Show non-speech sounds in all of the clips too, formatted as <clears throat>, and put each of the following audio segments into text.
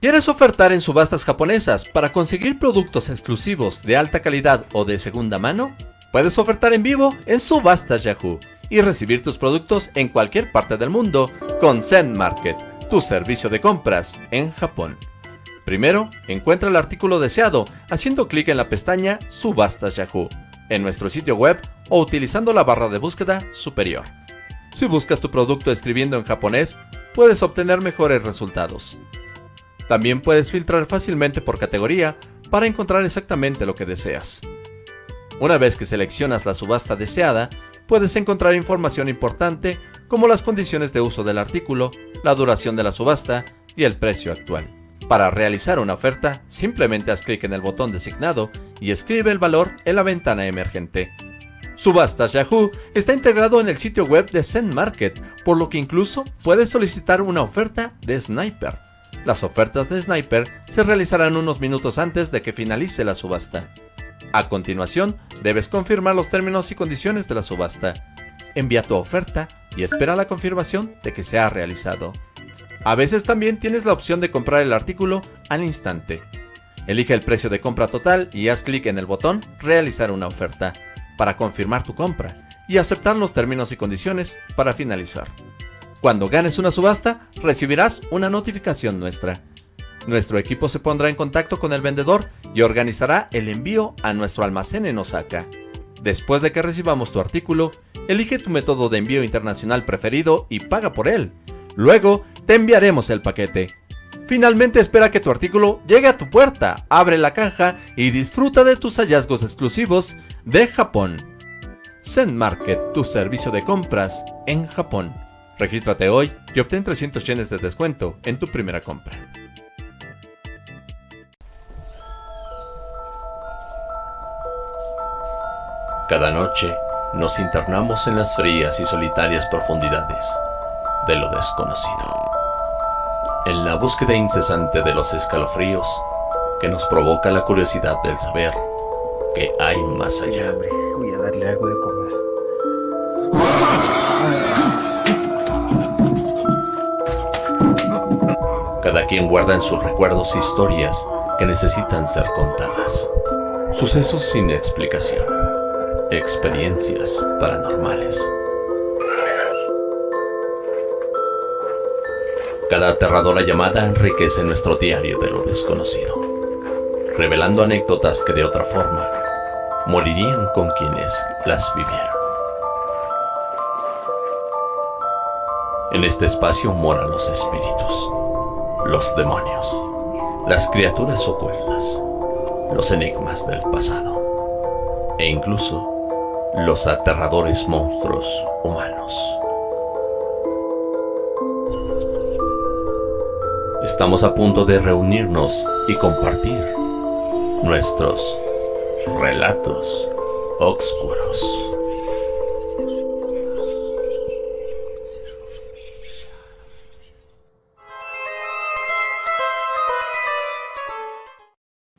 ¿Quieres ofertar en subastas japonesas para conseguir productos exclusivos de alta calidad o de segunda mano? Puedes ofertar en vivo en Subastas Yahoo y recibir tus productos en cualquier parte del mundo con Zen Market, tu servicio de compras en Japón. Primero, encuentra el artículo deseado haciendo clic en la pestaña Subastas Yahoo en nuestro sitio web o utilizando la barra de búsqueda superior. Si buscas tu producto escribiendo en japonés, puedes obtener mejores resultados. También puedes filtrar fácilmente por categoría para encontrar exactamente lo que deseas. Una vez que seleccionas la subasta deseada, puedes encontrar información importante como las condiciones de uso del artículo, la duración de la subasta y el precio actual. Para realizar una oferta, simplemente haz clic en el botón designado y escribe el valor en la ventana emergente. Subastas Yahoo está integrado en el sitio web de Zen Market, por lo que incluso puedes solicitar una oferta de Sniper. Las ofertas de Sniper se realizarán unos minutos antes de que finalice la subasta. A continuación, debes confirmar los términos y condiciones de la subasta. Envía tu oferta y espera la confirmación de que se ha realizado. A veces también tienes la opción de comprar el artículo al instante. Elige el precio de compra total y haz clic en el botón Realizar una oferta para confirmar tu compra y aceptar los términos y condiciones para finalizar. Cuando ganes una subasta, recibirás una notificación nuestra. Nuestro equipo se pondrá en contacto con el vendedor y organizará el envío a nuestro almacén en Osaka. Después de que recibamos tu artículo, elige tu método de envío internacional preferido y paga por él. Luego, te enviaremos el paquete. Finalmente espera que tu artículo llegue a tu puerta, abre la caja y disfruta de tus hallazgos exclusivos de Japón. Zen Market, tu servicio de compras en Japón. Regístrate hoy y obtén 300 yenes de descuento en tu primera compra. Cada noche nos internamos en las frías y solitarias profundidades de lo desconocido. En la búsqueda incesante de los escalofríos que nos provoca la curiosidad del saber que hay más allá. Voy a darle algo de Cada quien guarda en sus recuerdos historias que necesitan ser contadas. Sucesos sin explicación. Experiencias paranormales. Cada aterradora llamada enriquece nuestro diario de lo desconocido, revelando anécdotas que de otra forma morirían con quienes las vivieron. En este espacio moran los espíritus los demonios, las criaturas ocultas, los enigmas del pasado e incluso los aterradores monstruos humanos. Estamos a punto de reunirnos y compartir nuestros relatos oscuros.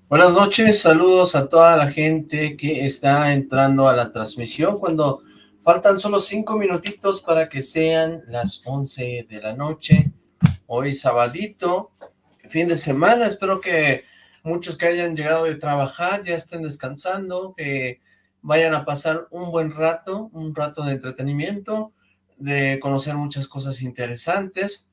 Buenas noches, saludos a toda la gente que está entrando a la transmisión cuando faltan solo cinco minutitos para que sean las 11 de la noche. Hoy sabadito, fin de semana, espero que muchos que hayan llegado de trabajar ya estén descansando, que vayan a pasar un buen rato, un rato de entretenimiento, de conocer muchas cosas interesantes.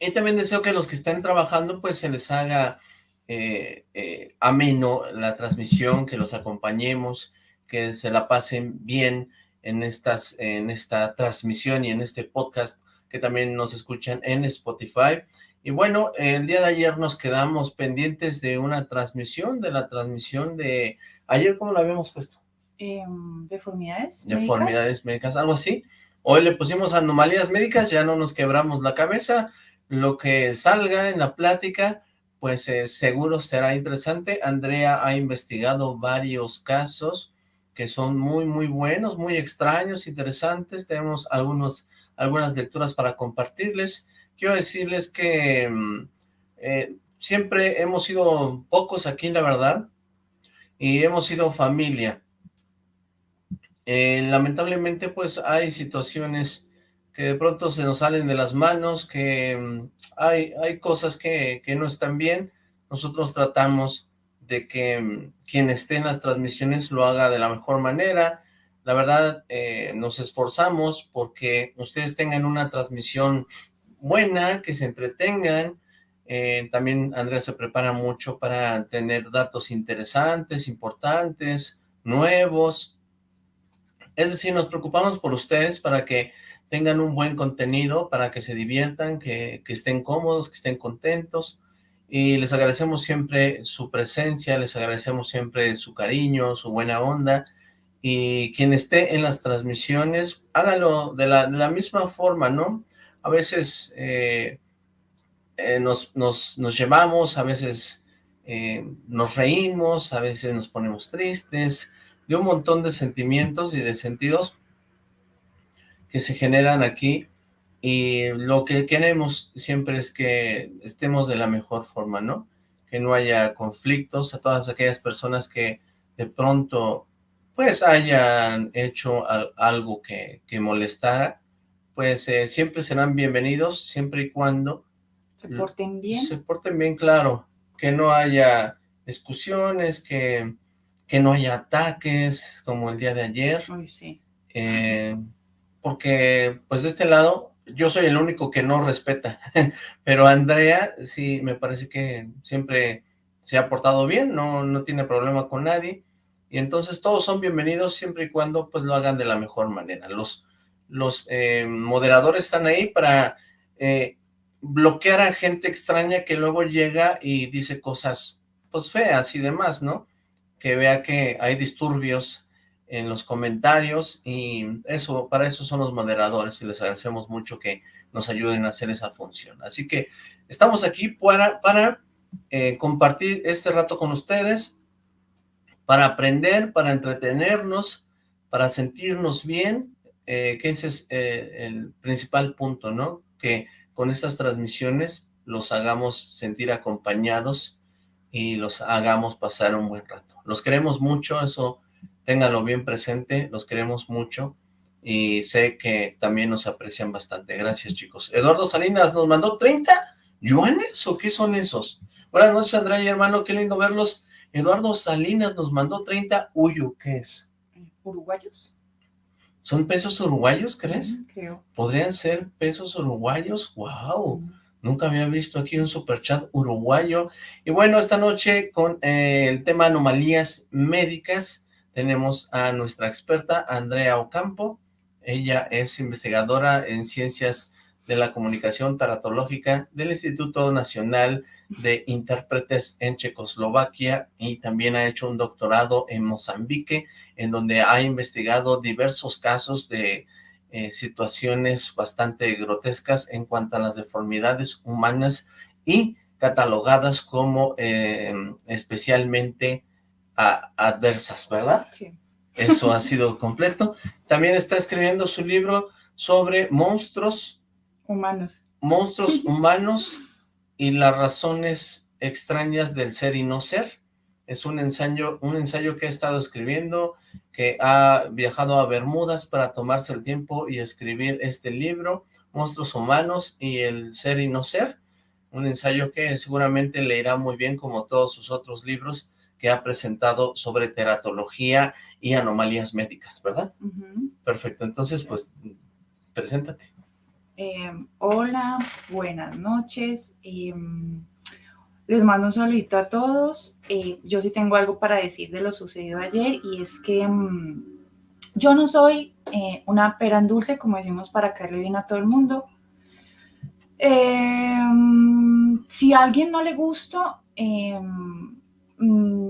Y también deseo que los que estén trabajando pues se les haga eh, eh, ameno la transmisión, que los acompañemos, que se la pasen bien en, estas, en esta transmisión y en este podcast que también nos escuchan en Spotify. Y bueno, el día de ayer nos quedamos pendientes de una transmisión, de la transmisión de... ¿Ayer cómo lo habíamos puesto? Em, deformidades Deformidades médicas, algo así. Hoy le pusimos anomalías médicas, ya no nos quebramos la cabeza. Lo que salga en la plática pues eh, seguro será interesante. Andrea ha investigado varios casos que son muy, muy buenos, muy extraños, interesantes. Tenemos algunos, algunas lecturas para compartirles. Quiero decirles que mm, eh, siempre hemos sido pocos aquí, la verdad, y hemos sido familia. Eh, lamentablemente, pues hay situaciones que de pronto se nos salen de las manos, que mm, hay, hay cosas que, que no están bien, nosotros tratamos de que mm, quien esté en las transmisiones lo haga de la mejor manera, la verdad eh, nos esforzamos porque ustedes tengan una transmisión buena, que se entretengan, eh, también Andrea se prepara mucho para tener datos interesantes, importantes, nuevos. Es decir, nos preocupamos por ustedes para que tengan un buen contenido, para que se diviertan, que, que estén cómodos, que estén contentos. Y les agradecemos siempre su presencia, les agradecemos siempre su cariño, su buena onda. Y quien esté en las transmisiones, hágalo de la, de la misma forma, ¿no? A veces... Eh, eh, nos, nos, nos, llevamos, a veces eh, nos reímos, a veces nos ponemos tristes, de un montón de sentimientos y de sentidos que se generan aquí y lo que queremos siempre es que estemos de la mejor forma, ¿no? Que no haya conflictos a todas aquellas personas que de pronto pues hayan hecho algo que, que molestara, pues eh, siempre serán bienvenidos siempre y cuando se porten bien. Se porten bien, claro. Que no haya discusiones, que, que no haya ataques como el día de ayer. sí. Eh, porque, pues de este lado, yo soy el único que no respeta. <laughs> Pero Andrea, sí, me parece que siempre se ha portado bien, no, no tiene problema con nadie. Y entonces todos son bienvenidos siempre y cuando pues lo hagan de la mejor manera. Los, los eh, moderadores están ahí para eh, bloquear a gente extraña que luego llega y dice cosas pues feas y demás, ¿no? Que vea que hay disturbios en los comentarios y eso, para eso son los moderadores y les agradecemos mucho que nos ayuden a hacer esa función. Así que estamos aquí para, para eh, compartir este rato con ustedes, para aprender, para entretenernos, para sentirnos bien, eh, que ese es eh, el principal punto, ¿no? Que con estas transmisiones los hagamos sentir acompañados y los hagamos pasar un buen rato. Los queremos mucho, eso ténganlo bien presente, los queremos mucho y sé que también nos aprecian bastante. Gracias, chicos. Eduardo Salinas nos mandó 30 yuanes, ¿o qué son esos? Buenas noches, Andrea y hermano, qué lindo verlos. Eduardo Salinas nos mandó 30 uyu, ¿qué es? ¿Uruguayos? ¿Son pesos uruguayos, crees? creo. ¿Podrían ser pesos uruguayos? ¡Wow! Nunca había visto aquí un superchat uruguayo. Y bueno, esta noche con eh, el tema anomalías médicas tenemos a nuestra experta Andrea Ocampo. Ella es investigadora en ciencias de la comunicación taratológica del Instituto Nacional de intérpretes en Checoslovaquia y también ha hecho un doctorado en Mozambique, en donde ha investigado diversos casos de eh, situaciones bastante grotescas en cuanto a las deformidades humanas y catalogadas como eh, especialmente adversas, ¿verdad? Sí. Eso ha <laughs> sido completo. También está escribiendo su libro sobre monstruos humanos. Monstruos <laughs> humanos y las razones extrañas del ser y no ser. Es un ensayo, un ensayo que he estado escribiendo, que ha viajado a Bermudas para tomarse el tiempo y escribir este libro, Monstruos Humanos y el Ser y No Ser, un ensayo que seguramente le irá muy bien como todos sus otros libros que ha presentado sobre teratología y anomalías médicas, ¿verdad? Perfecto, entonces pues preséntate. Em, hola, buenas noches. Em, les mando un saludito a todos. Eh, yo sí tengo algo para decir de lo sucedido ayer y es que em, yo no soy eh, una pera en dulce, como decimos para caerle bien a todo el mundo. si a alguien no le gusta, mm,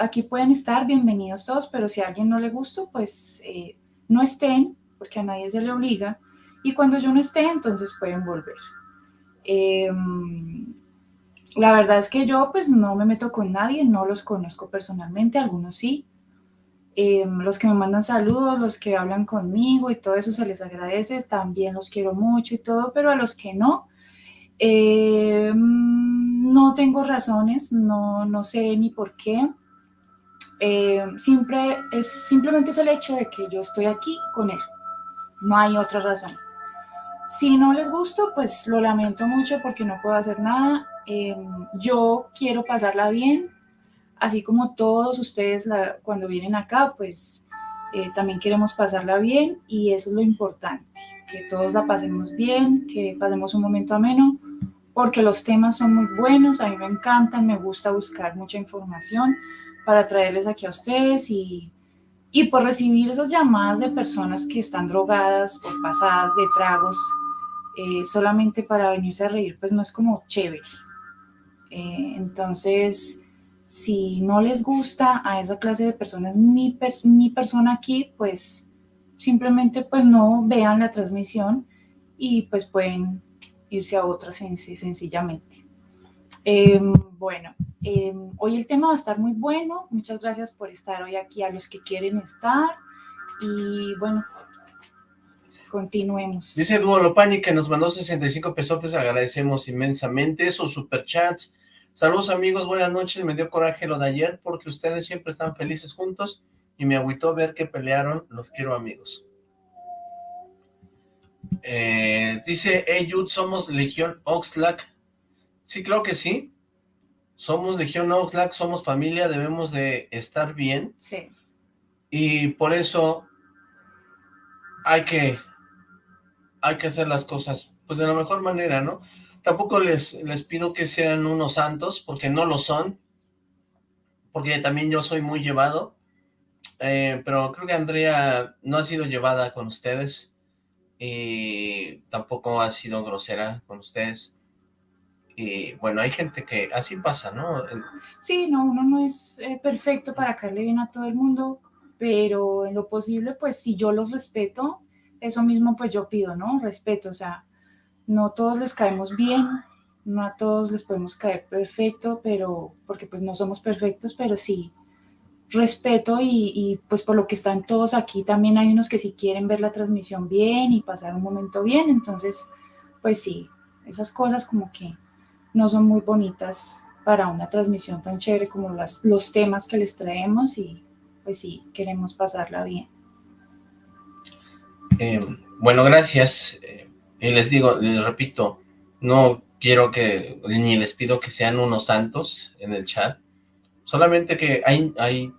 aquí pueden estar, bienvenidos todos, pero si a alguien no le gusta, pues eh, no estén, porque a nadie se le obliga y cuando yo no esté, entonces pueden volver. Em, la verdad es que yo pues no me meto con nadie, no los conozco personalmente, algunos sí. Em, los que me mandan saludos, los que hablan conmigo y todo eso se les agradece, también los quiero mucho y todo, pero a los que no, em, no tengo razones, no, no sé ni por qué. Siempre es, simplemente es el hecho de que yo estoy aquí con él, no hay otra razón. Si no les gusto, pues lo lamento mucho porque no puedo hacer nada. Em, yo quiero pasarla bien, así como todos ustedes cuando vienen acá, pues eh, también queremos pasarla bien y eso es lo importante, que todos la pasemos bien, que pasemos un momento ameno, porque los temas son muy buenos, a mí me encantan, me gusta buscar mucha información para traerles aquí a ustedes y, y por recibir esas llamadas de personas que están drogadas o pasadas de tragos eh, solamente para venirse a reír, pues no es como chévere. Eh, entonces, si no les gusta a esa clase de personas mi, mi persona aquí, pues simplemente pues no vean la transmisión y pues pueden irse a otra sencillamente. Em, bueno, em, hoy el tema va a estar muy bueno. Muchas gracias por estar hoy aquí a los que quieren estar. Y bueno, continuemos. Dice Duo Lopani que nos mandó 65 pesos, agradecemos inmensamente esos superchats. Saludos amigos, buenas noches, me dio coraje lo de ayer porque ustedes siempre están felices juntos y me agüitó ver que pelearon, los quiero amigos. Eh, dice Eyud, somos Legión Oxlack. Sí, creo que sí. Somos Legión Oxlack, somos familia, debemos de estar bien. Sí. Y por eso hay que, hay que hacer las cosas pues de la mejor manera, ¿no? Tampoco les, les pido que sean unos santos, porque no lo son, porque también yo soy muy llevado, eh, pero creo que Andrea no ha sido llevada con ustedes, y tampoco ha sido grosera con ustedes. Y bueno, hay gente que así pasa, ¿no? Sí, no, uno no es eh, perfecto para caerle bien a todo el mundo, pero en lo posible, pues si yo los respeto, eso mismo pues yo pido, ¿no? Respeto, o sea, no todos les caemos bien, no a todos les podemos caer perfecto, pero porque pues no somos perfectos, pero sí respeto y, pues por lo que están todos aquí también hay unos que si quieren ver la transmisión bien y pasar un momento bien, entonces pues sí, esas cosas como que no son muy bonitas para una transmisión tan chévere como las, los temas que les traemos y pues sí, queremos pasarla bien. Eh, bueno, gracias. Eh, y les digo, les repito, no quiero que, ni les pido que sean unos santos en el chat, solamente que hay, hay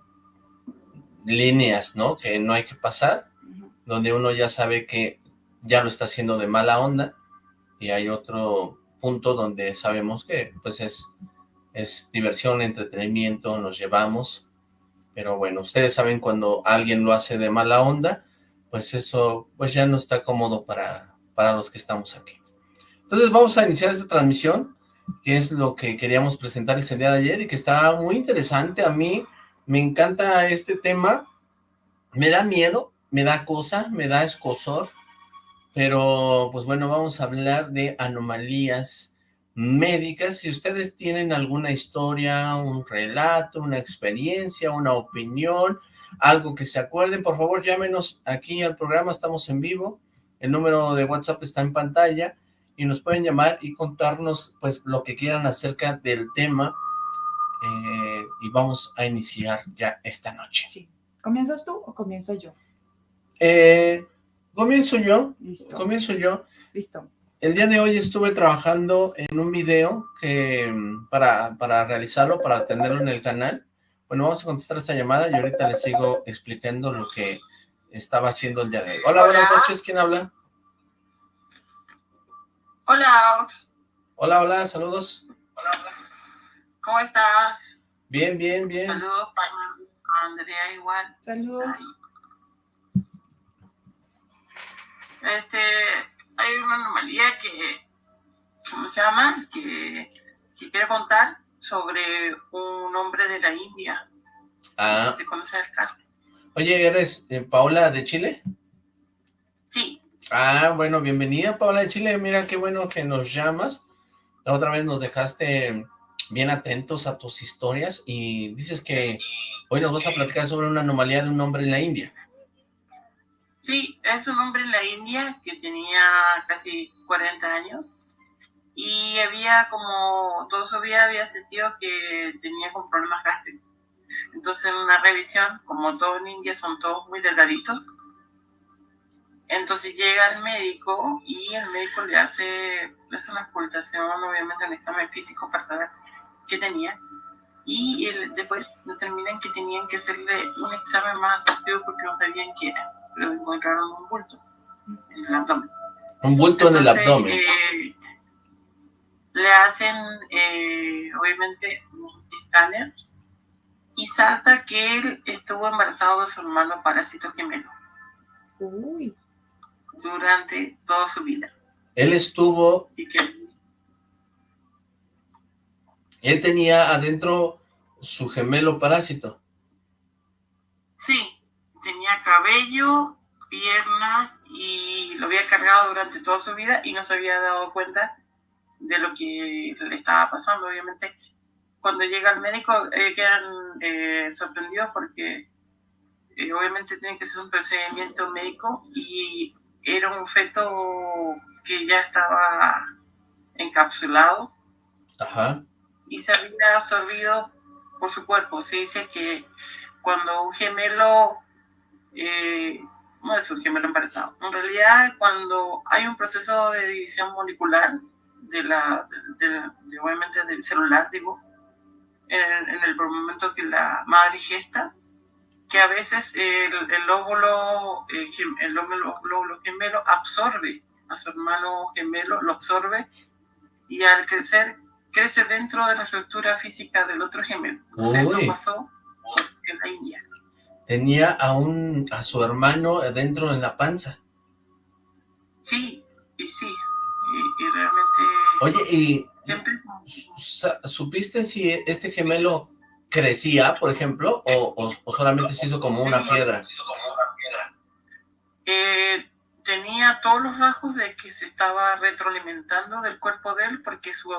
líneas, ¿no? Que no hay que pasar, donde uno ya sabe que ya lo está haciendo de mala onda, y hay otro punto donde sabemos que, pues, es, es diversión, entretenimiento, nos llevamos, pero bueno, ustedes saben cuando alguien lo hace de mala onda, pues eso, pues ya no está cómodo para, para los que estamos aquí. Entonces vamos a iniciar esta transmisión, que es lo que queríamos presentar ese día de ayer, y que está muy interesante. A mí, me encanta este tema, me da miedo, me da cosa, me da escosor, pero pues bueno, vamos a hablar de anomalías médicas. Si ustedes tienen alguna historia, un relato, una experiencia, una opinión, algo que se acuerden, por favor llámenos aquí al programa, estamos en vivo, el número de WhatsApp está en pantalla, y nos pueden llamar y contarnos pues lo que quieran acerca del tema eh, y vamos a iniciar ya esta noche. Sí. ¿Comienzas tú o comienzo yo? Eh, comienzo yo. Listo. Comienzo yo. Listo. El día de hoy estuve trabajando en un video que para, para realizarlo, para tenerlo en el canal. Bueno, vamos a contestar esta llamada y ahorita les sigo explicando lo que estaba haciendo el día de hoy. Hola, buenas noches. ¿Quién habla? Hola. Hola, hola, saludos. Hola, hola. ¿Cómo estás? Bien, bien, bien. Saludos para Andrea igual. Saludos. Este, hay una anomalía que, ¿cómo se llama? Que, que quiero contar sobre un hombre de la India. Ah. No sé si el caso. Oye, ¿eres eh, Paola de Chile? Sí. Ah, bueno, bienvenida Paola de Chile. Mira qué bueno que nos llamas. La otra vez nos dejaste bien atentos a tus historias y dices que hoy nos vas a platicar sobre una anomalía de un hombre en la India. Sí, es un hombre en la India que tenía casi 40 años y había como, todo su vida había sentido que tenía problemas gástricos. Entonces en una revisión, como todos en India son todos muy delgaditos, Entonces llega el médico y el médico le hace, hace una ocultación, obviamente un examen físico para saber qué tenía. Y después determinan que tenían que hacerle un examen más activo porque no sabían qué era. Pero encontraron un bulto en el abdomen. Un bulto en el abdomen. Eh, le hacen, eh, obviamente, un escáner y salta que él estuvo embarazado de su hermano parásito gemelo. Uy durante toda su vida. Él estuvo... Él tenía adentro su gemelo parásito. Sí, tenía cabello, piernas y lo había cargado durante toda su vida y no se había dado cuenta de lo que le estaba pasando. Obviamente, cuando llega el médico eh, quedan eh, sorprendidos porque eh, obviamente tiene que ser un procedimiento médico y era un feto que ya estaba encapsulado y se había absorbido por su cuerpo. Se dice que cuando un gemelo, eh, no es un gemelo embarazado, en realidad cuando hay un proceso de división molecular de la, de, obviamente del celular, digo, en, en, el momento que la madre gesta, que a veces el, el óvulo, eh, el, óvulo, gemelo absorbe a su hermano gemelo, lo absorbe y al crecer crece dentro de la estructura física del otro gemelo. eso pasó en la India. Tenía a, un, a su hermano dentro en la panza. Sí, y sí, y, realmente... Oye, ¿y siempre... supiste si este gemelo crecía, por ejemplo, o, solamente se hizo como una piedra? Eh, tenía todos los rasgos de que se estaba retroalimentando del cuerpo de él porque su,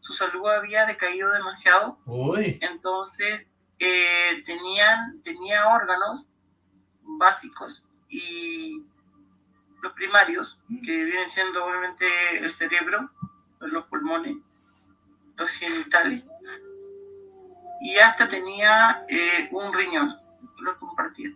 su salud había decaído demasiado. Uy. Entonces, eh, tenían, tenía órganos básicos y los primarios, que vienen siendo obviamente el cerebro, los pulmones, los genitales, y hasta tenía eh, un riñón, lo compartía.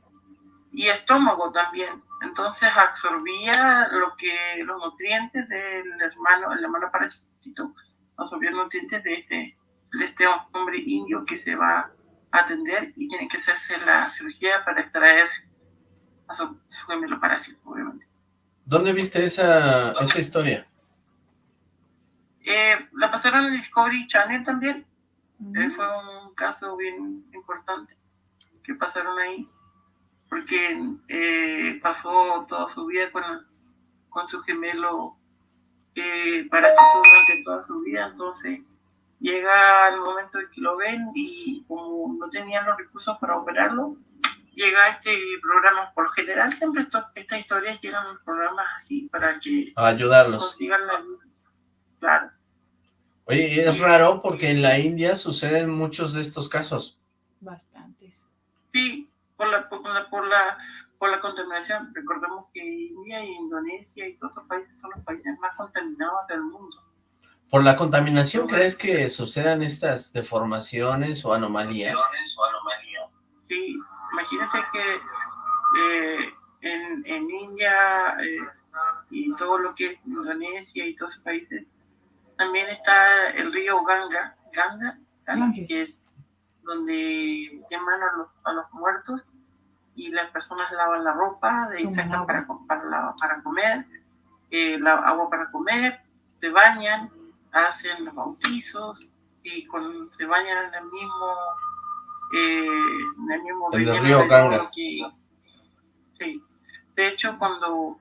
Y estómago también. Entonces absorbía lo que, los nutrientes del hermano, el hermano parásito, absorbía nutrientes de este, de este hombre indio que se va atender y tiene que hacerse la cirugía para extraer a su, gemelo parásito, obviamente. ¿Dónde viste esa, esa historia? Eh, la pasaron en Discovery Channel también. Eh, fue un caso bien importante que pasaron ahí, porque eh, pasó toda su vida con, con su gemelo eh, parásito durante toda su vida, entonces llega el momento en que lo ven y como no tenían los recursos para operarlo, llega este programa, por lo general siempre esto, estas historias llegan programas así para que ayudarlos. consigan la Claro. Oye, es raro porque en la India suceden muchos de estos casos. Bastantes. Sí, por la, por la, por la, por la contaminación. Recordemos que India y Indonesia y todos esos países son los países más contaminados del mundo. ¿Por la contaminación crees que sucedan estas deformaciones o anomalías? Sí, imagínate que eh, en, en, India eh, y todo lo que es Indonesia y todos esos países también está el río Ganga, Ganga, que es donde llaman a los, muertos y las personas lavan la ropa, de ahí sacan para, para, comer, eh, la agua para comer, se bañan, hacen los bautizos y con, se bañan en el mismo eh, en el mismo río Ganga. sí. De hecho, cuando,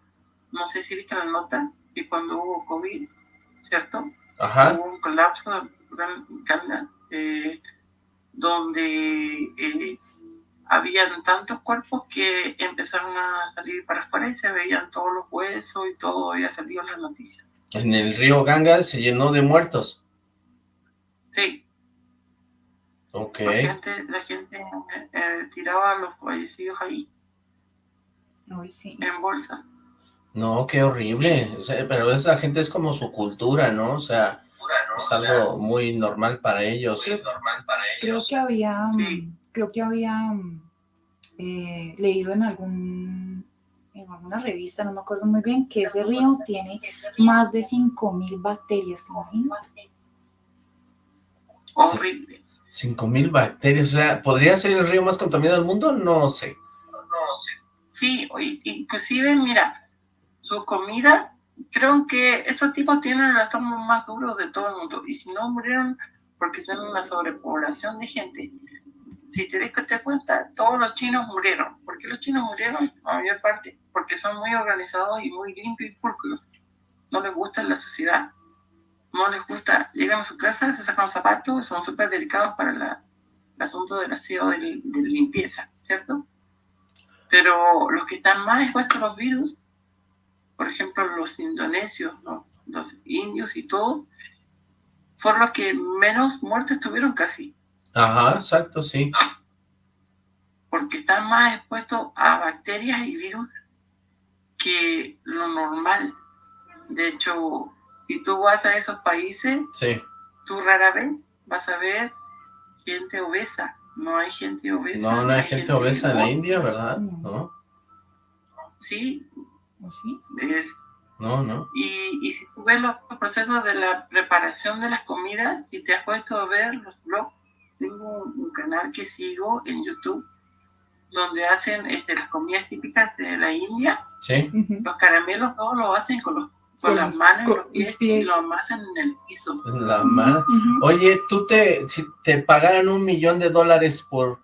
no sé si viste la nota, que cuando hubo COVID, ¿cierto? Hubo un colapso eh, donde eh, habían tantos cuerpos que empezaron a salir para afuera y se veían todos los huesos y todo había salido en las noticias. En el río Ganga se llenó de muertos. Sí. Ok. La gente, eh, tiraba a los fallecidos ahí. sí. En bolsa. No, qué horrible. pero esa gente es como su cultura, ¿no? O sea, es algo muy normal para ellos. Creo, que había, creo que había eh, leído en algún en alguna revista, no me acuerdo muy bien, que ese río tiene más de 5.000 bacterias, ¿te imaginas? Horrible. 5.000 bacterias, o sea, ¿podría ser el río más contaminado del mundo? No sé. No sé. Sí, inclusive, mira, su comida, creo que esos tipos tienen el estómago más duro de todo el mundo, y si no murieron porque son una sobrepoblación de gente, si te das cuenta, todos los chinos murieron. ¿Por qué los chinos murieron? La mayor parte, porque son muy organizados y muy limpios y pulcros. No les gusta la sociedad. No les gusta, llegan a su casa, se sacan los zapatos, son súper delicados para la, el asunto del aseo, de, de limpieza, ¿cierto? Pero los que están más expuestos a los virus, por ejemplo, los indonesios, ¿no? los indios y todos, fueron los que menos muertes tuvieron casi. Ajá, exacto, sí. Porque están más expuestos a bacterias y virus que lo normal. De hecho, si tú vas a esos países, sí. tú rara vez vas a ver gente obesa. No hay gente obesa. No, no hay, gente, obesa en la India, ¿verdad? No. Sí. ¿O sí? Es, no, no. Y, y si tú ves los procesos de la preparación de las comidas, si te has puesto a ver los blogs tengo un canal que sigo en YouTube donde hacen este, las comidas típicas de la India. Sí. Los caramelos todos lo hacen con, los, con, las manos los pies, y lo amasan en el piso. En la mano. Oye, tú te, si te pagaran un millón de dólares por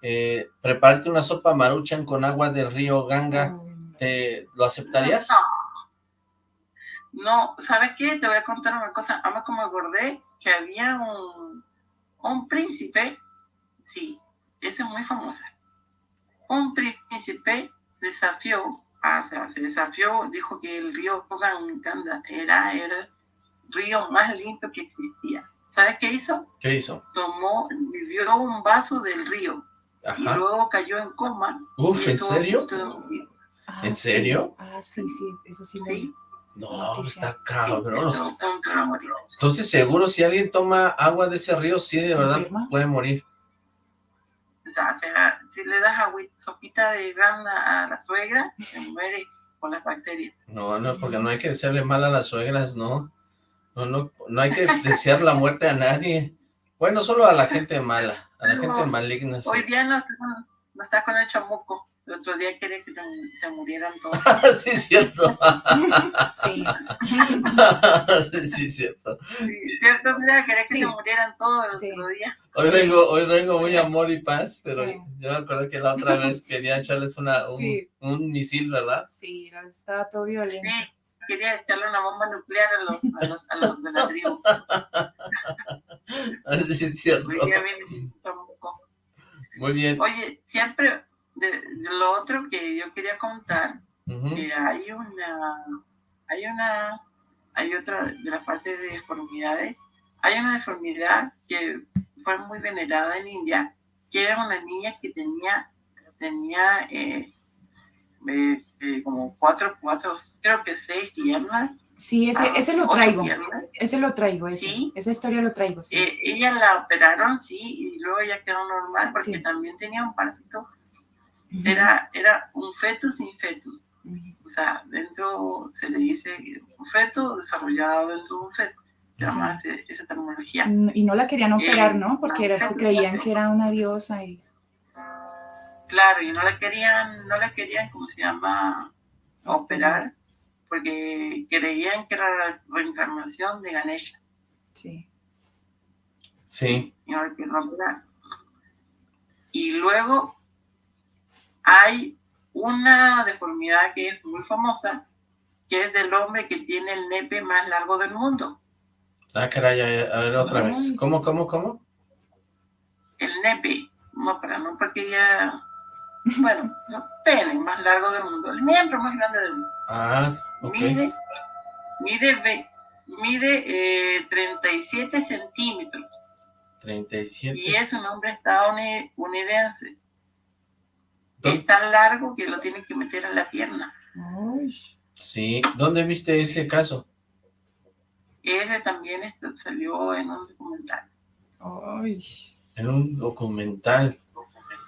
eh, prepararte una sopa maruchan con agua del río Ganga, ¿te, ¿lo aceptarías? No. No, ¿sabes qué? Te voy a contar una cosa. Además, como acordé que había un un príncipe, sí, esa es muy famosa. Un príncipe desafió, o sea, se desafió, dijo que el río Ganga era el río más limpio que existía. ¿Sabes qué hizo? ¿Qué hizo? Tomó, vivió un vaso del río y luego cayó en coma. Uf, ¿en serio? Ah, ¿En serio? Sí. Ah, sí, sí, eso sí. Sí. No, está cabrón. Entonces seguro si alguien toma agua de ese río, sí, de verdad, puede morir. O sea, si le das agua, sopita de gana a la suegra, se muere con las bacterias. No, no, porque no hay que desearle mal a las suegras, no. No, no, no hay que desear la muerte a nadie. Bueno, solo a la gente mala, a la gente maligna. Hoy día no, no está con el chamuco. El otro día quería que se murieran todos. <laughs> sí, es cierto. <laughs> <laughs> sí. sí, es cierto. Sí, cierto, mira, quería que se murieran todos el otro día. Hoy vengo, hoy vengo muy amor y paz, pero yo me acuerdo que la otra vez quería echarles una, un, un misil, ¿verdad? Sí, estaba todo violento. Sí, quería echarle una bomba nuclear a los, a los, a los de la tribu. Así es cierto. Muy bien. Oye, siempre de, lo otro que yo quería contar, que hay una, hay una, hay otra de las partes de deformidades, hay una deformidad que fue muy venerada en India, que era una niña que tenía, tenía eh, eh, eh, como cuatro, cuatro, creo que seis piernas. Sí, ese, ah, ese lo traigo, ese lo traigo, ese, ¿Sí? esa historia lo traigo, sí. ella la operaron, sí, y luego ella quedó normal porque también tenía un parásito era, era un feto sin feto. O sea, dentro se le dice un feto desarrollado dentro de un feto. Llama esa terminología. Y no la querían operar, ¿no? Porque era, creían que era una diosa y... Claro, y no la querían, no la querían, ¿cómo se llama? Operar, porque creían que era la reencarnación de Ganesha. Sí. Sí. Y, y luego hay una deformidad que es muy famosa, que es del hombre que tiene el nepe más largo del mundo. Ah, caray, a ver otra vez. ¿Cómo, cómo, cómo? El nepe, no, pero no porque ya... Bueno, <laughs> el pene más largo del mundo, el miembro más grande del mundo. Ah, ok. Mide, mide, mide 37 eh, centímetros. 37. Y es un hombre estadounidense es tan largo que lo tienen que meter en la pierna. Sí, ¿dónde viste ese caso? Ese también salió en un documental. En un documental.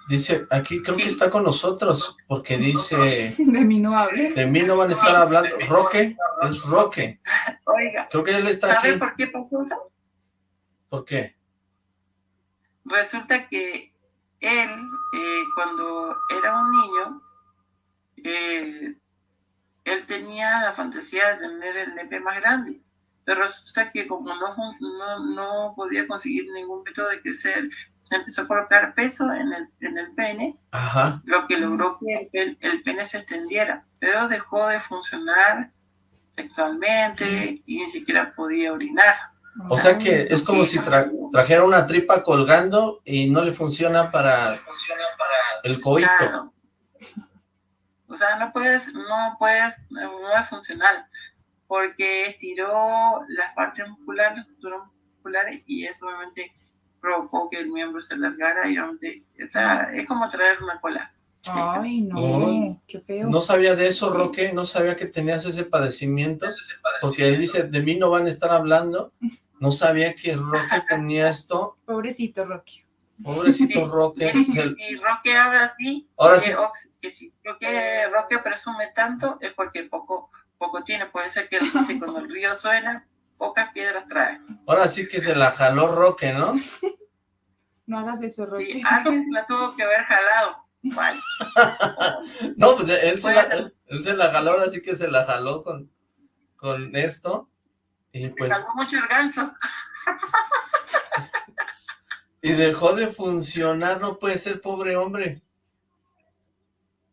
Dice, aquí creo que está con nosotros, porque dice... <laughs> De mí no hable. De mí no van a estar hablando. Roque, es Roque. Oiga, Creo que él está ¿sabe aquí. por qué pasó eso? ¿Por qué? Resulta que él, eh, cuando era un niño, eh, él tenía la fantasía de tener el nepe más grande. Pero resulta que como no, no, no podía conseguir ningún método de crecer, se empezó a colocar peso en el, en el pene, Ajá. lo que logró que el, el pene se extendiera, pero dejó de funcionar sexualmente y ni siquiera podía orinar. O sea que es como si tra- trajera una tripa colgando y no le funciona para el coito. Claro. O sea, no puedes, no puedes, no es funcional, porque estiró las partes musculares, las estructuras musculares, y eso obviamente provocó que el miembro se alargara y obviamente, o sea, es como traer una cola. Ay, no, qué feo. No sabía de eso, Roque, no sabía que tenías ese padecimiento, porque él dice, de mí no van a estar hablando. <laughs> No sabía que Roque tenía esto. Pobrecito <laughs> Rocky. Pobrecito Roque. <laughs> Y, se- y Roque habla así, Ahora que, sí, ox- que si Roque, Roque presume tanto es porque poco, poco tiene. Puede ser que dice, cuando el río suena, pocas piedras trae. ahora sí que se la jaló Roque, ¿no? <laughs> No hagas eso, Rocky. Y alguien se la tuvo que haber jalado. ¿Cuál? No, pues él se, la, él, él se la jaló, ahora sí que se la jaló con, con esto. Y pues, Calmó mucho el ganso. <laughs> y dejó de funcionar, no puede ser, pobre hombre.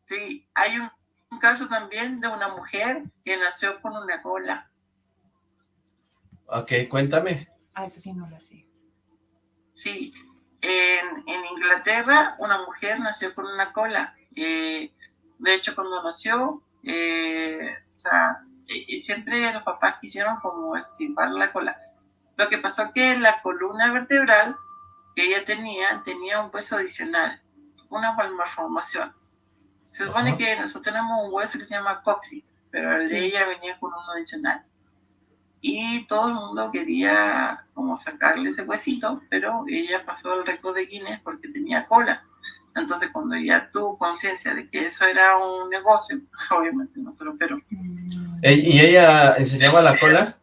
Sí, hay un, un caso también de una mujer que nació con una cola. Ok, cuéntame. Ah, esa sí no la sé. Sí, en, en Inglaterra una mujer nació con una cola. Eh, de hecho, cuando nació, eh, o sea, y, siempre los papás quisieron como extirpar la cola. Lo que pasó que la columna vertebral que ella tenía tenía un hueso adicional, una malformación. Se supone Ajá. que nosotros tenemos un hueso que se llama coxis, pero el Sí. de ella venía con uno adicional. Y todo el mundo quería como sacarle ese huesito, pero ella pasó al récord de Guinness porque tenía cola. Entonces cuando ella tuvo conciencia de que eso era un negocio, <laughs> obviamente no se lo pero ¿Y ella enseñaba la cola?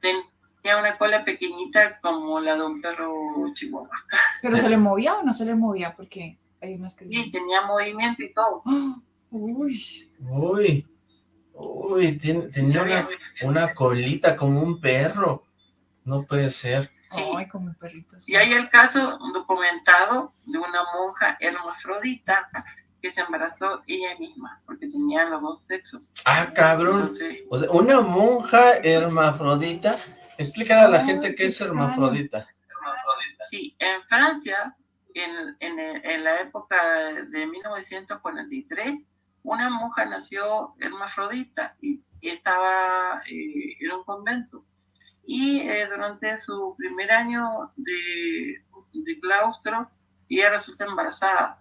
tenía una cola pequeñita como la de un perro chihuahua. <laughs> ¿Pero se le movía o no se le movía? Porque hay unas que... Y tenía movimiento y todo. ¡Ah! Uy, Uy, uy, ten- tenía una, una colita como un perro. No puede ser. Sí. ay, como un perrito. sí. Y hay el caso documentado de una monja hermafrodita que se embarazó ella misma, porque tenía los dos sexos. Ah, cabrón. Entonces, O sea, una monja hermafrodita. Explícale a la Ay, gente qué es extraño. hermafrodita. sí, en Francia, en, en, en la época de 1943, una monja nació hermafrodita y, y estaba eh, en un convento. Y eh, durante su primer año de, de claustro, ella resulta embarazada.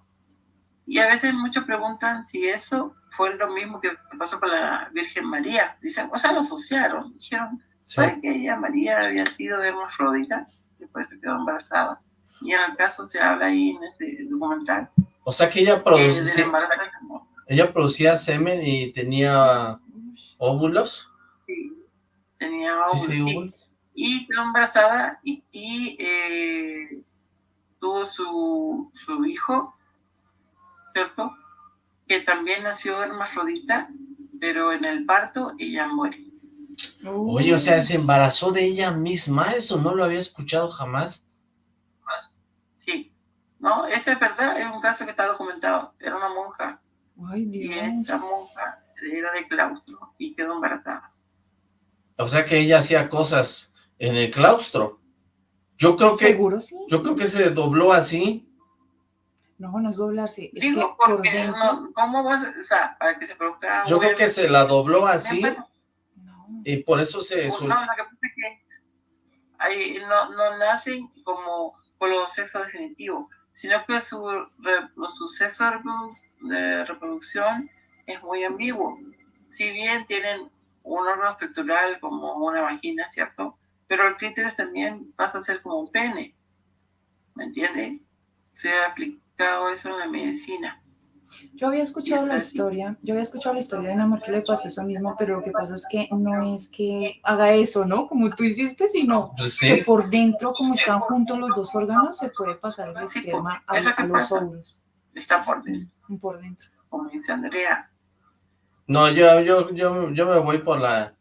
Y a veces muchos preguntan si eso fue lo mismo que pasó con la Virgen María. Dicen, o sea, lo asociaron. Dijeron, Sí. ¿sabe que ella, María, había sido hermafrodita? Y por eso quedó embarazada. Y en el caso se habla ahí en ese documental. O sea que ella que producía, mujer. ella producía semen y tenía óvulos. Tenía Sí, óvulos, sí, sí. óvulos. y quedó embarazada y, y, eh, tuvo su, su hijo, ¿cierto? Que también nació hermafrodita, pero en el parto ella muere. Oye, o sea, se embarazó de ella misma. Eso no lo había escuchado jamás. Sí, ¿no? Esa es verdad, es un caso que está documentado. Era una monja Ay, y Dios. esta monja era de claustro y quedó embarazada. O sea que ella hacía cosas en el claustro. Yo creo que, ¿Seguro sí? yo creo que se dobló así. No, no es doblarse. Es Digo, que por porque dentro... no, ¿cómo vas a, o sea, para que se produzca Yo creo que se la dobló así No. y por eso se... No, sol- lo que pasa es que ahí no, no nacen como proceso definitivo, sino que su, re- los sucesos de reproducción es muy ambiguo. Si bien tienen un órgano estructural como una vagina, ¿cierto? Pero el clítoris también pasa a ser como un pene, ¿me entiendes? Se apli- aplicado eso en la medicina. Yo había escuchado Es la historia, yo había escuchado la historia de una mujer que le pasó eso mismo, pero lo que pasa es que no es que haga eso, ¿no? Como tú hiciste, sino Pues que por dentro, como están juntos los dos órganos, se puede pasar el Sí, esperma a, eso que a los pasa. óvulos, Está por dentro, por dentro. como dice Andrea. No, yo, yo, yo, yo me voy por la,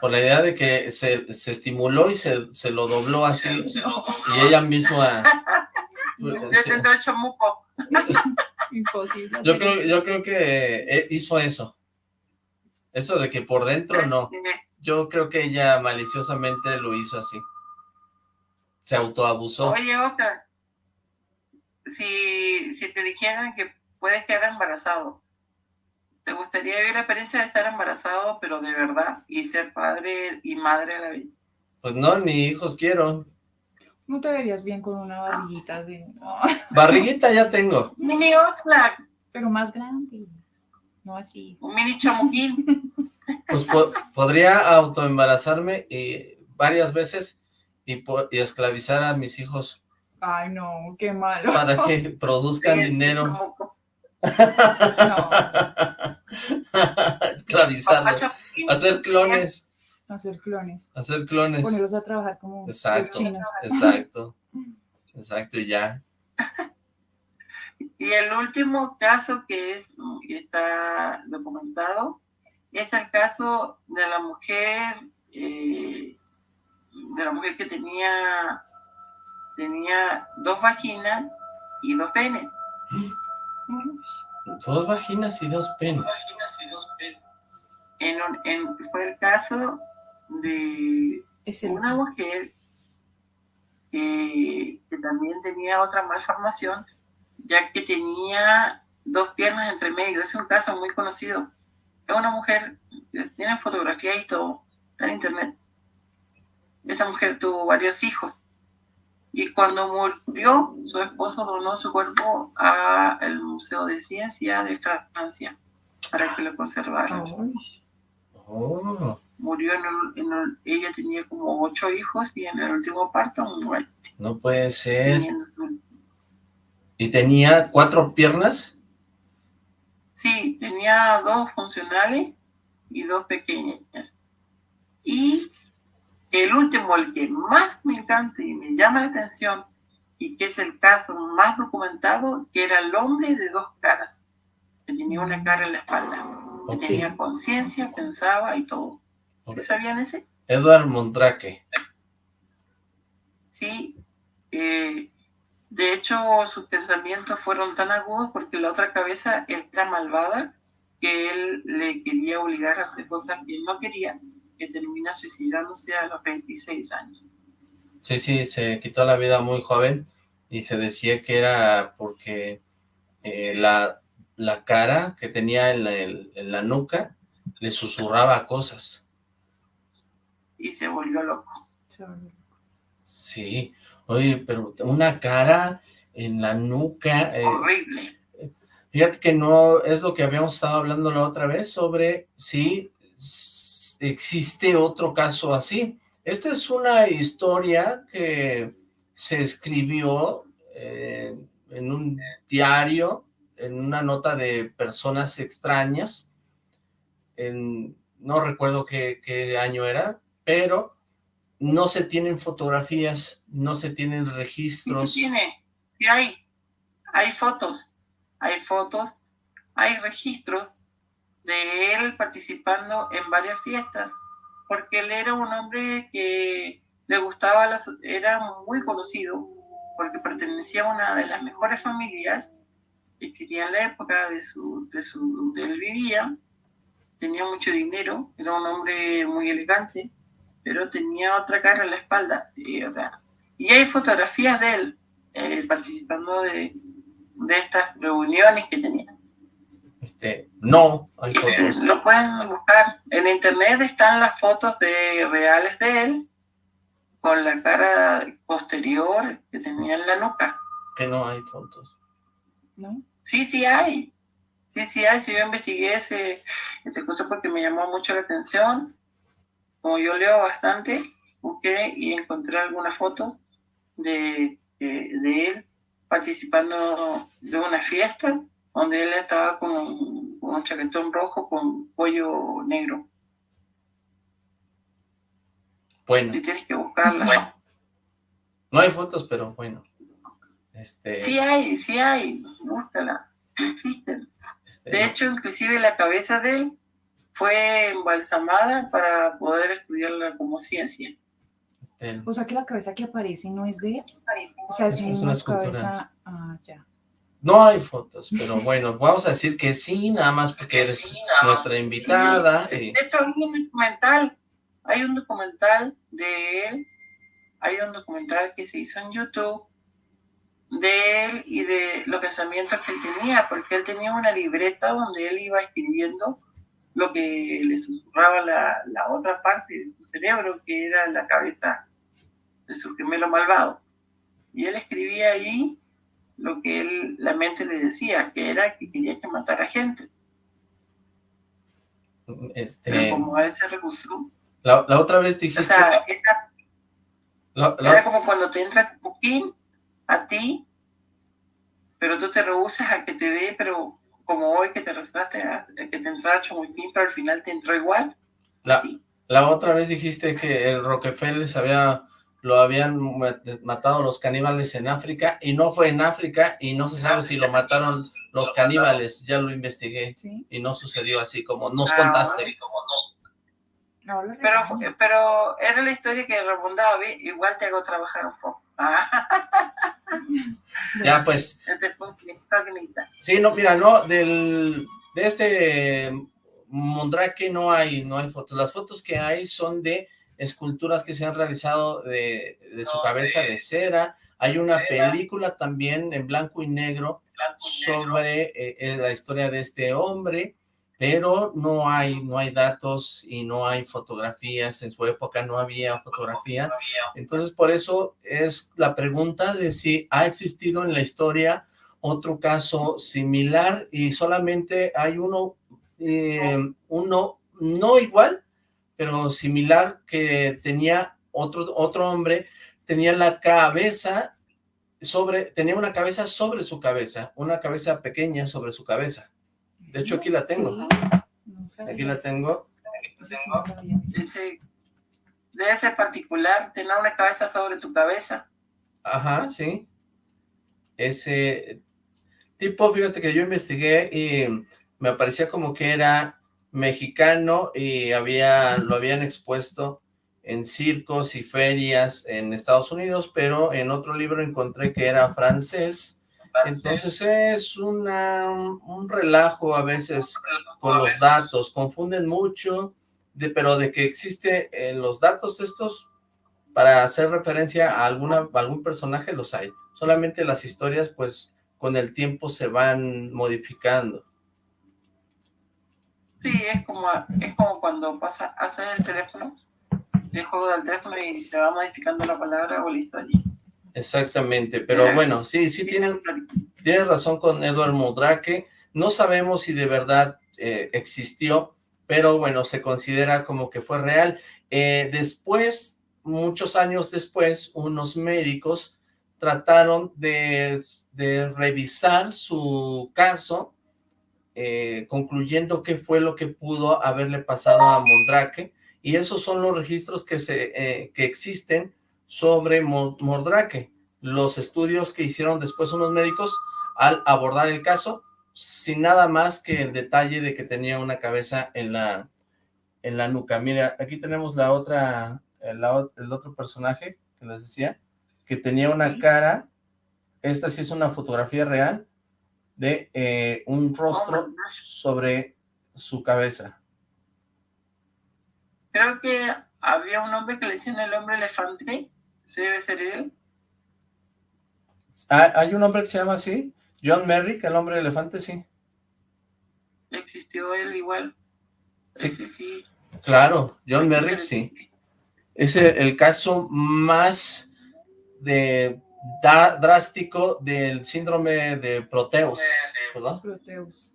por la idea de que se, se estimuló y se, se lo dobló así, <laughs> y ella misma... <laughs> Yo se- chamuco. <laughs> Imposible. yo creo, yo creo que eh, hizo eso. Eso de que por dentro no. Yo creo que ella maliciosamente lo hizo así. Se autoabusó. Oye, Oscar, si, si te dijeran que puedes quedar embarazado, ¿te gustaría vivir la experiencia de estar embarazado, pero de verdad, y ser padre y madre a la vez? Pues no, ni hijos quiero. No te verías bien con una barriguita así, no, Barriguita ya tengo. <laughs> Mini Oscar, pero más grande, no así. un mini chamuquín. <laughs> Pues po- podría autoembarazarme y varias veces y, y esclavizar a mis hijos Ay, no, qué malo. para que <laughs> produzcan dinero. No, Esclavizarlos. Hacer clones. hacer clones, Hacer clones. ponerlos a trabajar como los Exacto. chinos. Exacto. <laughs> Exacto, y ya. Y el último caso que es que está documentado es el caso de la mujer eh, de la mujer que tenía tenía dos vaginas y dos penes. Dos vaginas y dos penes. En un- en- fue el caso de Es el una mujer que, que también tenía otra malformación, ya que tenía dos piernas entre medio. Es un caso muy conocido. Es una mujer, tiene fotografía y todo, está en internet. Esta mujer tuvo varios hijos. Y cuando murió, su esposo donó su cuerpo al Museo de Ciencia de Francia para que lo conservara Ay, Oh, murió en el- en el- ella tenía como ocho hijos y en el último parto muere. no puede ser. ¿Y tenía cuatro piernas? Sí, tenía dos funcionales y dos pequeñas. Y el último, el que más me encanta y me llama la atención, y que es el caso más documentado, que era el hombre de dos caras, que tenía una cara en la espalda, que tenía conciencia, pensaba y todo. Ok. ¿Sí sabían ese? Edward Mondrake. Sí, eh, de hecho sus pensamientos fueron tan agudos porque la otra cabeza era malvada que él le quería obligar a hacer cosas que él no quería, que termina suicidándose a los 26 años. Sí, sí, se quitó la vida muy joven y se decía que era porque eh, la, la cara que tenía en la, en la nuca le susurraba cosas. Y se volvió loco. Sí, oye, pero una cara en la nuca... eh, Horrible. Fíjate que no es lo que habíamos estado hablando la otra vez sobre si existe otro caso así. Esta es una historia que se escribió eh, en un diario, en una nota de personas extrañas, en, no recuerdo qué, qué año era, pero no se tienen fotografías, no se tienen registros. sí tiene, sí hay, hay fotos, hay fotos, hay registros de él participando en varias fiestas, porque él era un hombre que le gustaba, las, era muy conocido, porque pertenecía a una de las mejores familias que existía en la época de su, de su, donde él vivía, tenía mucho dinero, era un hombre muy elegante, pero tenía otra cara en la espalda, y, o sea, y hay fotografías de él eh, participando de, de estas reuniones que tenía. Este, no, hay Eh, fotos. lo pueden buscar. En internet están las fotos de reales de él con la cara posterior que tenía en la nuca. que no hay fotos. ¿no? Sí, sí hay. Sí, sí hay. Sí, yo investigué ese, ese curso porque me llamó mucho la atención. Como yo leo bastante, busqué y encontré algunas fotos de, de, de él participando de unas fiestas donde él estaba con, un chaquetón rojo con cuello negro. Bueno. Y tienes que buscarla. No hay fotos, pero bueno. Este... Sí hay, sí hay, búscala, existen. Este... De hecho, inclusive la cabeza de él fue embalsamada para poder estudiarla como ciencia. Este... O sea que la cabeza que aparece no es de él. O sea, es, es una, una cabeza... Ah, ya. No hay fotos, pero <laughs> bueno, vamos a decir que sí, nada más porque eres sí, nuestra invitada. Sí. De hecho, hay un documental, hay un documental de él, hay un documental que se hizo en YouTube de él y de los pensamientos que él tenía, porque él tenía una libreta donde él iba escribiendo lo que le susurraba la, la otra parte de su cerebro, que era la cabeza de su gemelo malvado. Y él escribía ahí lo que él, la mente le decía, que era que quería que matara gente. Este... Pero como él se rehusó. La, la, otra vez dijiste... O sea, era, la, la... era como cuando te entra Coquín a ti, pero tú te rehusas a que te dé, pero como hoy que te rehusaste a que te entrara Chamuipín, pero al final te entró igual. La, sí. la otra vez dijiste que el Rockefeller se había lo habían matado los caníbales en África, y no fue en África, y no se sabe si lo mataron los caníbales, ya lo investigué, ¿Sí? y no sucedió así como nos ah, contaste. Sí, como nos... no, pero, pero era la historia que rebondaba, igual te hago trabajar un poco. <laughs> ya pues. Sí, no, mira, no, del, de este Mondrake no hay, no hay fotos, las fotos que hay son de esculturas que se han realizado de, de su cabeza de, cera, hay una película también en blanco y negro sobre eh, eh, la historia de este hombre, pero no hay, no hay datos y no hay fotografías, en su época no había fotografía, entonces por eso es la pregunta de si ha existido en la historia otro caso similar y solamente hay uno, eh, uno no igual, pero similar, que tenía otro, otro hombre, tenía la cabeza sobre, tenía una cabeza sobre su cabeza, una cabeza pequeña sobre su cabeza. De hecho, aquí la tengo. Sí. Aquí la tengo. Ese, de ese particular, tener una cabeza sobre tu cabeza. Ajá, sí. Ese tipo, fíjate que yo investigué y me parecía como que era mexicano y había, lo habían expuesto en circos y ferias en Estados Unidos, pero en otro libro encontré que era francés, entonces es una, un relajo a veces con los datos, confunden mucho, de, pero de que existe en los datos estos, para hacer referencia a, alguna, a algún personaje los hay, solamente las historias pues con el tiempo se van modificando. Sí, es como, es como cuando pasa a hacer el teléfono, el juego del teléfono y se va modificando la palabra o listo allí. Exactamente, pero bueno, sí, sí tiene, tiene razón con Edward Mudrake, no sabemos si de verdad eh, existió, pero bueno, se considera como que fue real. Eh, después, muchos años después, unos médicos trataron de, de revisar su caso, eh, concluyendo qué fue lo que pudo haberle pasado a Mondrake, y esos son los registros que, se, eh, que existen sobre Mondrake, los estudios que hicieron después unos médicos al abordar el caso, sin nada más que el detalle de que tenía una cabeza en la, en la nuca. Mira, aquí tenemos la otra, el, el otro personaje que les decía, que tenía una cara, esta sí es una fotografía real, de eh, un rostro sobre su cabeza. Creo que había un hombre que le decían el hombre elefante, ¿se debe ser él? Ah, ¿Hay un hombre que se llama así? John Merrick, el hombre elefante, sí. ¿Existió él igual? Sí, sí, sí. Claro, John Merrick, sí. Es el, el caso más de da, drástico del síndrome de Proteus, ¿verdad? Proteus.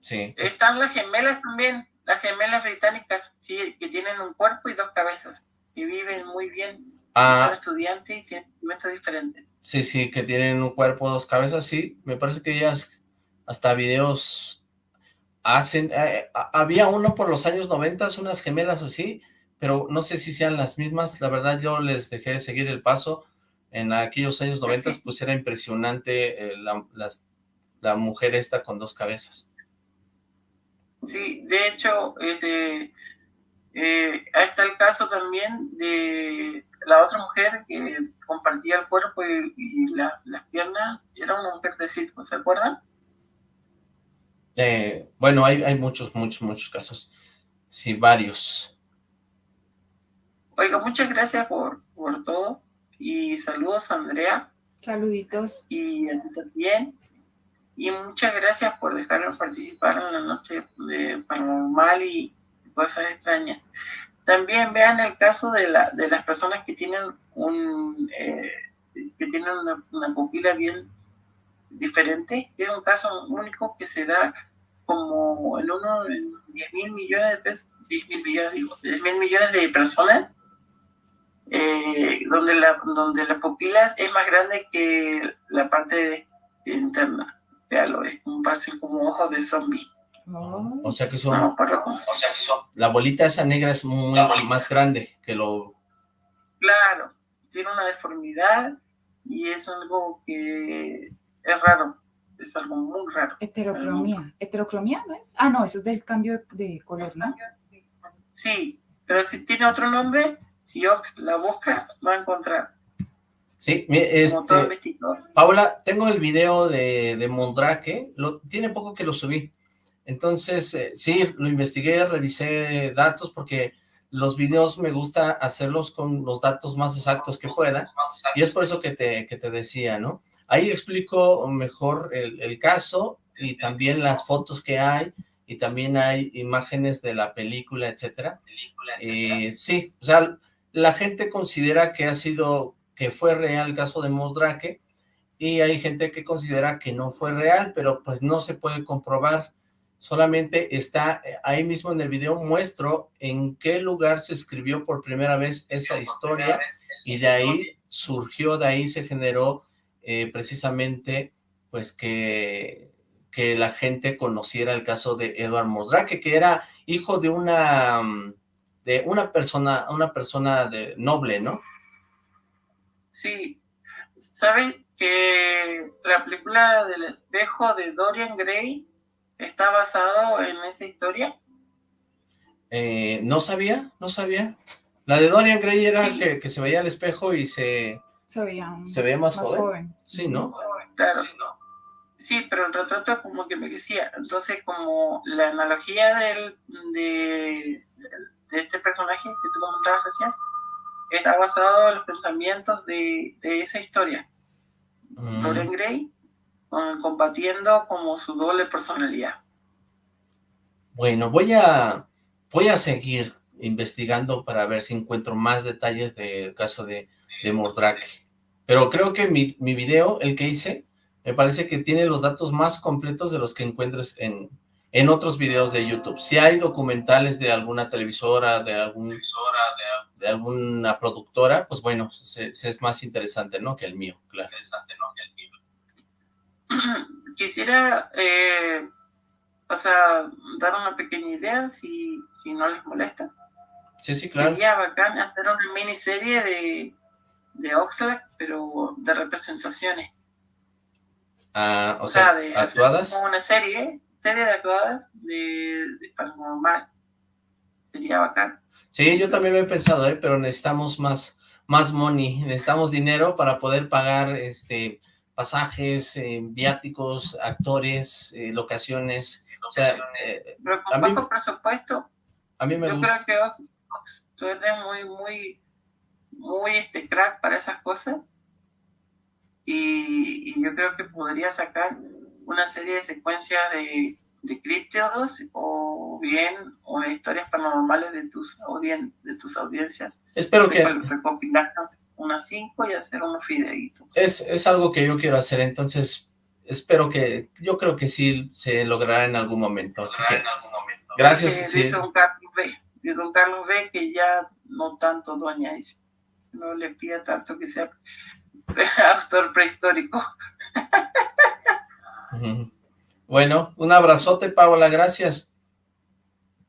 Sí. Están las gemelas también, las gemelas británicas, sí, que tienen un cuerpo y dos cabezas, y viven muy bien. Ah, son estudiantes y tienen métodos diferentes. Sí, sí, que tienen un cuerpo, dos cabezas, sí. Me parece que ellas hasta videos hacen... Eh, había uno por los años 90, unas gemelas así, pero no sé si sean las mismas. La verdad yo les dejé de seguir el paso. En aquellos años 90 pues era impresionante eh, la, la mujer esta con dos cabezas. Sí, de hecho, este, eh, está el caso también de la otra mujer que compartía el cuerpo y, las piernas, era una mujer de circo, ¿se acuerdan? Eh, bueno, hay, hay muchos, muchos, muchos casos. Sí, varios. Oiga, muchas gracias por, por todo y saludos Andrea. Saluditos. Y a ti también. Y muchas gracias por dejarnos participar en la noche de paranormal y cosas extrañas. También vean el caso de, la, de las personas que tienen un eh, que tienen una, pupila bien diferente. Es un caso único que se da como en uno en 10 mil millones de pesos, 10 mil millones, digo, 10 mil millones de personas, eh, donde, la, donde la pupila es más grande que la parte interna véalo, es un pase como ojos de zombie. O sea que son, o sea que son, la bolita esa negra es muy más grande que lo... Claro, tiene una deformidad y es algo que es raro, es algo muy raro. Heterocromía, heterocromía no es? Ah, no, eso es del cambio de color, ¿no? Sí, pero si tiene otro nombre, si yo la busca, va a encontrar. Sí, este, Paula, tengo el video de, de Mondrake, lo, tiene poco que lo subí, entonces eh, sí, lo investigué, revisé datos porque los videos me gusta hacerlos con los datos más exactos que pueda, y es por eso que te, que te decía, ¿no? Ahí explico mejor el, el caso y también las fotos que hay, y también hay imágenes de la película, etcétera. Eh, sí, o sea, la gente considera que ha sido que fue real el caso de Moldrake, y hay gente que considera que no fue real, pero pues no se puede comprobar. Solamente está eh, ahí mismo en el video, muestro en qué lugar se escribió por primera vez esa historia, y de ahí surgió, de ahí se generó eh, precisamente pues que, que la gente conociera el caso de Edward Moldrake, que era hijo de una, de una persona, una persona de noble, ¿no? Sí, ¿saben que la película del espejo de Dorian Gray está basado en esa historia? Eh, no sabía, no sabía. La de Dorian Gray era que, se veía al espejo y se, se veía, más, joven. Sí, ¿no? Claro. Sí, pero el retrato como que me decía, entonces como la analogía del, de, de este personaje que tú comentabas recién, está basado en los pensamientos de, esa historia. Mm. Dorian Gray combatiendo como su doble personalidad. Bueno, voy a, voy a seguir investigando para ver si encuentro más detalles del caso de, de Mordrake. Pero creo que mi, mi video, el que hice, me parece que tiene los datos más completos de los que encuentres en, en otros videos de YouTube. Si hay documentales de alguna televisora, de, algún, de, alguna productora, pues bueno, es más interesante, ¿no? Que el mío, claro. Interesante, ¿no? Que el mío. <clears throat> Quisiera, eh, o sea, dar una pequeña idea, si, si no les molesta. Sí, sí, claro. Sería bacán hacer una miniserie de, de Oxlack, pero de representaciones. Ah, o, sea, de actuadas. como una serie serie de actuadas de, de paranormal. Sería bacán. Sí, yo también lo he pensado, ¿eh? pero necesitamos más, más money, necesitamos dinero para poder pagar este pasajes, eh, viáticos, actores, eh, locaciones. O sea, eh, pero con bajo presupuesto. A mí me yo gusta. creo que tú eres muy, muy, muy este crack para esas cosas. Y, y yo creo que podría sacar una serie de secuencias de, de críptidos o bien o historias paranormales de tus, audien de tus audiencias. Espero que... Recopilar unas cinco y hacer unos videitos. Es, es algo que yo quiero hacer, entonces espero que, yo creo que sí se logrará en algún momento. Así que, en algún momento. Gracias. Sí. Dice don Carlos B. Dice don Carlos B que ya no tanto doña dice. no le pida tanto que sea <laughs> autor prehistórico. <laughs> Bueno, un abrazote, Paola, gracias.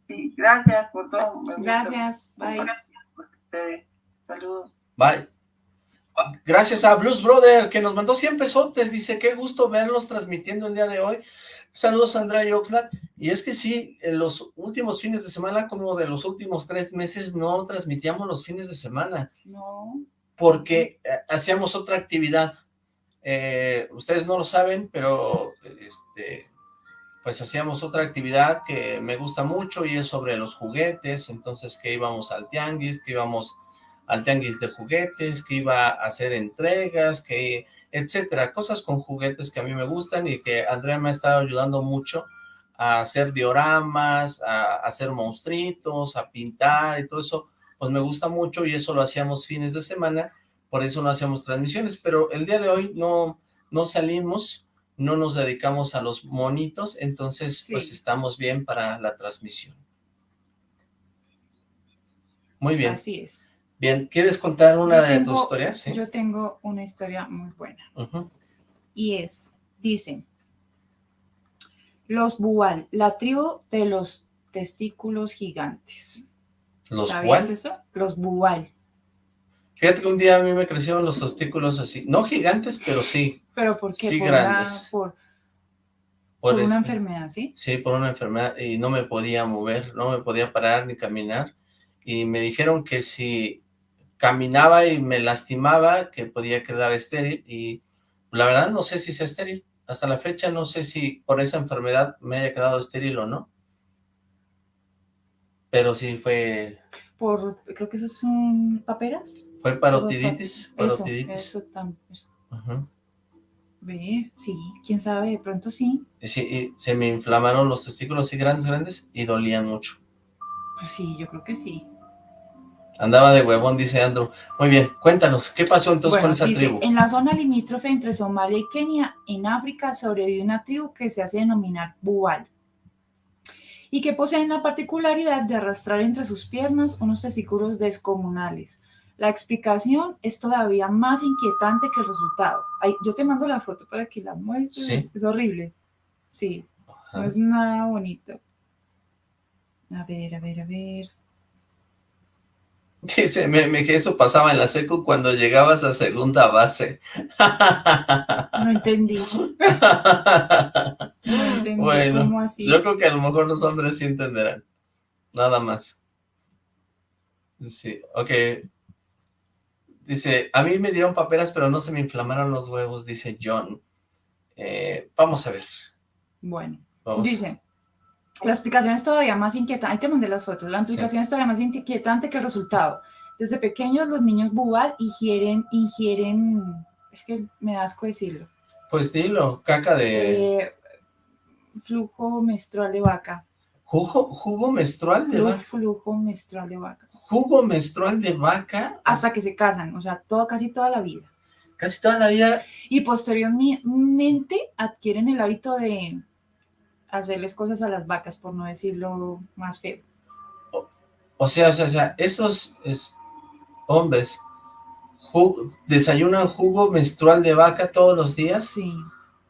Sí, gracias por todo. Gracias, bye. Saludos. Bye. Gracias a Blues Brother, que nos mandó 100 pesotes. Dice, qué gusto verlos transmitiendo el día de hoy. Saludos a Andrea y Oxlack. Y es que sí, en los últimos fines de semana, como de los últimos tres meses, no transmitíamos los fines de semana. No. Porque eh, hacíamos otra actividad. Eh, ustedes no lo saben, pero este, pues hacíamos otra actividad que me gusta mucho y es sobre los juguetes. Entonces que íbamos al tianguis, que íbamos al tianguis de juguetes, que iba a hacer entregas, que etcétera, cosas con juguetes que a mí me gustan y que Andrea me ha estado ayudando mucho a hacer dioramas, a, hacer monstruitos, a pintar y todo eso, pues me gusta mucho y eso lo hacíamos fines de semana, por eso no hacíamos transmisiones, pero el día de hoy no, no salimos, no nos dedicamos a los monitos, entonces pues estamos bien para la transmisión. Muy bien. Así es. Bien, ¿quieres contar una de tus historias? ¿Sí? Yo tengo una historia muy buena. Y es, dicen, los Bual, la tribu de los testículos gigantes. ¿Los ¿Sabías eso? Los Bual. Fíjate que un día a mí me crecieron los testículos así, no gigantes, pero sí. ¿Pero por qué? Sí, por grandes. por, Por, por una este, enfermedad, ¿sí? Sí, por una enfermedad y no me podía mover, no me podía parar ni caminar. Y me dijeron que si caminaba y me lastimaba, que podía quedar estéril y la verdad no sé si sea estéril. Hasta la fecha no sé si por esa enfermedad me haya quedado estéril o no. Pero sí fue... Por, creo que esos son paperas. Fue parotiditis. Eso, parotiditis. eso también. Ujú. Ve, sí, quién sabe, de pronto sí. Y sí, y se me inflamaron los testículos así grandes, grandes y dolían mucho. Pues sí, yo creo que sí. Andaba de huevón, dice Andrew. Muy bien, cuéntanos, ¿qué pasó entonces Bueno, con esa dice, tribu? En la zona limítrofe entre Somalia y Kenia, en África, sobrevive una tribu que se hace denominar Bual y que poseen la particularidad de arrastrar entre sus piernas unos testículos descomunales. La explicación es todavía más inquietante que el resultado. Ay, yo te mando la foto para que la muestres. Sí. Es horrible. Sí, no es nada bonito. A ver, a ver, a ver. <laughs> Dice, me, me- que eso pasaba en la secu cuando llegabas a segunda base. <laughs> No entendí. <laughs> No entendí Bueno, cómo así. Yo creo que a lo mejor los hombres sí entenderán. Nada más. Sí, ok. Dice, a mí me dieron paperas, pero no se me inflamaron los huevos, dice John. Eh, vamos a ver. Bueno, Vamos. dice, la explicación es todavía más inquietante. Ahí te mandé las fotos. La explicación es todavía más inquietante que el resultado. Desde pequeños los niños bubal ingieren, ingieren, es que me da asco decirlo, Pues dilo, caca de... eh, flujo menstrual de vaca. ¿Jugo, jugo menstrual de Flu- vaca? flujo menstrual de vaca. ¿Jugo menstrual de vaca? Hasta que se casan, o sea, todo, casi toda la vida. Casi toda la vida Y posteriormente adquieren el hábito de hacerles cosas a las vacas, por no decirlo más feo. O sea, o sea, o sea, estos es- hombres desayunan jugo menstrual de vaca todos los días Sí,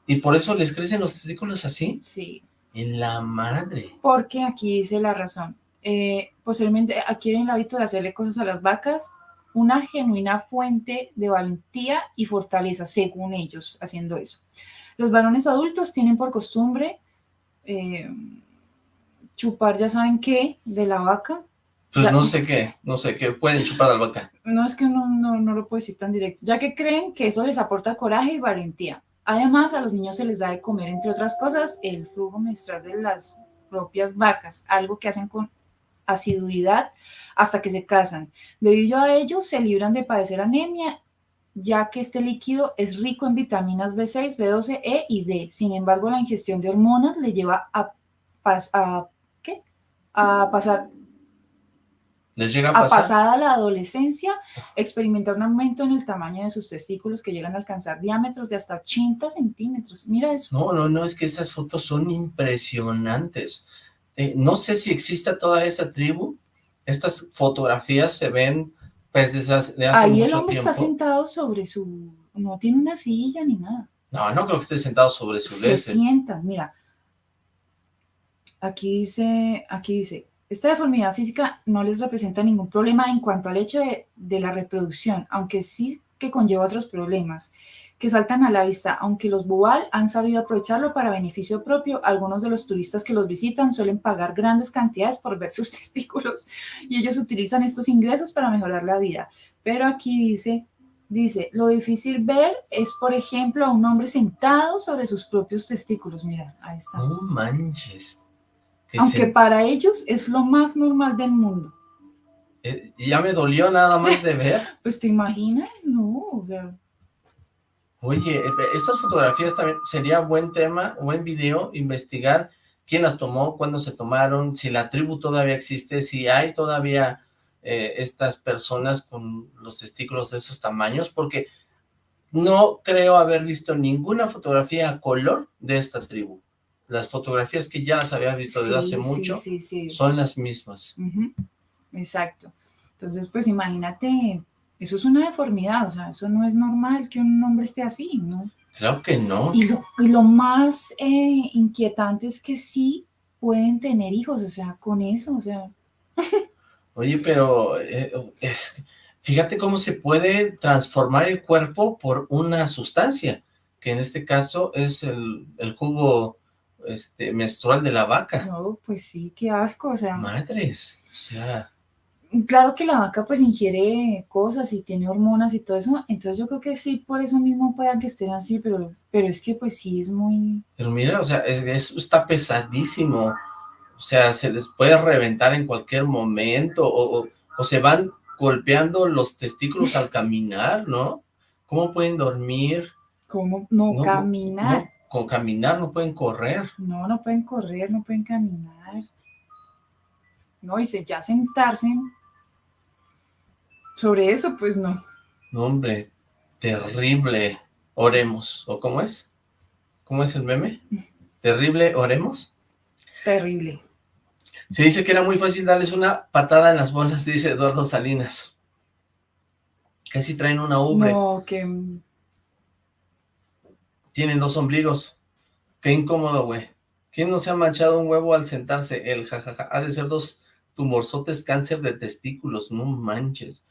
y por eso les crecen los testículos así. sí. En la madre. Porque aquí dice la razón. Eh, posteriormente adquieren el hábito de hacerle cosas a las vacas, una genuina fuente de valentía y fortaleza, según ellos, haciendo eso. Los varones adultos tienen por costumbre eh, chupar, ya saben qué, de la vaca. Pues Ya. no sé qué, no sé qué, pueden chupar a la vaca. No es que no, no, no lo puedo decir tan directo, ya que creen que eso les aporta coraje y valentía. Además, a los niños se les da de comer, entre otras cosas, el flujo menstrual de las propias vacas, algo que hacen con asiduidad hasta que se casan. Debido a ello, se libran de padecer anemia, ya que este líquido es rico en vitaminas B6, B12, E y D. Sin embargo, la ingestión de hormonas le lleva a, pas- a, ¿qué? a pasar Les llega a a pasar. pasada la adolescencia, experimentar un aumento en el tamaño de sus testículos que llegan a alcanzar diámetros de hasta 80 centímetros. Mira eso. No, no, no, es que esas fotos son impresionantes. Eh, no sé si exista toda esa tribu. Estas fotografías se ven Pues de, esas, de hace Ahí el hombre tiempo. está sentado sobre su... No tiene una silla ni nada. No, no creo que esté sentado sobre su Se lese. sienta, mira. Aquí dice, aquí dice, esta deformidad física no les representa ningún problema en cuanto al hecho de, de la reproducción, aunque sí que conlleva otros problemas que saltan a la vista, aunque los Bubal han sabido aprovecharlo para beneficio propio, algunos de los turistas que los visitan suelen pagar grandes cantidades por ver <laughs> sus testículos y ellos utilizan estos ingresos para mejorar la vida. Pero aquí dice, dice, lo difícil ver es, por ejemplo, a un hombre sentado sobre sus propios testículos. Mira, ahí está. No manches. Que Aunque para ellos es lo más normal del mundo. eh, ya me dolió nada más de ver. <laughs> Pues te imaginas, no, o sea, Oye, eh, estas fotografías también sería buen tema, buen video, investigar quién las tomó, cuándo se tomaron, si la tribu todavía existe, si hay todavía eh, estas personas con los testículos de esos tamaños, porque no creo haber visto ninguna fotografía a color de esta tribu. Las fotografías que ya las había visto desde sí, hace mucho sí, sí. son las mismas. Exacto. Entonces, pues imagínate, eso es una deformidad, o sea, eso no es normal que un hombre esté así, ¿no? Creo que no. Y lo, y lo más eh, inquietante es que sí pueden tener hijos, o sea, con eso, o sea, Oye, pero eh, es, fíjate cómo se puede transformar el cuerpo por una sustancia, que en este caso es el, el jugo este, menstrual de la vaca. no, pues sí, qué asco, o sea, Madres, o sea, claro que la vaca pues ingiere cosas y tiene hormonas y todo eso, entonces yo creo que sí, por eso mismo puedan que estén así, pero, pero es que pues sí es muy, pero mira, o sea, es- eso está pesadísimo, o sea, se les puede reventar en cualquier momento, o, o- o se van golpeando los testículos al caminar, ¿no? ¿Cómo pueden dormir? ¿cómo no, No, caminar? No, con caminar no pueden correr. No, no pueden correr, no pueden caminar. No, y se- ya sentarse sobre eso, pues no. No, hombre, terrible. Oremos. ¿O cómo es? ¿Cómo es el meme? Terrible, oremos. Terrible. Se dice que era muy fácil darles una patada en las bolas, dice Eduardo Salinas. Casi traen una ubre. No, que Tienen dos ombligos. Qué incómodo, güey. ¿Quién no se ha manchado un huevo al sentarse? El jajaja. Ha de ser dos tumorzotes cáncer de testículos. No manches.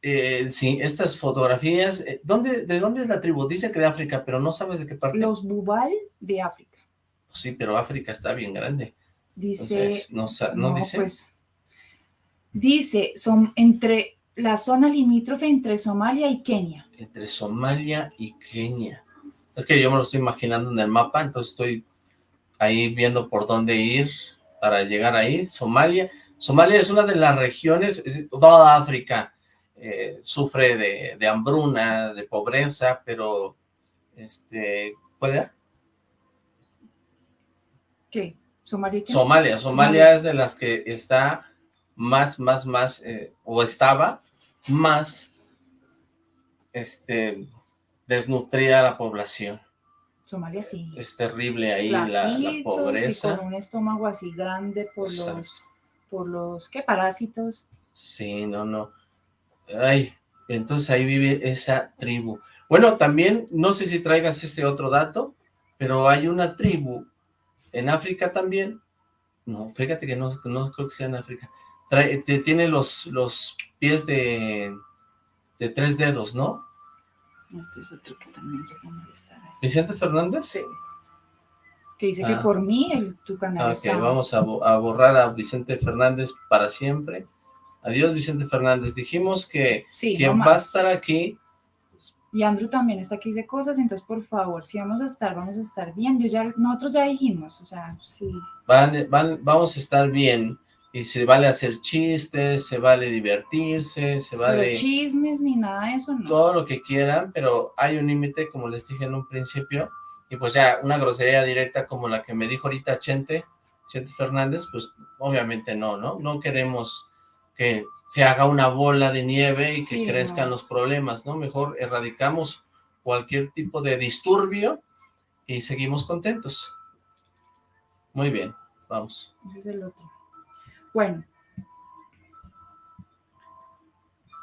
Eh, sí, estas fotografías... eh, ¿dónde, ¿De dónde es la tribu? Dice que de África, pero no sabes de qué parte. los Bubal de África. Sí, pero África está bien grande. Dice, Entonces, no, no dice. pues, dice, son entre la zona limítrofe entre Somalia y Kenia. Entre Somalia y Kenia. Es que yo me lo estoy imaginando en el mapa, entonces estoy ahí viendo por dónde ir para llegar ahí. Somalia. Somalia es una de las regiones, es- toda África eh, sufre de, de hambruna, de pobreza, pero, este, ¿cuál era? ¿Qué? Somalia. Somalia, Somalia Somalia. es de las que está más, más, más, eh, o estaba más, este, desnutrida la población. Somalia sí. Es terrible ahí la, la Flaquitos y pobreza. con un estómago así grande por los, por los, ¿qué? Parásitos. Sí, no, no. Ay, entonces ahí vive esa tribu. Bueno, también, no sé si traigas ese otro dato, pero hay una tribu en África también. No, fíjate que no, no creo que sea en África. Trae- te- tiene los, los pies de, de tres dedos, ¿no? Este es otro que también llega a molestar. ahí. Vicente Fernández. Sí. Que dice que Ah. por mí el, tu canal Ok, está... vamos a, bo- a borrar a Vicente Fernández para siempre. Adiós, Vicente Fernández. Dijimos que Sí, no quien más. va a estar aquí Y Andrew también está aquí dice cosas, entonces por favor, si vamos a estar, vamos a estar bien. Yo ya, nosotros ya dijimos, o sea, sí. van, van, vamos a estar bien y se vale hacer chistes, se vale divertirse, se Pero vale chismes ni nada de eso, no. todo lo que quieran, pero hay un límite, como les dije en un principio, y pues ya una grosería directa como la que me dijo ahorita Chente, Chente Fernández, pues obviamente no, ¿no? No queremos que se haga una bola de nieve y que Sí, crezcan no. los problemas, ¿no? Mejor erradicamos cualquier tipo de disturbio y seguimos contentos. Muy bien, vamos. Ese es el otro. Bueno.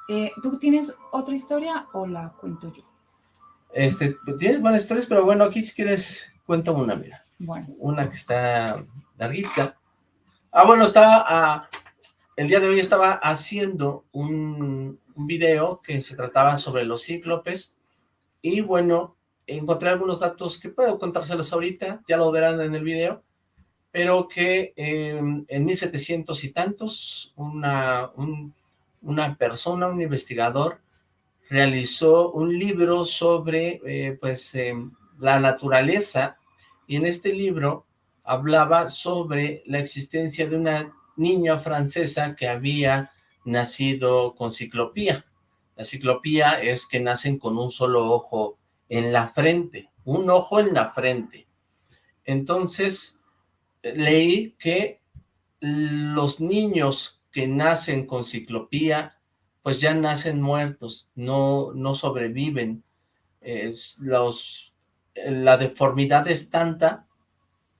Eh, ¿Tú tienes otra historia o la cuento yo? Este, tienes buenas historias, pero bueno, aquí si quieres, cuéntame una, mira. Bueno. Una que está larguita. Ah, bueno, estaba, ah, el día de hoy estaba haciendo un, video que se trataba sobre los cíclopes, y bueno, encontré algunos datos que puedo contárselos ahorita, ya lo verán en el video, pero que eh, en 1700 y tantos, una, una persona, un investigador, realizó un libro sobre eh, pues em, la naturaleza y en este libro hablaba sobre la existencia de una niña francesa que había nacido con ciclopía. La ciclopía es que nacen con un solo ojo en la frente, un ojo en la frente. Entonces, leí que los niños que nacen con ciclopía pues ya nacen muertos, no, no sobreviven. los, la deformidad es tanta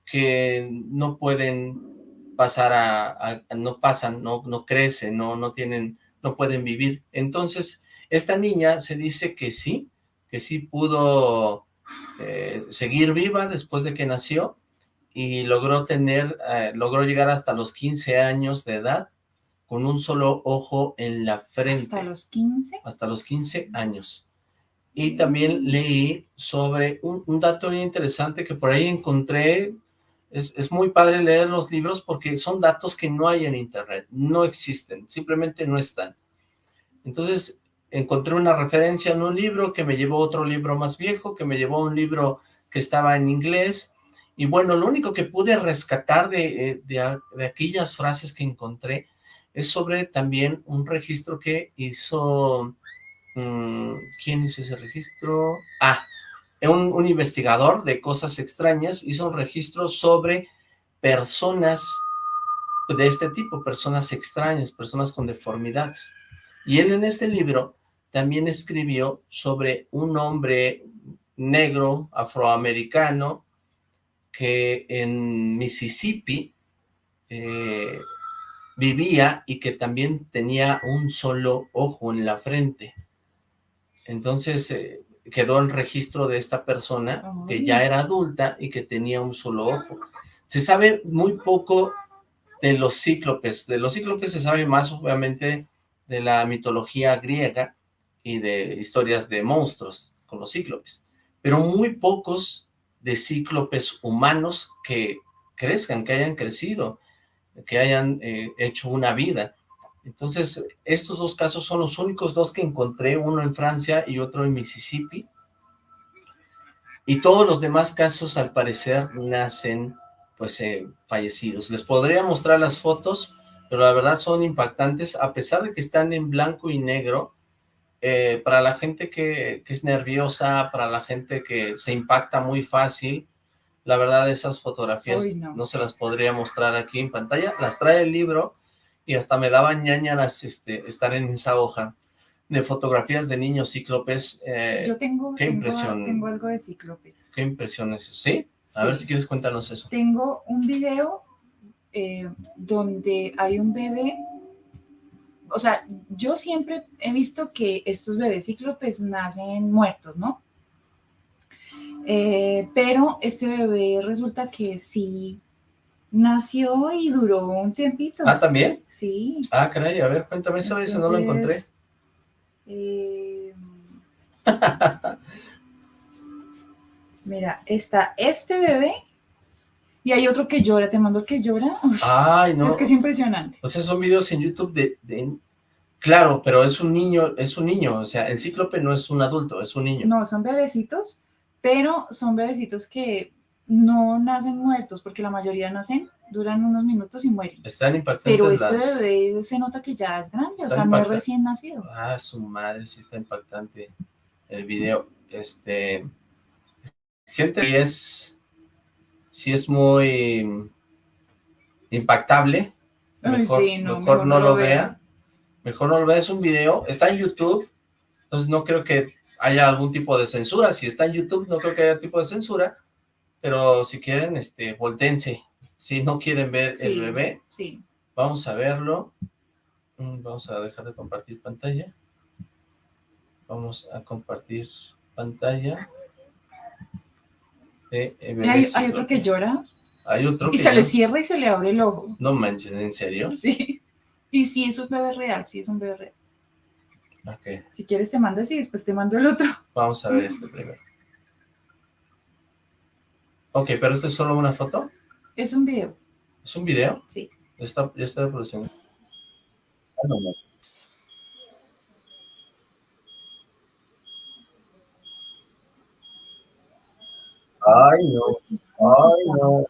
que no pueden pasar a, no pasan, no, no crecen, no, no tienen, no pueden vivir. Entonces, esta niña se dice que sí, que sí pudo eh, seguir viva después de que nació y logró tener, eh, logró llegar hasta los 15 años de edad con un solo ojo en la frente. ¿Hasta los 15? Hasta los 15 años. Y también leí sobre un, dato muy interesante que por ahí encontré. Es, es, muy padre leer los libros porque son datos que no hay en internet, no existen, simplemente no están. Entonces encontré una referencia en un libro que me llevó a otro libro más viejo, que me llevó a un libro que estaba en inglés, y bueno, lo único que pude rescatar de, eh, de, aquellas frases que encontré es sobre también un registro que hizo... Mm, ¿Quién hizo ese registro? Ah, un, investigador de cosas extrañas hizo un registro sobre personas de este tipo, personas extrañas, personas con deformidades. Y él en este libro también escribió sobre un hombre negro, afroamericano, que en Mississippi eh, vivía y que también tenía un solo ojo en la frente. Entonces eh, quedó en registro de esta persona que ya era adulta y que tenía un solo ojo. Se sabe muy poco de los cíclopes. De los cíclopes se sabe más obviamente de la mitología griega y de historias de monstruos con los cíclopes, pero muy pocos de cíclopes humanos que crezcan, que hayan crecido que hayan eh, hecho una vida. Entonces, estos dos casos son los únicos dos que encontré, uno en Francia y otro en Mississippi. Y todos los demás casos, al parecer, nacen, pues, eh, fallecidos. Les podría mostrar las fotos, pero la verdad son impactantes, a pesar de que están en blanco y negro, eh, para la gente que, que, es nerviosa, para la gente que se impacta muy fácil, la verdad, esas fotografías no. se las podría mostrar aquí en pantalla. Las trae el libro y hasta me daban ñañaras este, estar en esa hoja de fotografías de niños cíclopes. Eh, Yo tengo, qué impresión. tengo algo de cíclopes. Qué impresión es eso, ¿sí? A ver si quieres cuéntanos eso. Tengo un video eh, donde hay un bebé, o sea, yo siempre he visto que estos bebés cíclopes nacen muertos, ¿no? Eh, pero este bebé resulta que sí nació y duró un tiempito. ¿Ah, también? Sí. Ah, caray, a ver, cuéntame esa vez, no lo encontré. Eh, mira, está este bebé y hay otro que llora, te mando el que llora. Ay, no. Es que es impresionante. O sea, son videos en YouTube de, de, Claro, pero es un niño, es un niño, o sea, el cíclope no es un adulto, es un niño. No, son bebecitos pero son bebecitos que no nacen muertos, porque la mayoría nacen, duran unos minutos y mueren. Están impactantes Pero este bebé se nota que ya es grande, o sea, no es recién nacido. Ah, su madre, sí está impactante el video. Este, gente, y es, sí es muy impactable, mejor, no, mejor, no, lo vea. Mejor no lo vea, es un video, está en YouTube, entonces no creo que haya algún tipo de censura. Si está en YouTube, no creo que haya tipo de censura, pero si quieren, este, voltense. Si no quieren ver el bebé, sí. vamos a verlo. Mm, vamos a dejar de compartir pantalla. Vamos a compartir pantalla. De Y hay, otro que llora Hay otro y que se le cierra y se le abre el ojo. No manches, ¿en serio? <laughs> Sí. Y sí, es un bebé real, sí, es un bebé real. Ok, Si quieres te mando ese y después te mando el otro. vamos a ver este <laughs> primero. Ok, pero ¿esto es solo una foto? Es un video, ¿Es un video? sí. Ya está, ya está reproduciendo. Ah, no, no. Ay, no. Ay, no.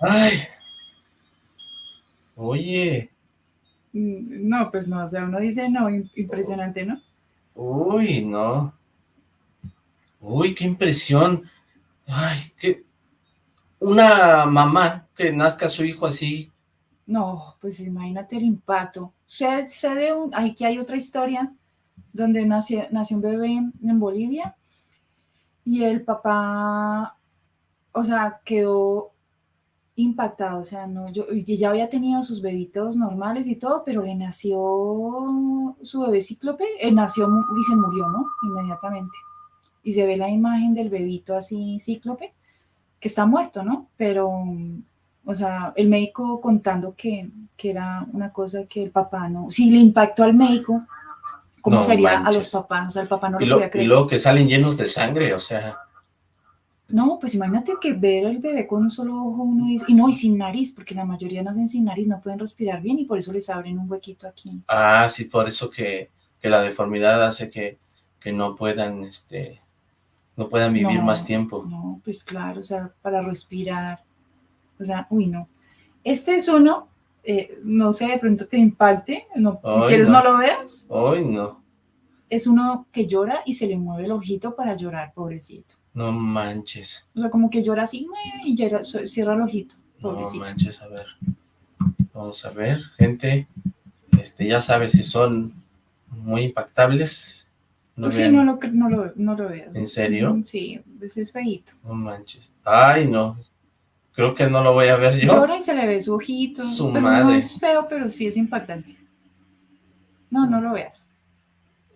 Ay. Oye. Mm, No, pues no, o sea, uno dice no, im- impresionante, ¿no? Uy, no. Uy, qué impresión. Ay, qué... Una mamá que nazca su hijo así. No, pues imagínate el impacto. Sé, sé de un, aquí hay otra historia donde nació, nació un bebé en, Bolivia y el papá, o sea, quedó impactado, o sea, no, yo, ya había tenido sus bebitos normales y todo, pero le nació su bebé cíclope, él nació y se murió, ¿no? Inmediatamente. Y se ve la imagen del bebito así cíclope, que está muerto, ¿no? Pero, o sea, el médico contando que, que era una cosa que el papá no, si le impactó al médico, ¿cómo No sería a los papás? O sea, el papá no Y, lo lo- podía y creer. luego que salen llenos de sangre, o sea... No, pues imagínate que ver al bebé con un solo ojo, uno dice, y no, y sin nariz, porque la mayoría nacen sin nariz, no pueden respirar bien y por eso les abren un huequito aquí. Ah, sí, por eso que, que la deformidad hace que, que no puedan, este, no puedan vivir No, más tiempo. No, pues claro, o sea, para respirar. O sea, uy, no. Este es uno, eh, no sé, de pronto te impacte, no, si quieres no. no. lo veas. Ay, no, Es uno que llora y se le mueve el ojito para llorar, pobrecito. no manches, O sea, como que llora así y llora- cierra el ojito, no pobrecito. manches, a ver. Vamos a ver, gente, este, ya sabes si son muy impactables. No Tú sí, no lo, no lo, no lo veas. ¿En serio? Sí, ese es feíto. no manches. Ay, no, creo que no lo voy a ver yo. Llora y se le ve su ojito. Su pero no madre. es feo, pero sí es impactante. No, no lo veas.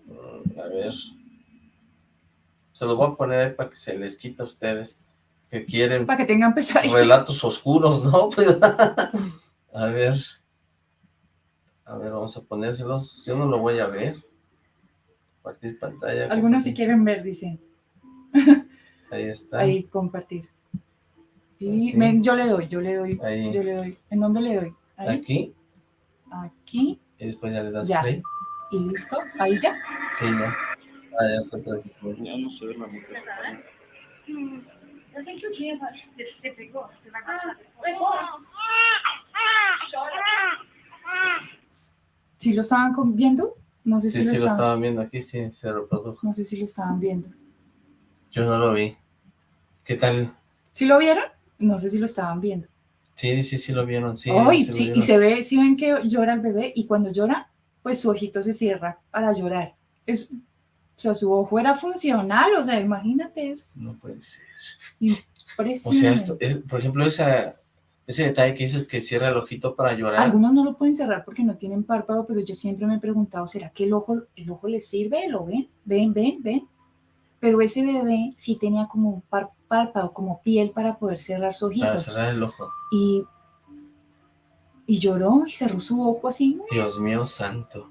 Mm, A ver. Se los voy a poner ahí para que se les quite a ustedes que quieren Para que tengan pesadilla. relatos oscuros, ¿no? <laughs> Pues, a ver. A ver, vamos a ponérselos. Yo no lo voy a ver. Compartir pantalla. Algunos si compartir. quieren ver, dicen. <laughs> Ahí está. Ahí, compartir. Y ven, yo le doy, yo le doy, Ahí. yo le doy. ¿En dónde le doy? Ahí, Aquí. aquí, Y después ya le das Ya. play. y listo. Ahí ya. Sí, ya. Ah, ya está. Ya no se ve la mujer. ¿Sí lo estaban viendo? No sé Sí, si sí, lo lo estaban. estaban viendo aquí, sí, se reprodujo. No sé si lo estaban viendo. Yo no lo vi. ¿Qué tal? ¿Sí lo vieron? No sé si lo estaban viendo. Sí, sí, sí lo vieron, sí. Sí lo sí, y se ve, si ven que llora el bebé y cuando llora, pues su ojito se cierra para llorar. Es, o sea, su ojo era funcional, o sea, imagínate eso. No puede ser. Impresionante. O sea, esto, es- por ejemplo, esa, ese detalle que dices que cierra el ojito para llorar. Algunos no lo pueden cerrar porque no tienen párpado, pero yo siempre me he preguntado, ¿será que el ojo, el ojo les sirve? ¿Lo ven? ¿Ven, ven, ven? Pero ese bebé sí tenía como un par- párpado, como piel para poder cerrar su ojito. Para cerrar el ojo. Y, y lloró y cerró su ojo así. Dios mío santo.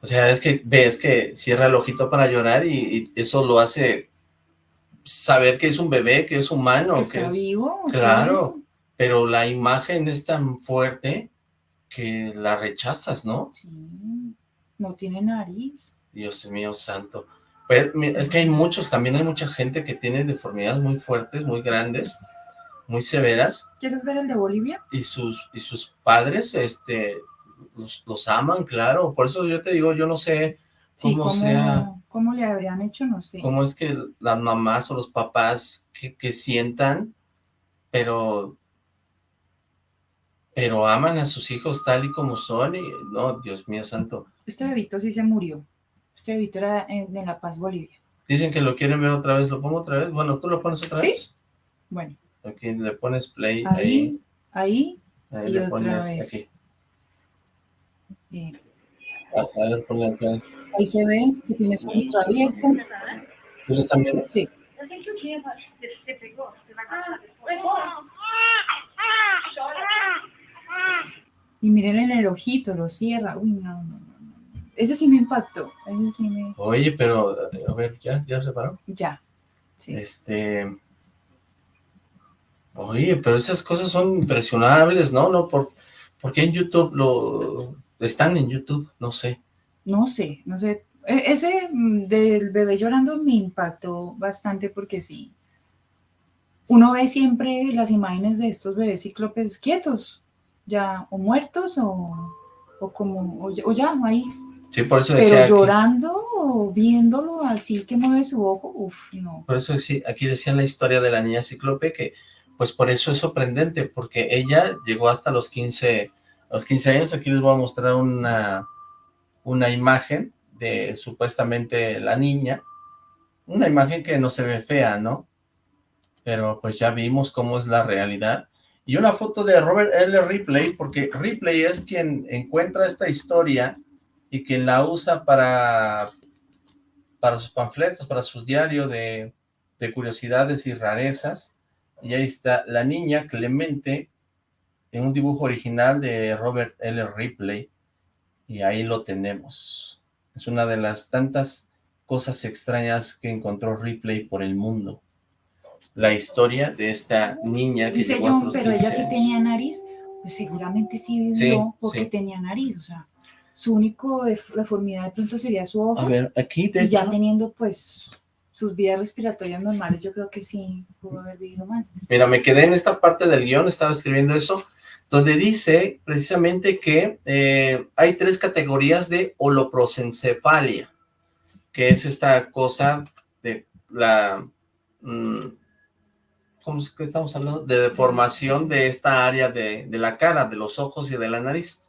O sea, es que ves que cierra el ojito para llorar y, y eso lo hace saber que es un bebé, que es humano. que que está es- vivo. o sea, Claro, pero la imagen es tan fuerte que la rechazas, ¿no? Sí, no tiene nariz. Dios mío santo. Pues, es que hay muchos, también hay mucha gente que tiene deformidades muy fuertes, muy grandes, muy severas, ¿Quieres ver el de Bolivia? y sus, y sus padres, este, los, los aman, claro. Por eso yo te digo, yo no sé Sí, cómo ¿cómo, sea, cómo le habrían hecho? No sé. cómo es que las mamás o los papás que, que sientan, pero, pero aman a sus hijos tal y como son, y no, Dios mío santo. Este bebito sí se murió. Este bebito era en, en La Paz, Bolivia. Dicen que lo quieren ver otra vez, ¿lo pongo otra vez? Bueno, ¿tú lo pones otra ¿Sí? vez? Bueno, Aquí le pones play ahí, ahí, ahí, ahí y le otra pones vez. aquí. Eh, A, ver, ponle acá. ahí se ve que tiene su ojito abierto. ¿Ustedes están viendo? Sí. Y miren en el ojito, lo cierra. Uy, no, no, no. Ese sí me impactó. Ese sí me... Oye, pero, a ver, ¿ya, ya se paró? Ya. Sí. Este... Oye, pero esas cosas son impresionables, ¿no? No, por, ¿por qué en YouTube lo... Están en YouTube, no sé. No sé, no sé. E- Ese mm, del bebé llorando me impactó bastante porque sí. Uno ve siempre las imágenes de estos bebés cíclopes quietos, ya o muertos o, o como, o, ya- o ya, ahí. Sí, por eso Pero decía... aquí- llorando o viéndolo así que mueve su ojo, uff, no. Por eso sí, aquí decían la historia de la niña cíclope que, pues por eso es sorprendente, porque ella llegó hasta los 15, los 15 años. Aquí les voy a mostrar una, una imagen de supuestamente la niña. Una imagen que no se ve fea, ¿no? Pero pues ya vimos cómo es la realidad. Y una foto de Robert L. Ripley, porque Ripley es quien encuentra esta historia y quien la usa para, para sus panfletos, para sus diarios de, de curiosidades y rarezas. Y ahí está la niña Clemente en un dibujo original de Robert L. Ripley. Y ahí lo tenemos. Es una de las tantas cosas extrañas que encontró Ripley por el mundo. La historia de esta niña que Dice llegó hasta John, los pero 15 ella sí años. tenía nariz, pues seguramente sí vivió Sí, porque sí. tenía nariz, o sea, su único def- deformidad de pronto sería su ojo. A ver, aquí de y ya teniendo pues sus vías respiratorias normales, yo creo que sí pudo haber vivido más. Mira, me quedé en esta parte del guion, estaba escribiendo eso, donde dice precisamente que eh, hay tres categorías de holoprosencefalia, que es esta cosa de la... mm, ¿Cómo es que estamos hablando? De deformación de esta área de, de la cara, de los ojos y de la nariz.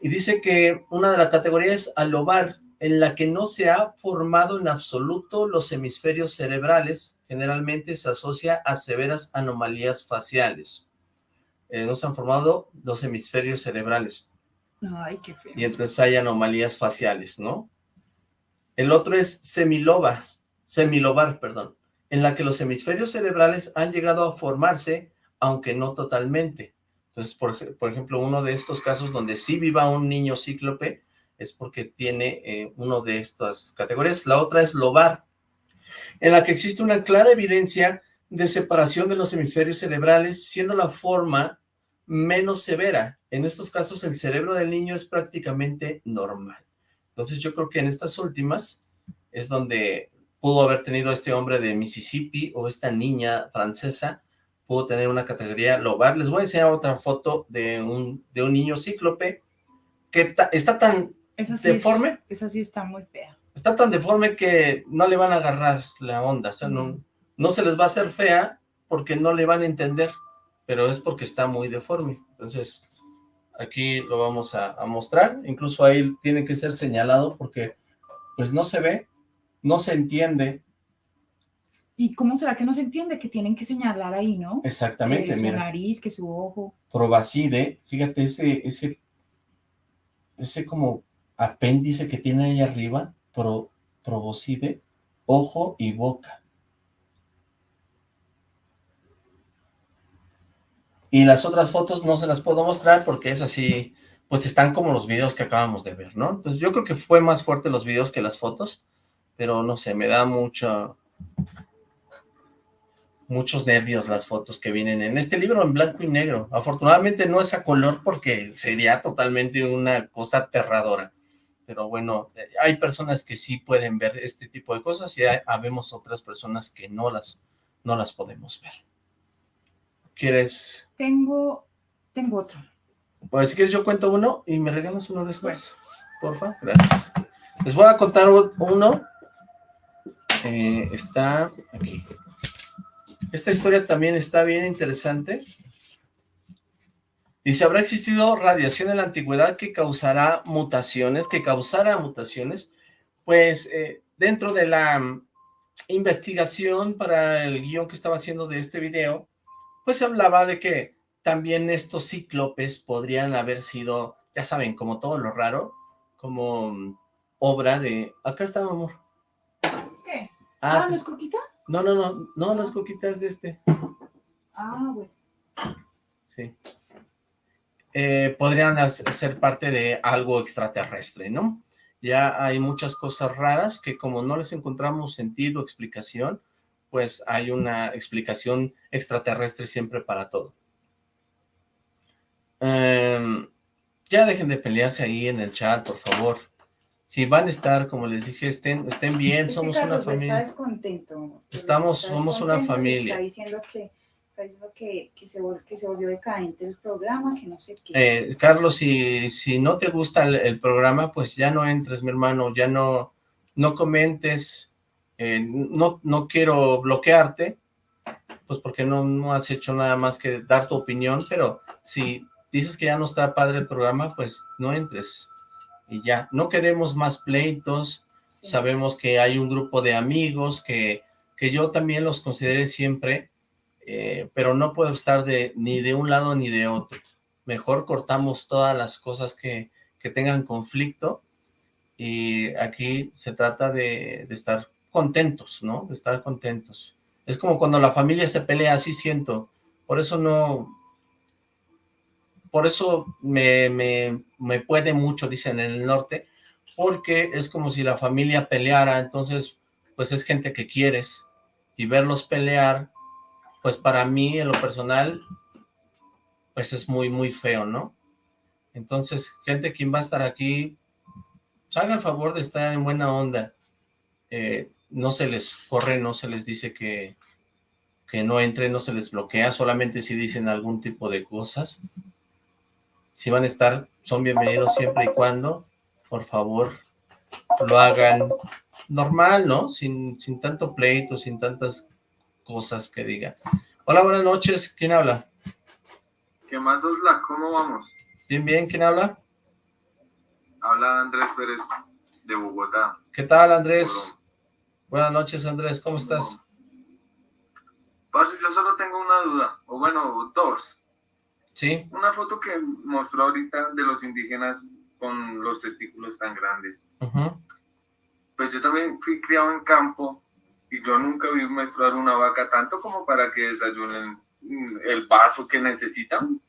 Y dice que una de las categorías es alobar, en la que no se ha formado en absoluto los hemisferios cerebrales, generalmente se asocia a severas anomalías faciales. Eh, no se han formado los hemisferios cerebrales Ay, qué feo. y entonces hay anomalías faciales, ¿no? El otro es semilobas, semilobar, perdón, en la que los hemisferios cerebrales han llegado a formarse, aunque no totalmente. Entonces, por, por ejemplo, uno de estos casos donde sí viva un niño cíclope es porque tiene eh, uno de estas categorías. La otra es lobar, en la que existe una clara evidencia de separación de los hemisferios cerebrales, siendo la forma menos severa. En estos casos, el cerebro del niño es prácticamente normal. Entonces, yo creo que en estas últimas es donde pudo haber tenido este hombre de Mississippi o esta niña francesa, pudo tener una categoría lobar. Les voy a enseñar otra foto de un, de un niño cíclope que ta- está tan Esa sí, es- deforme. esa sí está muy fea. está tan deforme que no le van a agarrar la onda, o sea, no, no se les va a hacer fea porque no le van a entender, pero es porque está muy deforme. Entonces, aquí lo vamos a, a mostrar, incluso ahí tiene que ser señalado porque pues no se ve, no se entiende ¿Y cómo será que no se entiende que tienen que señalar ahí, no? exactamente, que su mira, nariz, que su ojo. probacide, fíjate ese, ese, ese como apéndice que tiene ahí arriba, pro, proboscide, ojo y boca. Y las otras fotos no se las puedo mostrar porque es así, pues están como los videos que acabamos de ver, ¿no? Entonces yo creo que fue más fuerte los videos que las fotos, pero no sé, me da mucha, muchos nervios las fotos que vienen en este libro en blanco y negro. Afortunadamente no es a color porque sería totalmente una cosa aterradora. Pero bueno, eh, hay personas que sí pueden ver este tipo de cosas y hay, habemos otras personas que no las, no las podemos ver. ¿Quieres? Tengo, tengo otro. Pues si quieres yo cuento uno y me regalas uno de estos. Porfa, gracias. Les voy a contar uno. Eh, está aquí. Esta historia también está bien interesante. Dice, ¿habrá existido radiación en la antigüedad que causará mutaciones, que causara mutaciones? Pues eh, dentro de la mm, investigación para el guion que estaba haciendo de este video, pues se hablaba de que también estos cíclopes podrían haber sido ya saben, como todo lo raro, como mm, obra de... Acá está, amor. Ah, Ah, ¿no es coquita? no, no, no, no, no es coquita, es de este. Ah, bueno. Sí. Eh, podrían ser parte de algo extraterrestre, ¿no? Ya hay muchas cosas raras que como no les encontramos sentido, explicación, pues hay una explicación extraterrestre siempre para todo. Em, ya dejen de pelearse ahí en el chat, por favor. Si van a estar, como les dije, estén, estén bien, somos una Carlos está familia. descontento. Estamos- Está somos una familia. Está diciendo que, está diciendo que, que, se, vol- que se volvió decadente el programa, que no sé qué. Eh, Carlos, si, si no te gusta el, el programa, pues ya no entres, mi hermano, ya no, no comentes, eh, no, no quiero bloquearte, pues porque no, no has hecho nada más que dar tu opinión, pero si dices que ya no está padre el programa, pues no entres, y ya, no queremos más pleitos, Sí. sabemos que hay un grupo de amigos que, que yo también los consideré siempre, eh, pero no puedo estar de, ni de un lado ni de otro. Mejor cortamos todas las cosas que, que tengan conflicto y aquí se trata de, de estar contentos, ¿no? De estar contentos. Es como cuando la familia se pelea, así siento. Por eso no... Por eso me, me, puede mucho, dicen en el norte, porque es como si la familia peleara, entonces, pues es gente que quieres, y verlos pelear, pues para mí, en lo personal, pues es muy, muy feo, ¿no? Entonces, gente, quien va a estar aquí, pues haga el favor de estar en buena onda, Eh, no se les corre, no se les dice que, que no entre, no se les bloquea, solamente si dicen algún tipo de cosas, si van a estar, son bienvenidos siempre y cuando, por favor, lo hagan normal, ¿no? Sin, sin tanto pleito, sin tantas cosas que digan. Hola, buenas noches, ¿quién habla? ¿Qué más, Osla? ¿Cómo vamos? Bien, bien, ¿quién habla? Habla Andrés Pérez de Bogotá. ¿Qué tal, Andrés? Buenas noches, Andrés, ¿cómo estás? Yo solo tengo una duda, o bueno, dos. Sí, Una foto que mostró ahorita de los indígenas con los testículos tan grandes. Pues yo también fui criado en campo y yo nunca vi menstruar una vaca tanto como para que desayunen el vaso que necesitan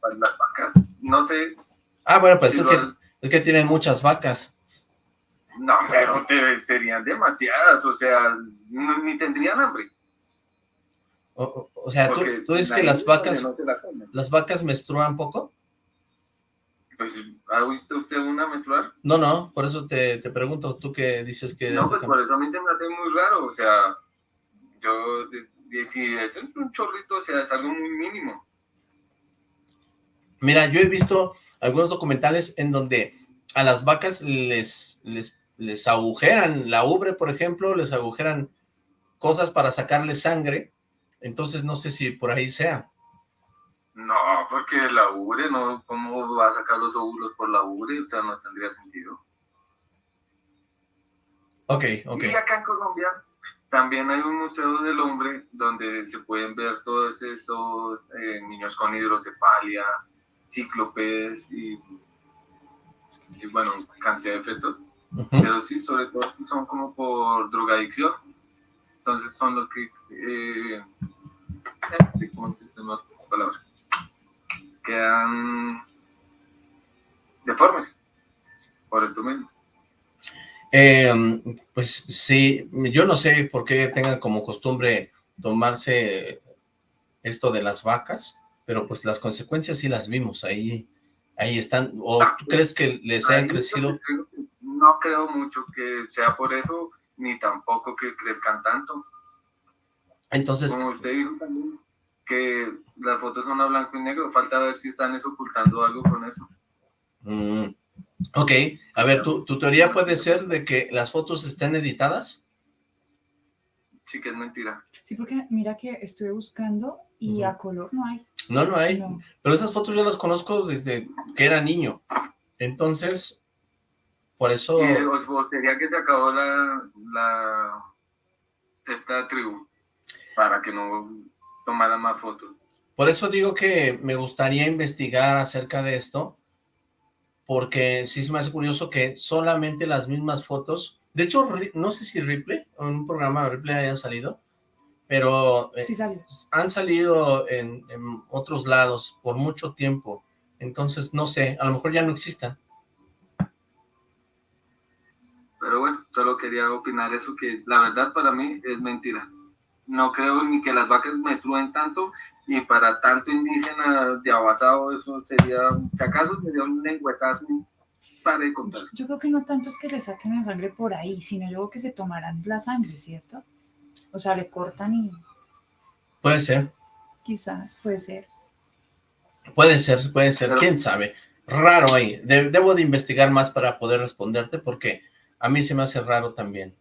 para las vacas. No sé, Ah, bueno, pues si es lo que, es que tienen muchas vacas. no, pero te- serían demasiadas, o sea, ni tendrían hambre. O, sea, ¿tú, tú dices la que las vacas, no la las vacas menstruan poco? Pues, ¿ha visto usted una menstruar? No, no, por eso te, te pregunto, tú que dices que... No, pues por eso a mí se me hace muy raro, o sea, yo, si es un chorrito, o sea, es algo muy mínimo. Mira, yo he visto algunos documentales en donde a las vacas les, les, les agujeran la ubre, por ejemplo, les agujeran cosas para sacarle sangre, entonces no sé si por ahí sea. No, porque la ubre, no, ¿cómo va a sacar los óvulos por la ubre? O sea, no tendría sentido. Ok, ok. Y acá en Colombia también hay un museo del hombre donde se pueden ver todos esos eh, niños con hidrocefalia, cíclopes y, y, bueno, cantidad de fetos. Ujú. pero sí, sobre todo son como por drogadicción. Entonces son los que, eh, ¿cómo se llama la palabra? Quedan deformes por esto mismo. Eh, pues sí, yo no sé por qué tengan como costumbre tomarse esto de las vacas, pero pues las consecuencias sí las vimos, ahí, ahí están. ¿O tú crees que les hayan crecido? No creo mucho que sea por eso, ni tampoco que crezcan tanto. Entonces, Como usted dijo también, que las fotos son a blanco y negro, falta ver si están es ocultando algo con eso. mm, ok, a ver, ¿tu, ¿tu teoría puede ser de que las fotos estén editadas? Sí que es mentira. Sí, porque mira que estuve buscando y a color no hay. No, no hay, No. pero esas fotos yo las conozco desde que era niño, entonces, por eso... Y, o, o sería que se acabó la, la esta tribu para que no tomaran más fotos. Por eso digo que me gustaría investigar acerca de esto, porque sí se me hace curioso que solamente las mismas fotos, de hecho, no sé si Ripley, en un programa de Ripley hayan salido, pero eh, sí han salido en, en, otros lados por mucho tiempo, entonces no sé, a lo mejor ya no existan. Pero bueno, solo quería opinar eso, que la verdad para mí es mentira. No creo ni que las vacas menstruen tanto, y para tanto indígena de abasado, eso sería, si acaso sería un lengüetazo para de contar. Yo creo que no tanto es que le saquen la sangre por ahí, sino yo creo que se tomarán la sangre, ¿cierto? O sea, le cortan y... Puede ser. Quizás, puede ser. Puede ser, puede ser, quién sabe. Raro ahí. debo de investigar más para poder responderte porque a mí se me hace raro también.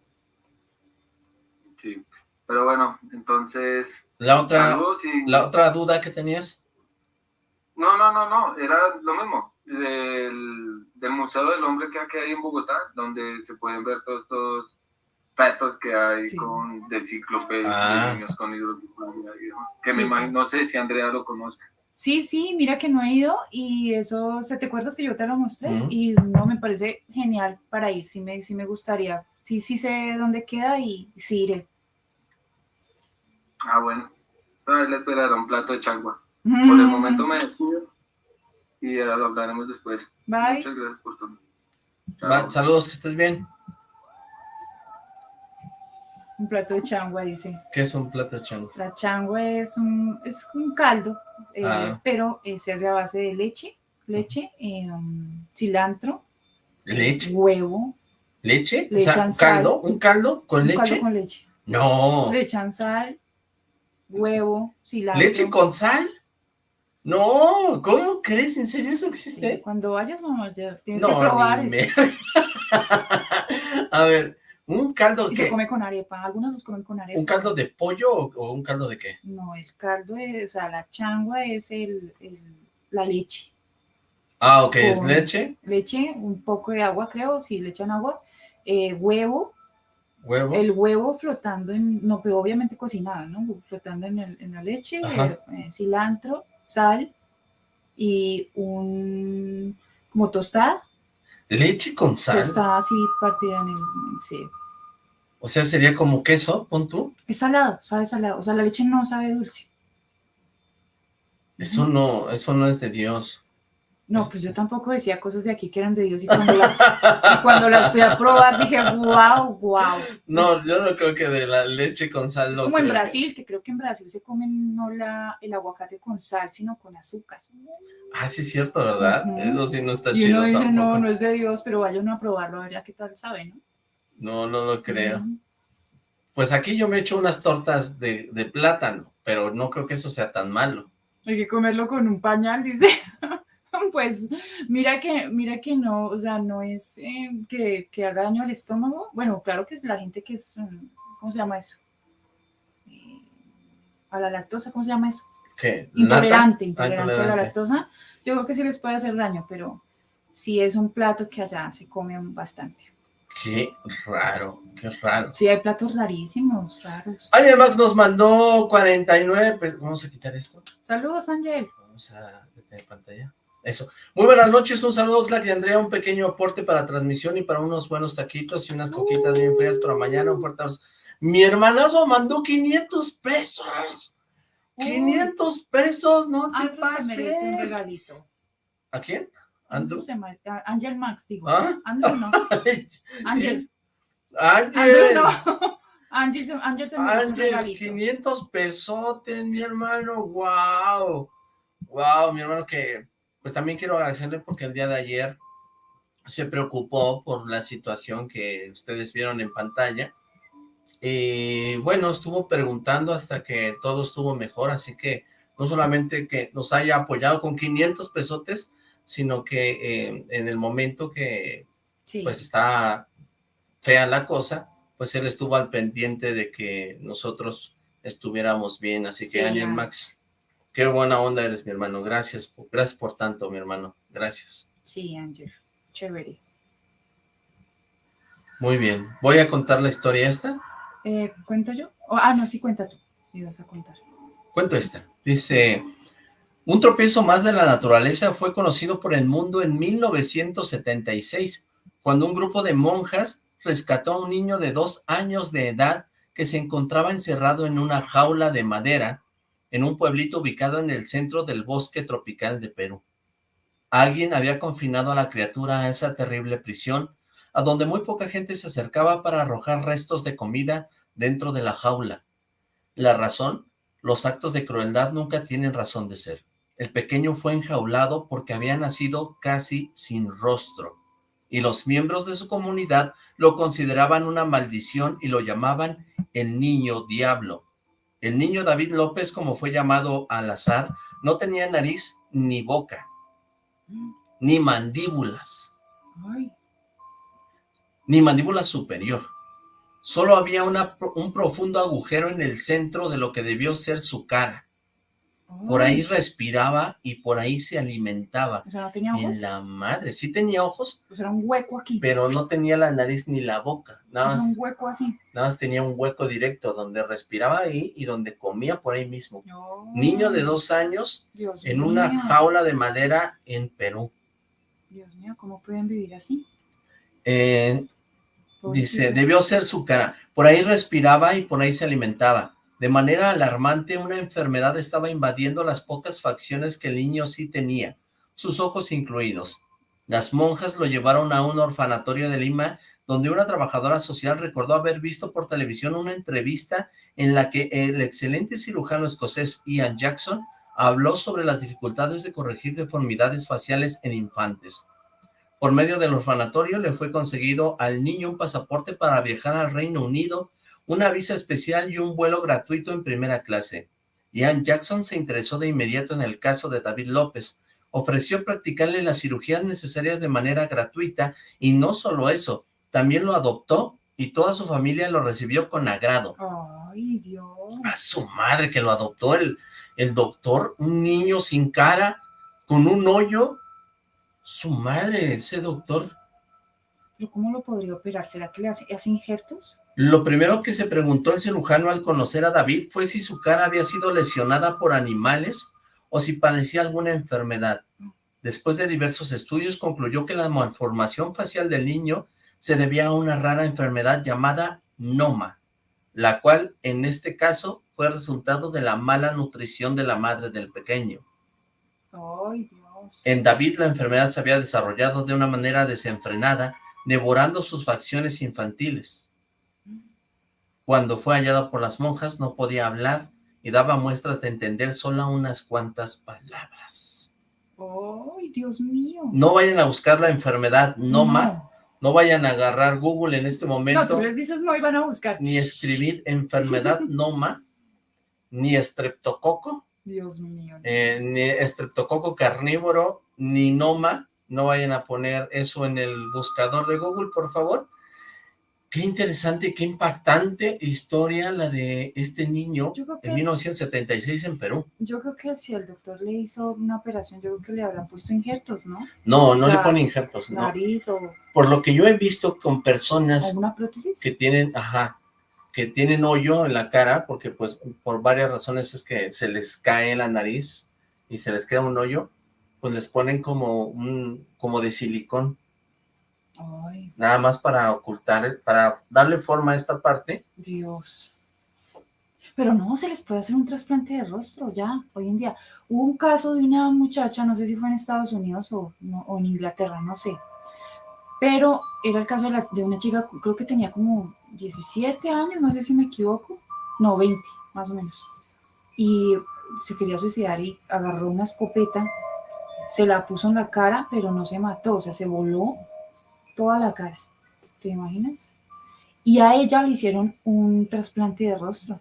Sí, pero bueno, entonces... ¿La otra, ¿la otra duda que tenías? No, no, no, no, era lo mismo. Del, del Museo del Hombre que hay en Bogotá, donde se pueden ver todos estos fetos que hay con de cíclope, ah. niños con hidrocefalia que me imagino, no sé si Andrea lo conozca. Sí, sí, mira que no he ido y eso, ¿se te acuerdas que yo te lo mostré? Y no, me parece genial para ir, sí me, sí me gustaría, sí, sí sé dónde queda y sí iré. Ah, bueno, a le esperará un plato de chagua. Por el momento me despido y lo hablaremos después. Bye. Muchas gracias por todo. Saludos, que estés bien. Un plato de changua, dice. ¿Qué es un plato de changua? La changua es un, es un caldo, eh, ah. pero eh, se hace a base de leche, leche, eh, cilantro, leche, huevo. ¿Leche? Le o sea, caldo, ¿Un caldo con leche? Un caldo con leche. No. Le echan sal, huevo, cilantro. ¿Leche con sal? No, ¿cómo crees? ¿En serio eso existe? cuando vayas, mamá, ya tienes que probar eso. <laughs> a ver, un caldo y se come con arepa, algunos los comen con arepa. ¿Un caldo de pollo o, un caldo de qué? No, el caldo es, o sea, la changua es el, la leche. Ah, ok, ¿es leche? Leche, un poco de agua, creo, si le echan agua, eh, huevo. ¿Huevo? El huevo flotando en, no, pero obviamente cocinado, ¿no? Flotando en, el, en la leche, eh, eh, cilantro, sal y un, como tostada. ¿Leche con sal? Tostada así partida en el, sí. O sea, sería como queso, pon tú. Es salado, sabe salado. O sea, la leche no sabe dulce. Eso no, eso no es de Dios. No, pues yo tampoco decía cosas de aquí que eran de Dios y cuando las, cuando las fui a probar dije, wow, wow. No, yo no creo que de la leche con sal. Es como en Brasil, que... creo que en Brasil se comen no la, el aguacate con sal, sino con azúcar. Ah, sí es cierto, ¿verdad? Eso sí no está chido Y uno dice, no, no es de Dios, pero vaya uno a probarlo, a ver qué tal sabe, ¿no? No, no lo creo. Pues aquí yo me echo unas tortas de, plátano, pero no creo que eso sea tan malo. Hay que comerlo con un pañal, dice. <laughs> <laughs> pues mira que, mira que no, o sea, no es eh, que, que, haga daño al estómago. Bueno, claro que es la gente que es, mm, ¿cómo se llama eso? Eh, a la lactosa, ¿cómo se llama eso? ¿Qué? Intolerante, intolerante, a la lactosa. Yo creo que sí les puede hacer daño, pero sí es un plato que allá se come bastante. Qué raro, qué raro. Sí, hay platos rarísimos, raros. Ángel Max nos mandó 49, pero vamos a quitar esto. Saludos, Ángel. Vamos a detener pantalla. Eso. Muy buenas noches, un saludo Oxlack y Andrea, un pequeño aporte para transmisión y para unos buenos taquitos y unas coquitas bien frías para mañana, un fuerte abrazo. Mi hermanazo mandó 500 pesos. 500 pesos, no te pases. se merece un regalito. ¿A quién? Andrew. Ángel Max, digo. ¿Ah? Andrew no. <laughs> Ángel. Ángel. no. <laughs> Ángel se, Ángel se merece un 500 pesotes, mi hermano. Wow. Wow, mi hermano que... Pues también quiero agradecerle porque el día de ayer se preocupó por la situación que ustedes vieron en pantalla. Y bueno, estuvo preguntando hasta que todo estuvo mejor, así que no solamente que nos haya apoyado con 500 pesotes, sino que eh, en el momento que pues está fea la cosa, pues él estuvo al pendiente de que nosotros estuviéramos bien, así que Ángel Max, qué buena onda eres mi hermano, gracias, gracias por tanto mi hermano, gracias. Sí, Ángel, chévere. Muy bien, voy a contar la historia esta. Eh, ¿Cuento yo? ah, no, sí, cuenta tú, ibas a contar. Cuento esta, dice... Un tropiezo más de la naturaleza fue conocido por el mundo en 1976, cuando un grupo de monjas rescató a un niño de dos años de edad que se encontraba encerrado en una jaula de madera en un pueblito ubicado en el centro del bosque tropical de Perú. Alguien había confinado a la criatura a esa terrible prisión, a donde muy poca gente se acercaba para arrojar restos de comida dentro de la jaula. La razón, los actos de crueldad nunca tienen razón de ser. El pequeño fue enjaulado porque había nacido casi sin rostro, y los miembros de su comunidad lo consideraban una maldición y lo llamaban el niño diablo. El niño David López, como fue llamado al azar, no tenía nariz ni boca, ni mandíbulas, ni mandíbula superior. Solo había una, un profundo agujero en el centro de lo que debió ser su cara. Por ahí respiraba y por ahí se alimentaba. O sea, no tenía ojos. En la madre, sí tenía ojos, Pues era un hueco aquí. pero no tenía la nariz ni la boca. Nada Era un hueco así. nada más tenía un hueco directo donde respiraba ahí y donde comía por ahí mismo. Niño de dos años Dios en una jaula de madera en Perú. Dios mío, ¿cómo pueden vivir así? Eh, dice, debió ser su cara. Por ahí respiraba y por ahí se alimentaba. De manera alarmante, una enfermedad estaba invadiendo las pocas facciones que el niño sí tenía, sus ojos incluidos. Las monjas lo llevaron a un orfanatorio de Lima, donde una trabajadora social recordó haber visto por televisión una entrevista en la que el excelente cirujano escocés Ian Jackson habló sobre las dificultades de corregir deformidades faciales en infantes. Por medio del orfanatorio le fue conseguido al niño un pasaporte para viajar al Reino Unido, una visa especial y un vuelo gratuito en primera clase. Ian Jackson se interesó de inmediato en el caso de David López, ofreció practicarle las cirugías necesarias de manera gratuita y no solo eso, también lo adoptó y toda su familia lo recibió con agrado. Ay, Dios. A su madre que lo adoptó el, el doctor, un niño sin cara, con un hoyo. Su madre, ese doctor. ¿Pero cómo lo podría operar? ¿Será que le hace, hace injertos? Lo primero que se preguntó el cirujano al conocer a David fue si su cara había sido lesionada por animales o si padecía alguna enfermedad. Después de diversos estudios concluyó que la malformación facial del niño se debía a una rara enfermedad llamada noma, la cual en este caso fue resultado de la mala nutrición de la madre del pequeño. Ay, Dios. En David la enfermedad se había desarrollado de una manera desenfrenada, devorando sus facciones infantiles. Cuando fue hallado por las monjas no podía hablar y daba muestras de entender solo unas cuantas palabras. Ay, Dios mío. No vayan a buscar la enfermedad Noma, no, vayan a agarrar Google en este No, momento, tú les dices no y van a buscar. ni escribir enfermedad <laughs> Noma, ni estreptococo, Dios mío. eh, ni estreptococo carnívoro, ni Noma, no vayan a poner eso en el buscador de Google, por favor. Qué interesante, qué impactante historia la de este niño creo en que, 1976 en Perú. yo creo que si el doctor le hizo una operación, yo creo que le habrán puesto injertos, ¿no? No, no O le sea, pone injertos, no. Nariz o, Por lo que yo he visto con personas prótesis. que tienen, ajá, que tienen hoyo en la cara, porque pues por varias razones es que se les cae la nariz y se les queda un hoyo, pues les ponen como un, como de silicón, Ay, nada más para ocultar, para darle forma a esta parte. Dios. Pero no, se les puede hacer un trasplante de rostro ya, hoy en día. Hubo un caso de una muchacha, no sé si fue en Estados Unidos o, no- o en Inglaterra, no sé. Pero era el caso de, la- de una chica, creo que tenía como 17 años, no sé si me equivoco. No, 20, más o menos. Y se quería suicidar y agarró una escopeta, se la puso en la cara, pero no se mató, o sea, se voló toda la cara. ¿Te imaginas? Y a ella le hicieron un trasplante de rostro.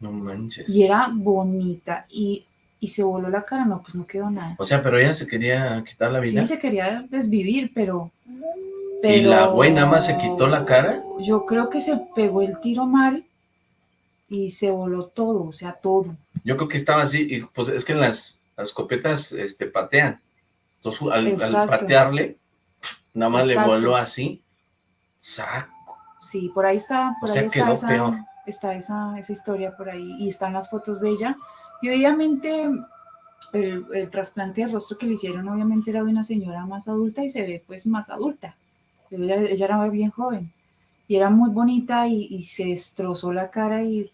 No manches. Y era bonita. Y, y se voló la cara. No, pues no quedó nada. O sea, pero ella se quería quitar la vida. Sí, se quería desvivir, pero... ¿Y la pero- güey nada más se quitó la cara? Yo creo que se pegó el tiro mal y se voló todo, o sea, todo. Yo creo que estaba así, y pues es que las, las escopetas este, patean. Entonces, al, al patearle, nada más Exacto. le voló así. Saco. Sí, por ahí está, por O sea, ahí quedó está, peor. esa, está esa, esa historia por ahí y están las fotos de ella. Y obviamente el, el trasplante de rostro que le hicieron obviamente era de una señora más adulta y se ve pues más adulta. Ella, ella era bien joven y era muy bonita y, y se destrozó la cara y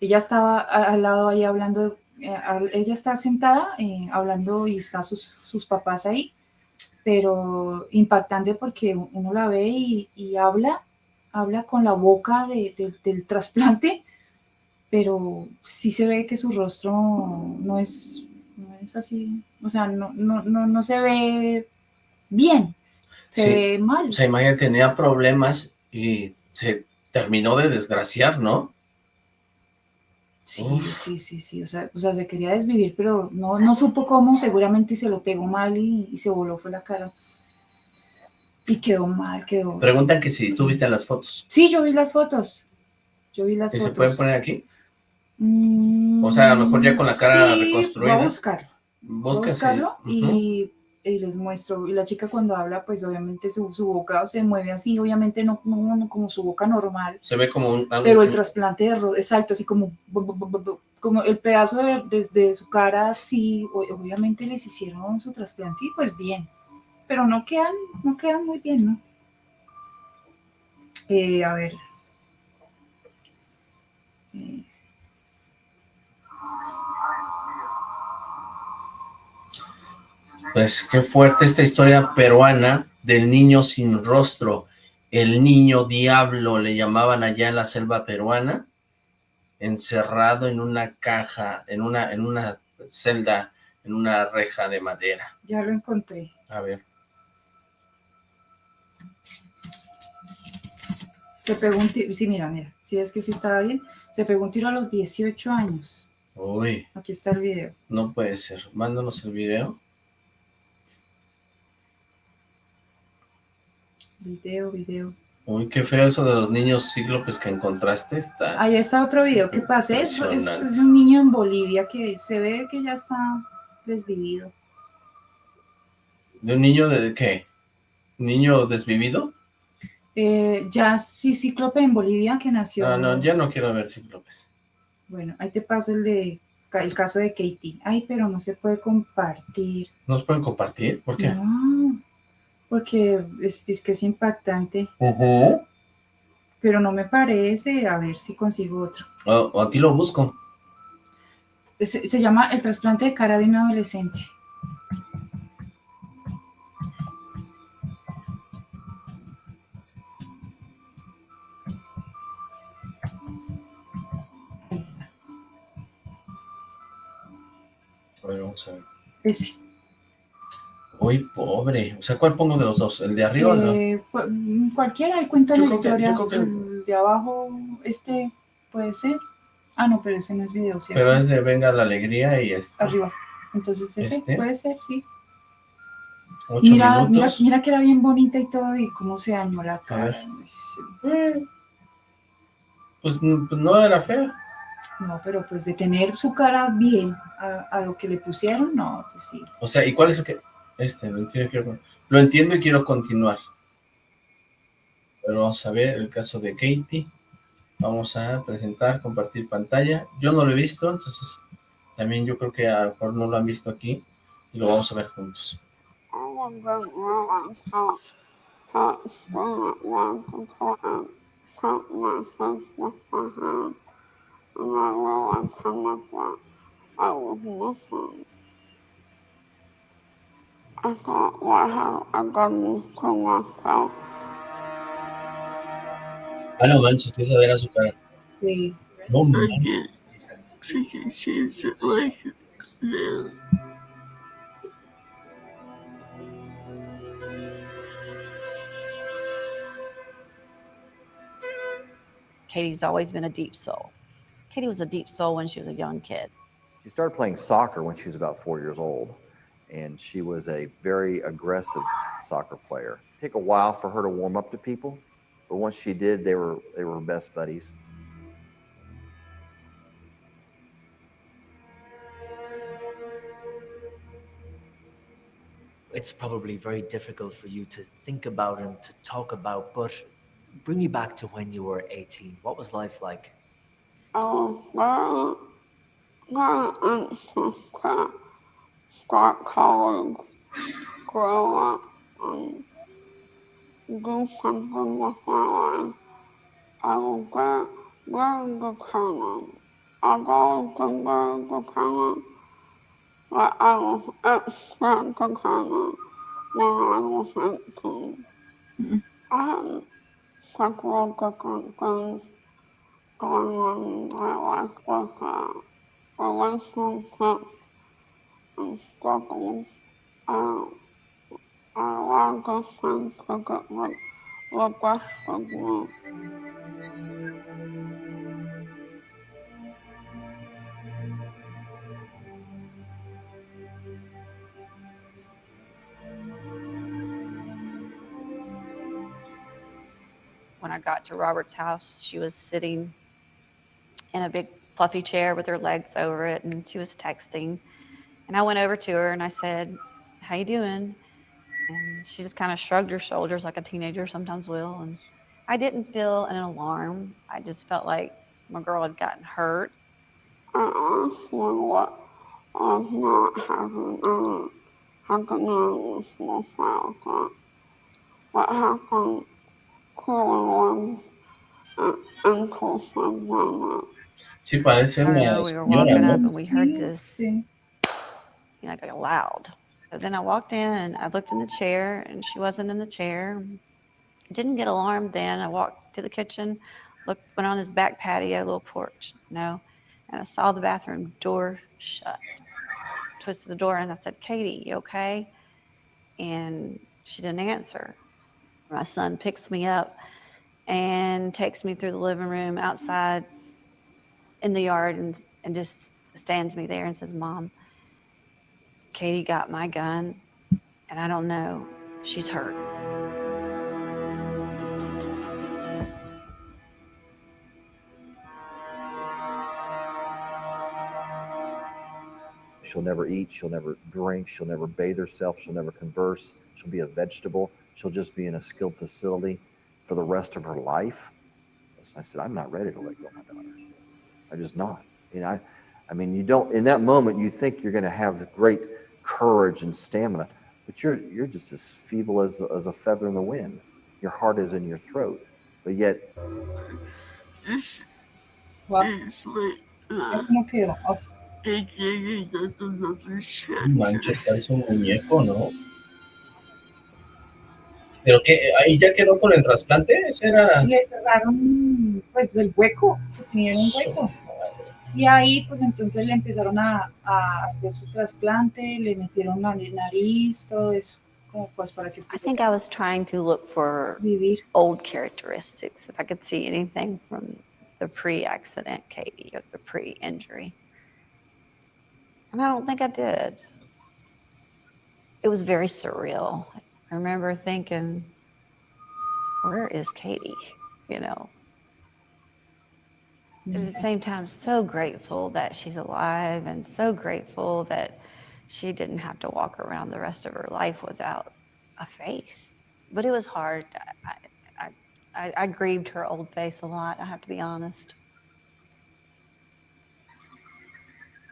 ella estaba al lado ahí hablando, ella está sentada eh, hablando y está sus, sus papás ahí, pero impactante porque uno la ve y, y habla, habla con la boca de- de- del trasplante, pero sí se ve que su rostro no es, no es así, o sea, no, no, no, no se ve bien, se Sí. ve mal. O sea, imagínate, tenía problemas y se terminó de desgraciar, ¿no? Sí, Uf. sí, sí, sí, o sea, o sea, se quería desvivir, pero no, no supo cómo, seguramente se lo pegó mal y, y se voló fue la cara. Y quedó mal, quedó. Preguntan que si tú viste las fotos. Sí, yo vi las fotos. Yo vi las ¿Y se fotos. pueden poner aquí? Mm, O sea, a lo mejor ya con la cara sí, reconstruida. Voy a. Voy a Busca si- buscarlo y, y les muestro. Y la chica cuando habla, pues obviamente su, su boca se mueve así, obviamente no, no- no como su boca normal. Se ve como un... Pero el trasplante de rostro, exacto, así como, como el pedazo de, de- de su cara, sí, o- obviamente les hicieron su trasplante y pues bien, pero no quedan, no quedan muy bien, ¿no? Eh, a ver. Eh, Pues qué fuerte esta historia peruana del niño sin rostro. El niño diablo le llamaban allá en la selva peruana, encerrado en una caja, en una, en una celda, en una reja de madera. ya lo encontré. A ver. Se pegó un tiro, sí, mira, mira, si es que sí estaba bien, se pegó un tiro a los 18 años. Uy, Aquí está el video. no puede ser. Mándanos el video. Video, video. Uy, qué feo eso de los niños cíclopes que encontraste. Está... Ahí está otro video que pasé. Es, es- un niño en Bolivia que se ve que ya está desvivido. ¿De un niño de qué? ¿Niño desvivido? Eh, ya sí, Cíclope en Bolivia que nació. Ah, no, ya no quiero ver cíclopes. Bueno, ahí te paso el de el caso de Katie. Ay, pero no se puede compartir. ¿Nos pueden compartir? ¿Por qué? No, porque es, es que es impactante. Ujú. Pero no me parece. A ver si consigo otro. O- o aquí lo busco. Se, se llama el trasplante de cara de un adolescente. Ahí está, A ver, vamos a ver. ese. Uy, pobre. O sea, ¿cuál pongo de los dos? ¿El de arriba o no? Eh, cu- mm, cualquiera, ahí cuenta Yo la que- historia. que- El de abajo, este puede ser. Ah, no, pero ese no es video, ¿cierto? Pero es de Venga la Alegría y este. Arriba. Entonces ese Este. puede ser, sí. Ocho Mira, mira, minutos. mira que era bien bonita y todo, y cómo se dañó la cara. ver. Sí. Eh, Pues, pues no era fea. No, pero pues de tener su cara bien a, a lo que le pusieron, no, pues sí. O sea, ¿y cuál es el que...? Este, lo entiendo, quiero... lo entiendo y quiero continuar. Pero vamos a ver el caso de Katie. Vamos a presentar, compartir pantalla. Yo no lo he visto, entonces también yo creo que a lo mejor no lo han visto aquí y lo vamos a ver juntos. Ah, no manches, que esa era su cara. Sí. No manches. Katie's always been a deep soul. Katie was a deep soul when she was a young kid. She started playing soccer when she was about four years old, and she was a very aggressive soccer player. Take a while for her to warm up to people, but once she did, they were they were best buddies. it's probably very difficult for you to think about and to talk about, but bring you back to when you were 18. What was life like? I was very, very anxious to start college, grow up, and do something with my life. I will get very determined. I've always been very determined, but I was extra determined when I was 18. I had several different things going on in my life with uh, relationships and struggles. Uh, me. When I got to Robert's house, she was sitting in a big fluffy chair with her legs over it, and she was texting. And I went over to her and I said, "How you doing?" And she just kind of shrugged her shoulders like a teenager sometimes will. And I didn't feel an alarm. I just felt like my girl had gotten hurt. I asked her what was not having any happiness with childhood. What happened clearly was an impulsive moment. Sí, parece una we were señora, walking up and we heard this, you know, like loud. But then I walked in and I looked in the chair and she wasn't in the chair. Didn't get alarmed then. I walked to the kitchen, looked, went on this back patio, little porch, you no, and I saw the bathroom door shut. Twisted the door and I said, Katie, you okay? And she didn't answer. My son picks me up and takes me through the living room outside in the yard and, and just stands me there and says, Mom, Katie got my gun and I don't know, she's hurt. She'll never eat. She'll never drink. She'll never bathe herself. She'll never converse. She'll be a vegetable. She'll just be in a skilled facility for the rest of her life. I said, I'm not ready to let go of my daughter. I'm just not. You know, I, I mean, you don't. In that moment, you think you're going to have great courage and stamina, but you're you're just as feeble as as a feather in the wind. Your heart is in your throat, but yet This Wow. is like uh, ¿Cómo quedó? Uf. they gave us another chance. Manches, parece un muñeco, ¿no? ¿Pero qué? ¿Ahí ya quedó con el trasplante? Ese era... Le cerraron pues el hueco, tenía un hueco. Y ahí pues entonces le empezaron a, a hacer su trasplante, le metieron la nariz, todo eso, como pues para que I think I was trying to look for vivir. old characteristics, if I could see anything from the pre-accident Katie or the pre-injury. And I don't think I did. It was very surreal. I remember thinking, where is Katie? You know. At the same time, so grateful that she's alive and so grateful that she didn't have to walk around the rest of her life without a face. But it was hard. I, I, I, I grieved her old face a lot, I have to be honest.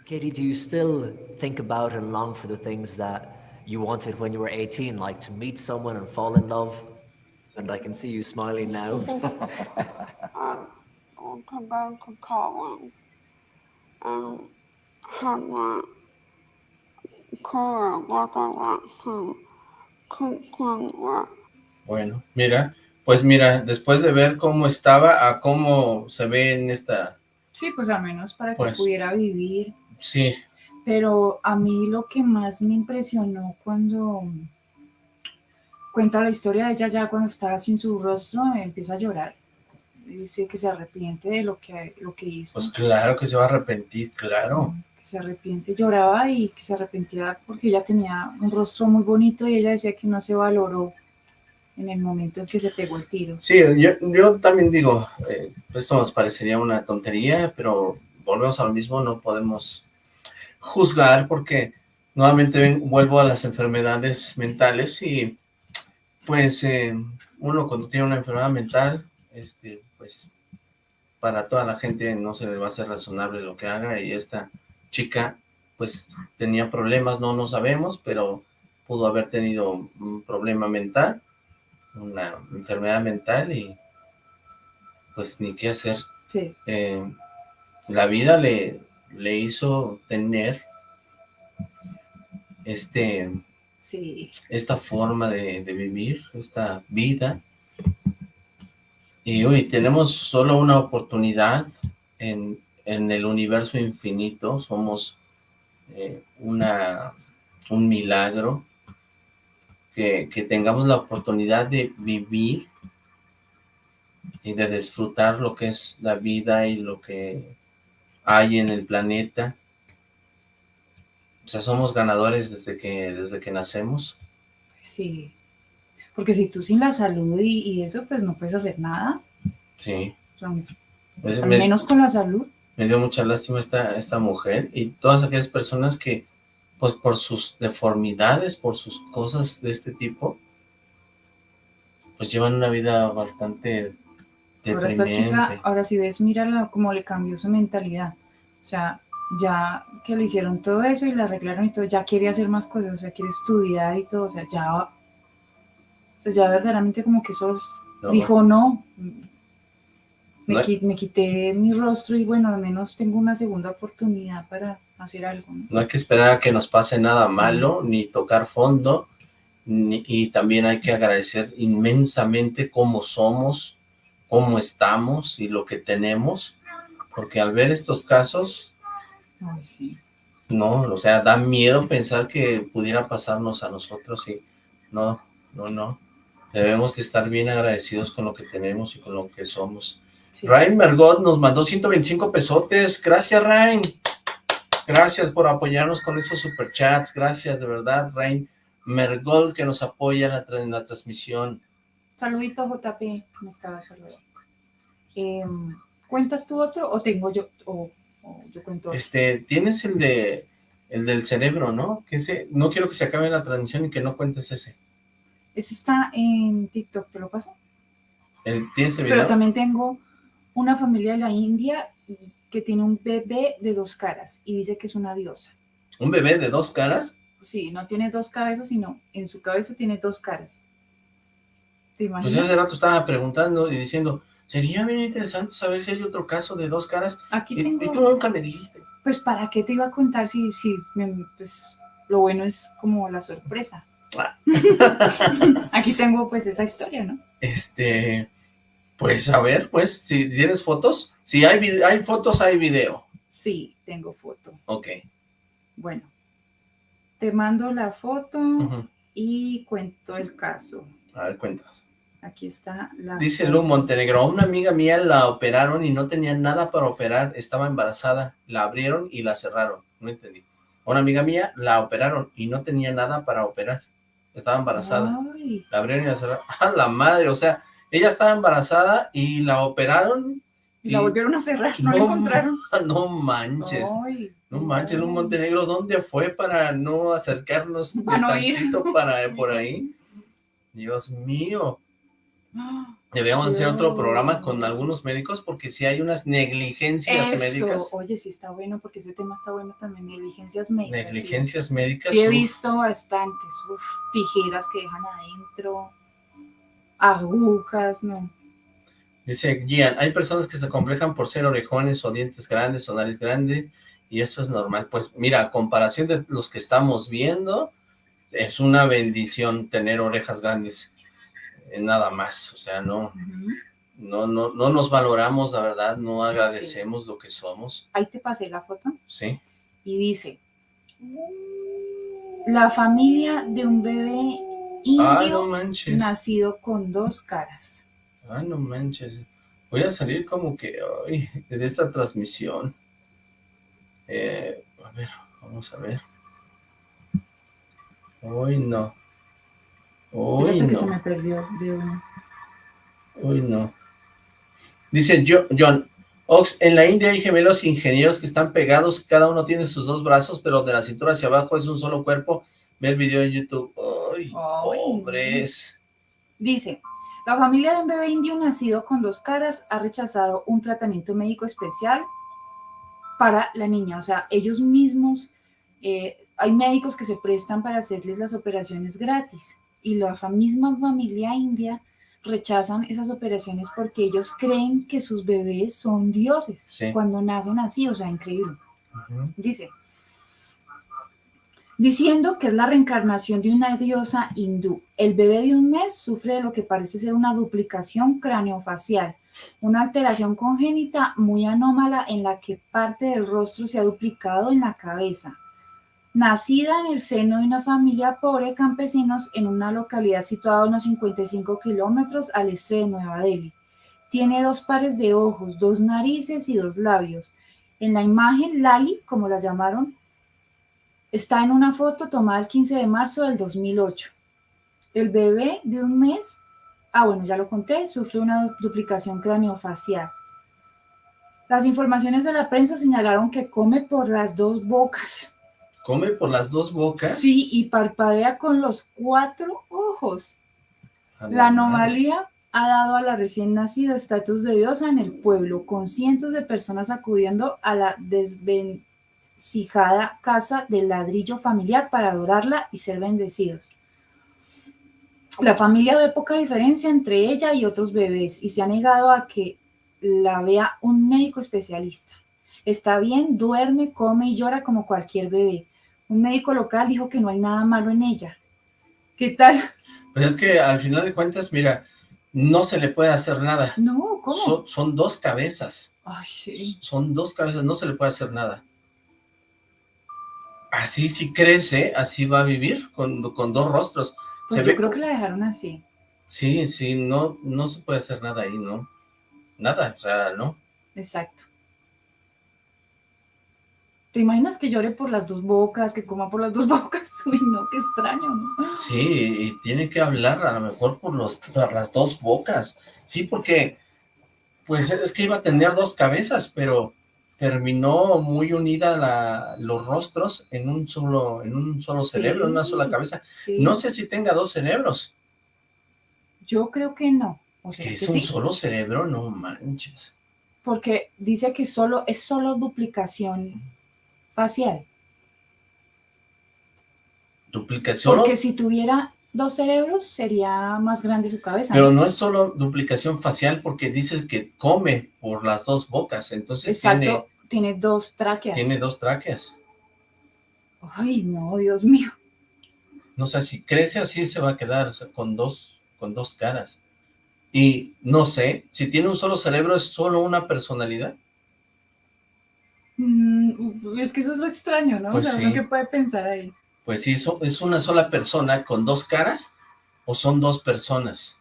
Katie, do you still think about and long for the things that you wanted when you were 18, like to meet someone and fall in love? And I can see you smiling now. I <laughs> um, to go to college and continue. Bueno, mira, pues mira, después de ver cómo estaba a cómo se ve en esta... Sí, pues al menos para que Pues- pudiera vivir. Sí, Pero a mí lo que más me impresionó cuando cuenta la historia de ella ya cuando estaba sin su rostro, empieza a llorar. Dice que se arrepiente de lo que, lo que hizo. pues claro que se va a arrepentir, claro. que se arrepiente, lloraba y que se arrepentía porque ella tenía un rostro muy bonito y ella decía que no se valoró en el momento en que se pegó el tiro. Sí, yo, yo también digo, eh, esto nos parecería una tontería, pero volvemos a lo mismo, no podemos juzgar porque nuevamente ven- vuelvo a las enfermedades mentales y pues eh, uno cuando tiene una enfermedad mental, este, pues para toda la gente no se le va a hacer razonable lo que haga y esta chica pues tenía problemas, no lo sabemos, pero pudo haber tenido un problema mental, una enfermedad mental y pues ni qué hacer. Sí. Eh, la vida le, le hizo tener este, Sí. esta forma de, de vivir, esta vida. Y hoy tenemos solo una oportunidad en, en el universo infinito, somos eh, una, un milagro, que, que tengamos la oportunidad de vivir y de disfrutar lo que es la vida y lo que hay en el planeta. O sea, somos ganadores desde que, desde que nacemos. Sí. Porque si tú sin la salud y, y eso, pues no puedes hacer nada. Sí. O sea, Pues al me- menos con la salud. me dio mucha lástima esta, esta mujer y todas aquellas personas que, pues por sus deformidades, por sus cosas de este tipo, pues llevan una vida bastante Ahora esta chica, ahora si ves, mírala cómo le cambió su mentalidad. O sea, ya que le hicieron todo eso y le arreglaron y todo, ya quiere hacer más cosas, o sea, quiere estudiar y todo, o sea, ya, sea, ya verdaderamente como que eso No. dijo no. Me, No. me quité mi rostro y bueno, al menos tengo una segunda oportunidad para hacer algo. ¿no? No hay que esperar a que nos pase nada malo, ni tocar fondo, ni- y también hay que agradecer inmensamente cómo somos, cómo estamos y lo que tenemos, porque al ver estos casos, Ay, sí. no, o sea, da miedo pensar que pudiera pasarnos a nosotros y no, no, no. Debemos de estar bien agradecidos con lo que tenemos y con lo que somos. Sí. Ryan Mergot nos mandó 125 pesotes. Gracias, Ryan. Gracias por apoyarnos con esos superchats. Gracias, de verdad, Ryan Mergot, que nos apoya en la, tra- en la transmisión. Saludito, JP, me estaba saludando. Em, ¿Cuentas tú otro o tengo yo, o, o yo cuento otro? Este, tienes el de el del cerebro, ¿no? Que ese, no quiero que se acabe la transmisión y que no cuentes ese. Ese está en TikTok, ¿te lo paso? El, ¿Tienes el video? Pero también tengo una familia de la India que tiene un bebé de dos caras y dice que es una diosa. ¿Un bebé de dos caras? Sí, no tiene dos cabezas, sino en su cabeza tiene dos caras. ¿Te Pues imaginas? hace rato estaba preguntando y diciendo, sería bien interesante saber si hay otro caso de dos caras. Aquí tengo... y tú nunca me dijiste. Pues, ¿para qué te iba a contar si, si me- pues, lo bueno es como la sorpresa? <laughs> Aquí tengo, pues, esa historia, ¿no? Este, pues a ver, pues, si tienes fotos, si hay, hay fotos, hay video. Sí, tengo foto. Ok. Bueno, te mando la foto y cuento el caso. A ver, cuéntanos. Aquí está la Dice. Lu Montenegro, a una amiga mía la operaron y no tenía nada para operar, estaba embarazada, la abrieron y la cerraron, no entendí. A una amiga mía la operaron y no tenía nada para operar, estaba embarazada, Ay, la abrieron y la cerraron. ¡A <laughs> la madre! O sea, ella estaba embarazada y la operaron y la volvieron a cerrar, no, la No, encontraron. No manches, Ay, no manches, Lu Montenegro, ¿dónde fue para no acercarnos de no ir. para por ahí? <laughs> Dios mío. Deberíamos hacer otro programa con algunos médicos porque si hay unas negligencias Eso, médicas, oye, sí está bueno, porque ese tema está bueno también, negligencias médicas. sí. negligencias médicas. Sí, he uf, visto bastantes, uf, tijeras que dejan adentro, agujas, no. Dice Gian, hay personas que se complejan por ser orejones o dientes grandes o nariz grande y eso es normal. Pues mira, a comparación de los que estamos viendo, es una bendición tener orejas grandes, eh, nada más, o sea, no, no, no, no nos valoramos, la verdad, no agradecemos lo que somos, Ahí te pasé la foto ¿sí? y dice, la familia de un bebé indio Ah, no nacido con dos caras. Ah, no manches. Voy a salir como que ay, de esta transmisión. Eh, a ver, vamos a ver. Hoy no. Hoy Fíjate que se no. me perdió de uno. Hoy no. Dice Jo- John, Ox, en la India hay gemelos ingenieros que están pegados, cada uno tiene sus dos brazos, pero de la cintura hacia abajo es un solo cuerpo. Ve el video en YouTube. Ay, pobres. Dice, la familia de un bebé indio nacido con dos caras ha rechazado un tratamiento médico especial para la niña. O sea, ellos mismos eh, hay médicos que se prestan para hacerles las operaciones gratis y la misma familia india rechazan esas operaciones porque ellos creen que sus bebés son dioses Sí. cuando nacen así, o sea, increíble. Dice, diciendo que es la reencarnación de una diosa hindú. El bebé de un mes sufre de lo que parece ser una duplicación craneofacial, una alteración congénita muy anómala en la que parte del rostro se ha duplicado en la cabeza. Nacida en el seno de una familia pobre de campesinos en una localidad situada a unos 55 kilómetros al este de Nueva Delhi. Tiene dos pares de ojos, dos narices y dos labios. En la imagen, Lali, como la llamaron, está en una foto tomada el 15 de marzo del 2008. El bebé de un mes, ah bueno, ya lo conté, sufre una du- duplicación craneofacial. Las informaciones de la prensa señalaron que come por las dos bocas. ¿Come por las dos bocas? Sí, y parpadea con los cuatro ojos. La anomalía ha dado a la recién nacida estatus de diosa en el pueblo, con cientos de personas acudiendo a la desvencijada casa del ladrillo familiar para adorarla y ser bendecidos. La familia ve poca diferencia entre ella y otros bebés y se ha negado a que la vea un médico especialista. Está bien, duerme, come y llora como cualquier bebé. Un médico local dijo que no hay nada malo en ella. ¿Qué tal? Pero es que al final de cuentas, mira, no se le puede hacer nada. No, ¿cómo? Son, son dos cabezas. Ay, sí. Son dos cabezas, no se le puede hacer nada. Así si crece, así va a vivir, con, con dos rostros. Pues Se yo ve creo que la dejaron así. Sí, sí, no, no se puede hacer nada ahí, ¿no? Nada, o sea, ¿no? Exacto. ¿Te imaginas que llore por las dos bocas, que coma por las dos <laughs> bocas? Uy, no, qué extraño, ¿no? Sí, y tiene que hablar a lo mejor por, los, por las dos bocas. Sí, porque, pues es que iba a tener dos cabezas, pero terminó muy unida la, los rostros en un solo, en un solo Sí, cerebro, en una sola cabeza. sí. No sé si tenga dos cerebros. Yo creo que no. O sea, Que que es un sí, solo cerebro, no manches. porque dice que solo es solo duplicación facial. Duplicación, Porque si tuviera dos cerebros sería más grande su cabeza. pero ¿no? es solo duplicación facial porque dice que come por las dos bocas, entonces Exacto, tiene, dos tráqueas. tiene, tiene dos tráqueas. Ay, no, Dios mío. No sé, si crece así se va a quedar, o sea, con dos, con dos caras. Y no sé, si tiene un solo cerebro, ¿es solo una personalidad? Mm, es que eso es lo extraño, ¿no? Pues o sea, uno sí. que puede pensar ahí. Pues sí, so- ¿es una sola persona con dos caras o son dos personas?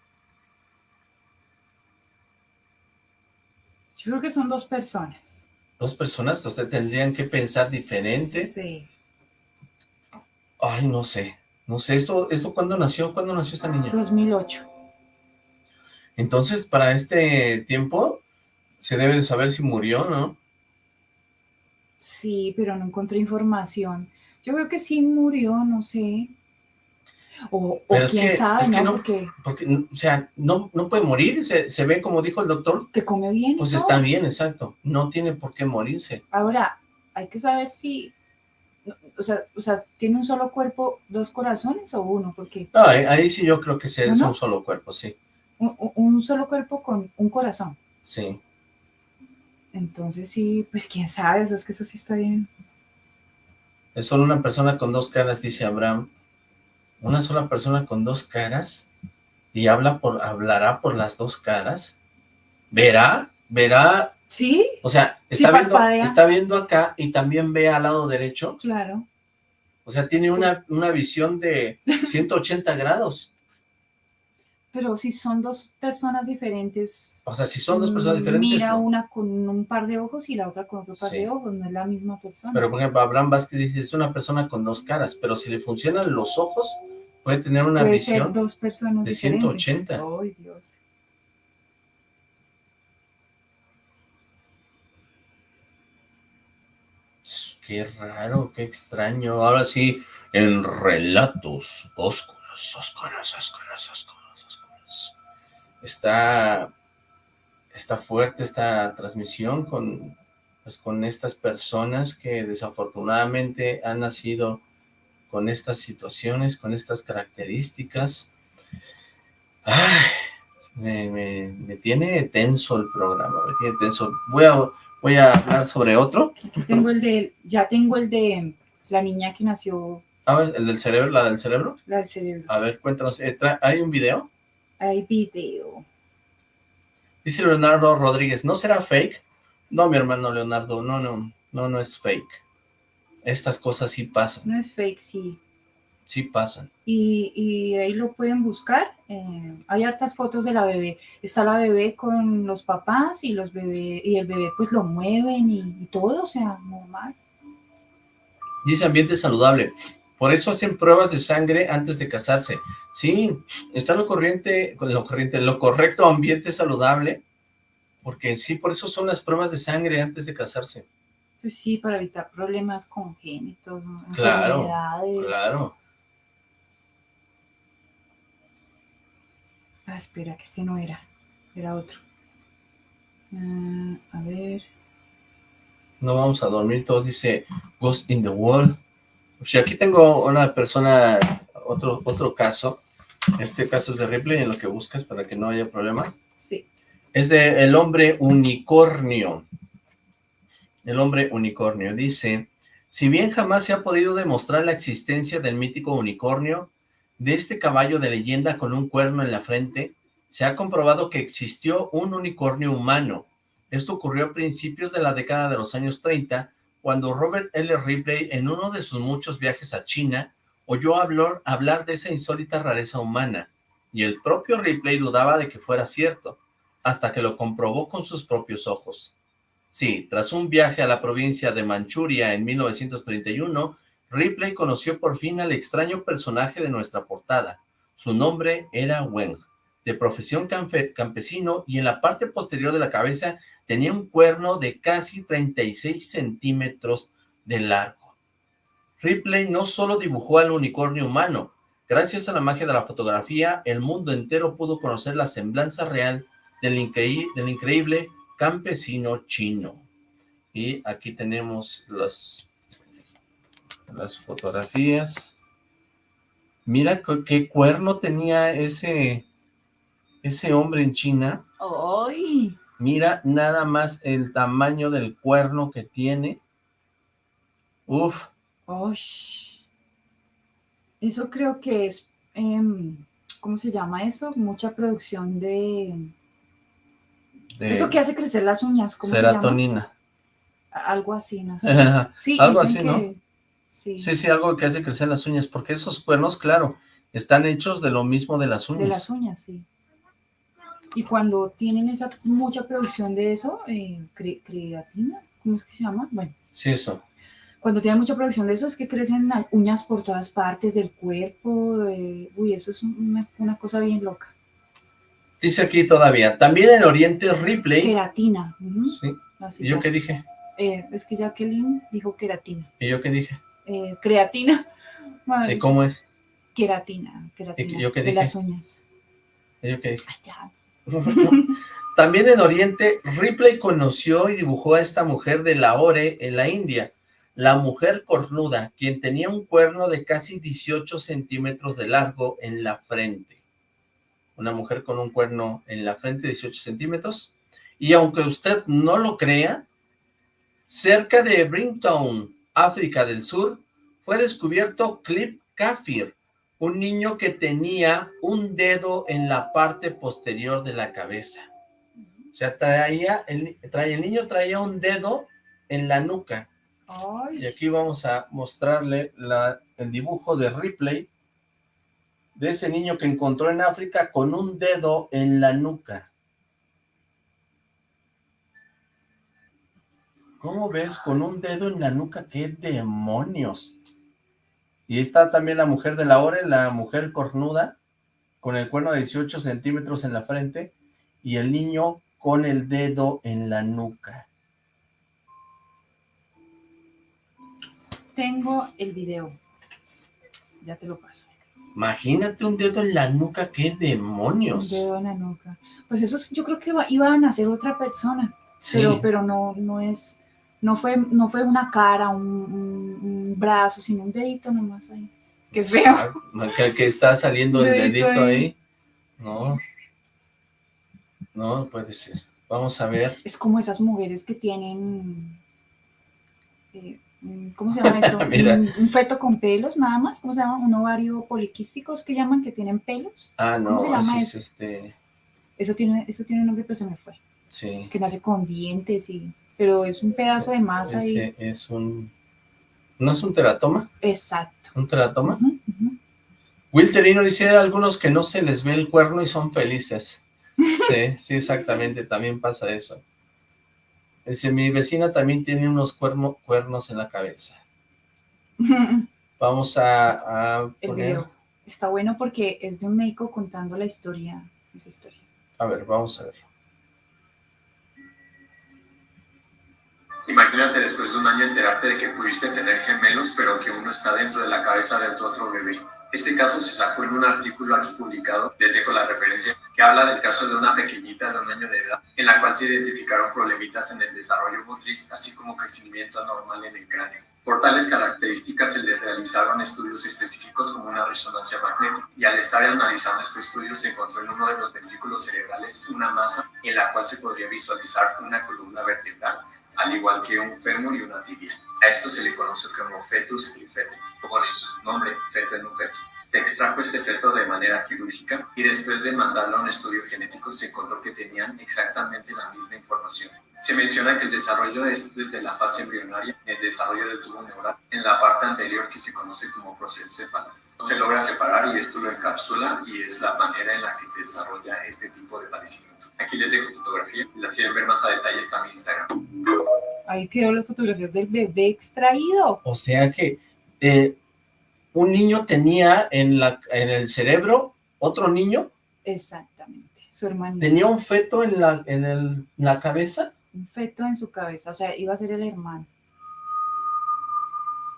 Yo creo que son dos personas. Dos personas, entonces tendrían que pensar diferente. Sí. Ay, no sé, no sé, ¿esto, esto cuándo nació? ¿Cuándo nació esta niña? 2008. Entonces, para este tiempo, se debe de saber si murió, ¿no? Sí, pero no encontré información. Yo creo que sí murió, no sé. O, o quién que- sabe, ¿no? no- Porque Porque, o sea, no, no puede morir, se, se ve como dijo el doctor, que come bien. pues está bien, exacto, no tiene por qué morirse. Ahora, hay que saber si, o sea, o sea, ¿tiene un solo cuerpo, dos corazones o uno? Porque No, ahí, ahí sí yo creo que es un solo cuerpo, sí, un- un solo cuerpo con un corazón. sí. Entonces sí, pues quién sabe, o sea, es que eso sí está bien. Es solo una persona con dos caras, dice Abraham. Una sola persona con dos caras y habla por, hablará por las dos caras. ¿Verá? ¿Verá? Sí, O sea, Sí, está, viendo, parpadea. está viendo acá y también ve al lado derecho. claro. O sea, tiene una, una visión de 180 grados. Pero si son dos personas diferentes, O sea, si son dos personas mm, diferentes, mira no. una con un par de ojos y la otra con otro par Sí. de ojos, no es la misma persona. Pero, por ejemplo, Abraham Vázquez dice, es una persona con dos caras, pero si le funcionan los ojos, puede tener una Puede visión. ser dos personas de diferentes. 180. Ay, Dios. Qué raro, qué extraño. Ahora sí, en relatos oscuros, oscuros, oscuros, oscuros. Está, está fuerte esta transmisión con pues con estas personas que desafortunadamente han nacido con estas situaciones, con estas características. Ay, me, me, me tiene tenso el programa, me tiene tenso. Voy a, voy a hablar sobre otro. Aquí tengo el de, ya tengo el de la niña que nació, A ver, el del cerebro, la del cerebro. la del cerebro. A ver, cuéntanos, eh, ¿hay un video? Hay video. Dice Leonardo Rodríguez, ¿no será fake? No, mi hermano Leonardo, no, no, no, no es fake. Estas cosas sí pasan, No es fake, sí. sí pasan. Y, y ahí lo pueden buscar. eh, hay hartas fotos de la bebé. Está la bebé con los papás y los bebé, y el bebé pues lo mueven y, y todo, o sea, normal. Dice ambiente saludable. Por eso hacen pruebas de sangre antes de casarse. Sí, está lo corriente, con lo corriente, lo correcto ambiente saludable, porque sí, por eso son las pruebas de sangre antes de casarse. Pues sí, para evitar problemas congénitos. Claro, enfermedades. claro. Ah, espera, que este no era, era otro. Ah, a ver, No vamos a dormir todos, dice Ghost in the Wall. O sea, aquí tengo una persona, otro, otro caso. Este caso es de Ripley, en lo que buscas para que no haya problemas. sí. Es de El Hombre Unicornio. El Hombre Unicornio dice, si bien jamás se ha podido demostrar la existencia del mítico unicornio, de este caballo de leyenda con un cuerno en la frente, se ha comprobado que existió un unicornio humano. Esto ocurrió a principios de la década de los años 30, cuando Robert L. Ripley, en uno de sus muchos viajes a China, oyó hablar, hablar de esa insólita rareza humana, y el propio Ripley dudaba de que fuera cierto, hasta que lo comprobó con sus propios ojos. Sí, tras un viaje a la provincia de Manchuria en 1931, Ripley conoció por fin al extraño personaje de nuestra portada. Su nombre era Weng, de profesión campe- campesino y en la parte posterior de la cabeza tenía un cuerno de casi 36 centímetros de largo. Ripley no solo dibujó al unicornio humano, gracias a la magia de la fotografía, el mundo entero pudo conocer la semblanza real del, increí- del increíble campesino chino. Y aquí tenemos las fotografías. Mira qué, qué cuerno tenía ese, ese hombre en China. ¡Ay! Mira nada más el tamaño del cuerno que tiene. Uf, ¡Osh! Eso creo que es, em, ¿cómo se llama eso? Mucha producción de... de Eso que hace crecer las uñas, ¿cómo se llama? serotonina. Algo así, no sé. Sí, Algo así, ¿no? Sí, Sí, sí, algo que hace crecer las uñas, porque esos cuernos, claro, están hechos de lo mismo de las de uñas. las uñas, sí. Y cuando tienen esa mucha producción de eso, eh, cre- creatina, ¿cómo es que se llama? Bueno, Sí, eso. cuando tienen mucha producción de eso es que crecen uñas por todas partes del cuerpo. eh, uy, eso es una, una cosa bien loca. Dice aquí todavía, también en Oriente Ripley. Queratina. Sí. así ¿Y yo qué dije? Eh, es que Jacqueline dijo queratina. ¿Y yo qué dije? Eh, creatina. Madre ¿Y cómo es? Queratina, queratina. yo qué de las uñas. ¿Y yo qué dije? Ay, ya. <laughs> También en Oriente, Ripley conoció y dibujó a esta mujer de Lahore, en la India, la mujer cornuda, quien tenía un cuerno de casi 18 centímetros de largo en la frente. Una mujer con un cuerno en la frente, 18 centímetros. Y aunque usted no lo crea, cerca de Bringtown, África del Sur, fue descubierto Clip Kafir, un niño que tenía un dedo en la parte posterior de la cabeza. O sea, traía el, traía, el niño traía un dedo en la nuca. Y aquí vamos a mostrarle la, el dibujo de Ripley, de ese niño que encontró en África con un dedo en la nuca. ¿Cómo ves? Con un dedo en la nuca, ¡qué demonios! Y está también la mujer de la hora, la mujer cornuda, con el cuerno de 18 centímetros en la frente, y el niño con el dedo en la nuca. Tengo el video. Ya te lo paso. Imagínate un dedo en la nuca, ¡qué Un demonios! dedo en la nuca. Pues eso es- yo creo que iba a nacer otra persona. Sí. Pero, pero no, no es, No fue, no fue una cara, un, un- un brazo, sino un dedito nomás ahí. Qué feo. Que, que está saliendo el Dedito ahí. ahí. No. No, puede ser. Vamos a ver. Es como esas mujeres que tienen, eh, ¿cómo se llama eso? <laughs> Un, un feto con pelos, nada más. ¿Cómo se llama? Un ovario poliquísticos que llaman, que tienen pelos. Ah, no, ¿Cómo se llama ese es eso? este. Eso tiene, eso tiene un nombre, pero se me fue. Sí. Que nace con dientes y, pero es un pedazo de masa ahí. Ese es un. ¿No es un teratoma? Exacto. ¿Un teratoma? Wilterino dice algunos que no se les ve el cuerno y son felices. <laughs> Sí, sí, exactamente, también pasa eso. Dice, mi vecina también tiene unos cuerno- cuernos en la cabeza. <laughs> Vamos a, a El poner... video. Está bueno porque es de un médico contando la historia, esa historia. A ver, vamos a verlo. Imagínate después de un año enterarte de que pudiste tener gemelos, pero que uno está dentro de la cabeza de tu otro bebé. Este caso se sacó en un artículo aquí publicado, les dejo la referencia, que habla del caso de una pequeñita de un año de edad, en la cual se identificaron problemitas en el desarrollo motriz, así como crecimiento anormal en el cráneo. Por tales características se le realizaron estudios específicos como una resonancia magnética y al estar analizando este estudio se encontró en uno de los ventrículos cerebrales una masa en la cual se podría visualizar una columna vertebral al igual que un fémur y una tibia. A esto se le conoce como fetus in feto, o con su nombre, feto en un feto. Se extrajo este feto de manera quirúrgica y después de mandarlo a un estudio genético se encontró que tenían exactamente la misma información. Se menciona que el desarrollo es desde la fase embrionaria, el desarrollo del tubo neural, en la parte anterior que se conoce como procencéfalo. Se logra separar y esto lo encapsula y es la manera en la que se desarrolla este tipo de padecimiento. Aquí les dejo fotografía, las quieren ver más a detalle está en mi Instagram. Ahí quedó las fotografías del bebé extraído. O sea que eh, un niño tenía en, la, en el cerebro otro niño, Exactamente. Su hermanito. tenía un feto en la, en el- la cabeza. un feto en su cabeza, o sea, iba a ser el hermano.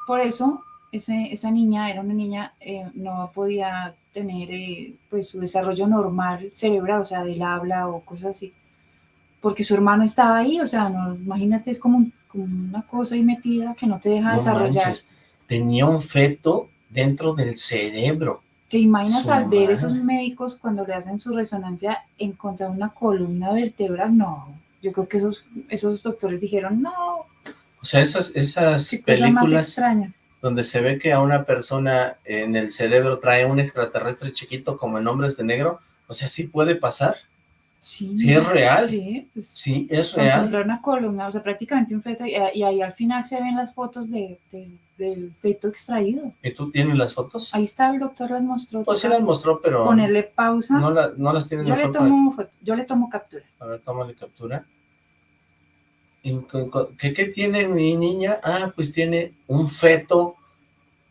Por eso, ese, esa niña era una niña, eh, no podía tener eh, pues su desarrollo normal cerebral, o sea, del habla o cosas así, porque su hermano estaba ahí, o sea, no, imagínate, es como, un- como una cosa ahí metida que no te deja No desarrollar. manches, tenía un feto dentro del cerebro. ¿Te imaginas Su al ver madre. esos médicos cuando le hacen su resonancia encontrar una columna vertebral? No, yo creo que esos, esos doctores dijeron, no, O sea, esas, esas cosa más películas extraña. Donde se ve que a una persona en el cerebro trae un extraterrestre chiquito como en Hombres de Negro, o sea, ¿sí puede pasar? Sí, ¿Sí es real? Sí, pues, Sí, es real. encontrar una columna, o sea, prácticamente un feto, y, y ahí al final se ven las fotos de, de- del feto extraído. ¿Y tú tienes las fotos? Ahí está, el doctor las mostró. Pues sí las mostró, pero Ponerle pausa. no, la- no las tienes yo, le tomo foto- yo le tomo captura. A ver, tómale captura. ¿Y co- co- ¿Qué, qué tiene mi niña? Ah, pues tiene un feto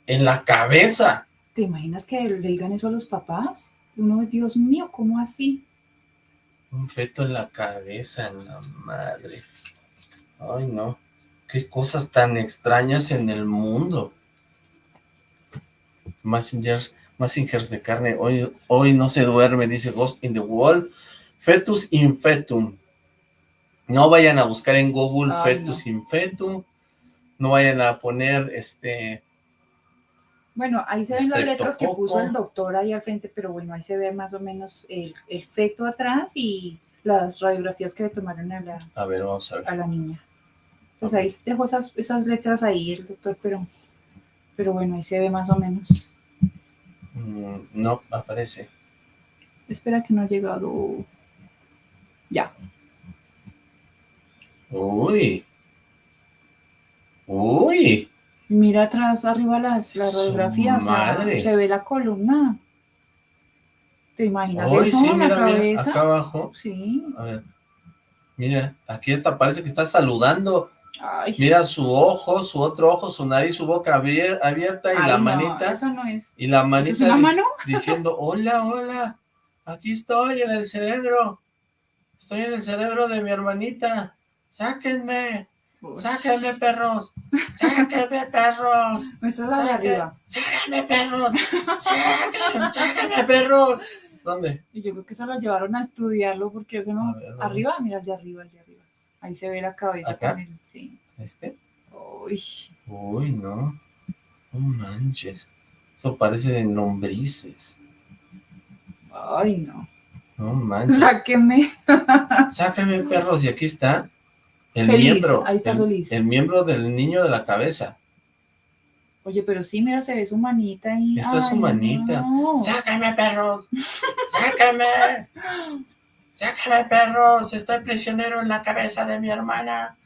en la cabeza. ¿Te imaginas que le digan eso a los papás? Uno, Dios mío, ¿cómo así? Un feto en la cabeza, la madre. Ay, no. Qué cosas tan extrañas en el mundo. Massinger, Massingers de carne. Hoy, hoy no se duerme, dice Ghost in the Wall. Fetus infetum. No vayan a buscar en Google Ay, fetus infetum. No vayan a poner este. Bueno, ahí se ven las letras que puso el doctor ahí al frente, pero bueno, ahí se ve más o menos el, el feto atrás y las radiografías que le tomaron a la, A ver, vamos a ver. a la niña. Pues ahí dejó esas, esas letras ahí el doctor, pero, pero bueno, ahí se ve más o menos. Mm, no aparece. Espera que no ha llegado. Ya. Uy. Uy. Mira atrás, arriba las, las radiografías, o sea, madre. se ve la columna. ¿Te imaginas Uy, eso sí, en la mira, cabeza? acá abajo. Sí. A ver. Mira, aquí está, parece que está saludando. Ay. Mira su ojo, su otro ojo, su nariz, su boca abier- abierta y Ay, la no, manita. eso no es. Y la ¿Eso manita es una dic- mano? <laughs> diciendo, hola, hola, aquí estoy en el cerebro. Estoy en el cerebro de mi hermanita. Sáquenme. Sáquenme, perros. Sáquenme, perros. Esta es la de Sáquen- arriba. Sáquenme, perros. Sáquenme, sáquenme, perros. ¿Dónde? Y yo creo que se lo llevaron a estudiarlo porque eso no. arriba, mira el de arriba, el de arriba. Ahí se ve la cabeza ¿Acá? con el. Sí. ¿Este? Uy, Uy, no. No manches. Eso parece de lombrices. ay, no. No manches. <laughs> Sáqueme. Sácame, perros, y aquí está. El Feliz, miembro. ahí está el, feliz. el miembro del niño de la cabeza. Oye, pero sí, mira, se ve su manita ahí. Esta es su manita. no. ¡Sácame, perros! ¡Sácame! <laughs> ¡Sácame, perros! Estoy prisionero en la cabeza de mi hermana.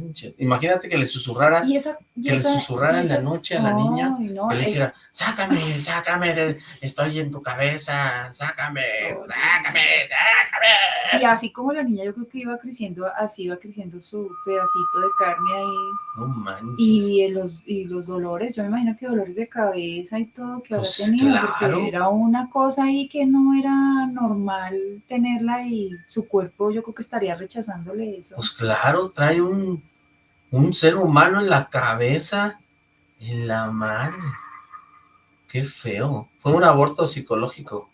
Manches. Imagínate que le susurrara, Y esa, y que le susurrara en la noche a la niña, no, que le eh, dijera, sácame, sácame, de- estoy en tu cabeza, sácame, sácame, sácame. Y así como la niña, yo creo que iba creciendo, así iba creciendo su pedacito de carne ahí. No manches. Y los, y los dolores, yo me imagino que dolores de cabeza y todo que habrá Pues tenido, claro. porque era una cosa ahí que no era normal tenerla y su cuerpo yo creo que estaría rechazándole eso. Pues claro, trae un, un ser humano en la cabeza, en la mano. Qué feo. Fue un aborto psicológico.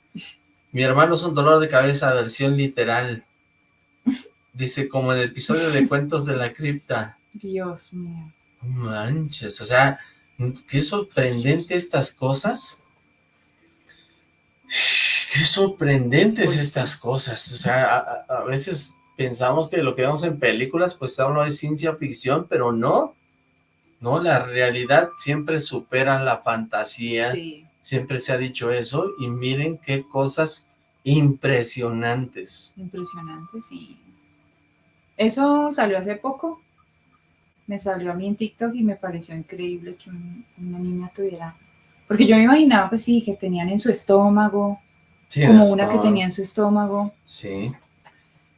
Mi hermano es un dolor de cabeza, versión literal. Dice, como en el episodio de <laughs> Cuentos de la Cripta. Dios mío. Manches, o sea, qué sorprendente estas cosas. Qué sorprendentes estas cosas. O sea, a veces pensamos que lo que vemos en películas, pues solo es ciencia ficción, pero no. No, la realidad siempre supera la fantasía. Sí. Siempre se ha dicho eso. Y miren qué cosas impresionantes. Impresionante, sí. Eso salió hace poco. Me salió a mí en TikTok y me pareció increíble que un- una niña tuviera. Porque yo me imaginaba, pues sí, que tenían en su estómago, Sí, como una que tenía en su estómago. Sí.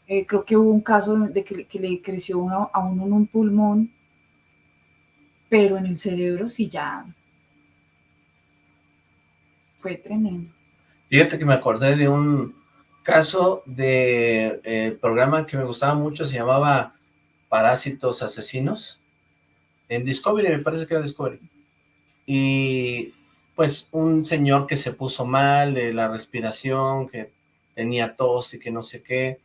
Eh, creo que hubo un caso de que, le- creció a uno en un pulmón, pero en el cerebro sí ya fue tremendo. Fíjate que me acordé de un caso de eh, programa que me gustaba mucho, se llamaba Parásitos Asesinos, en Discovery, me parece que era Discovery. Y pues un señor que se puso mal de la respiración, que tenía tos y que no sé qué,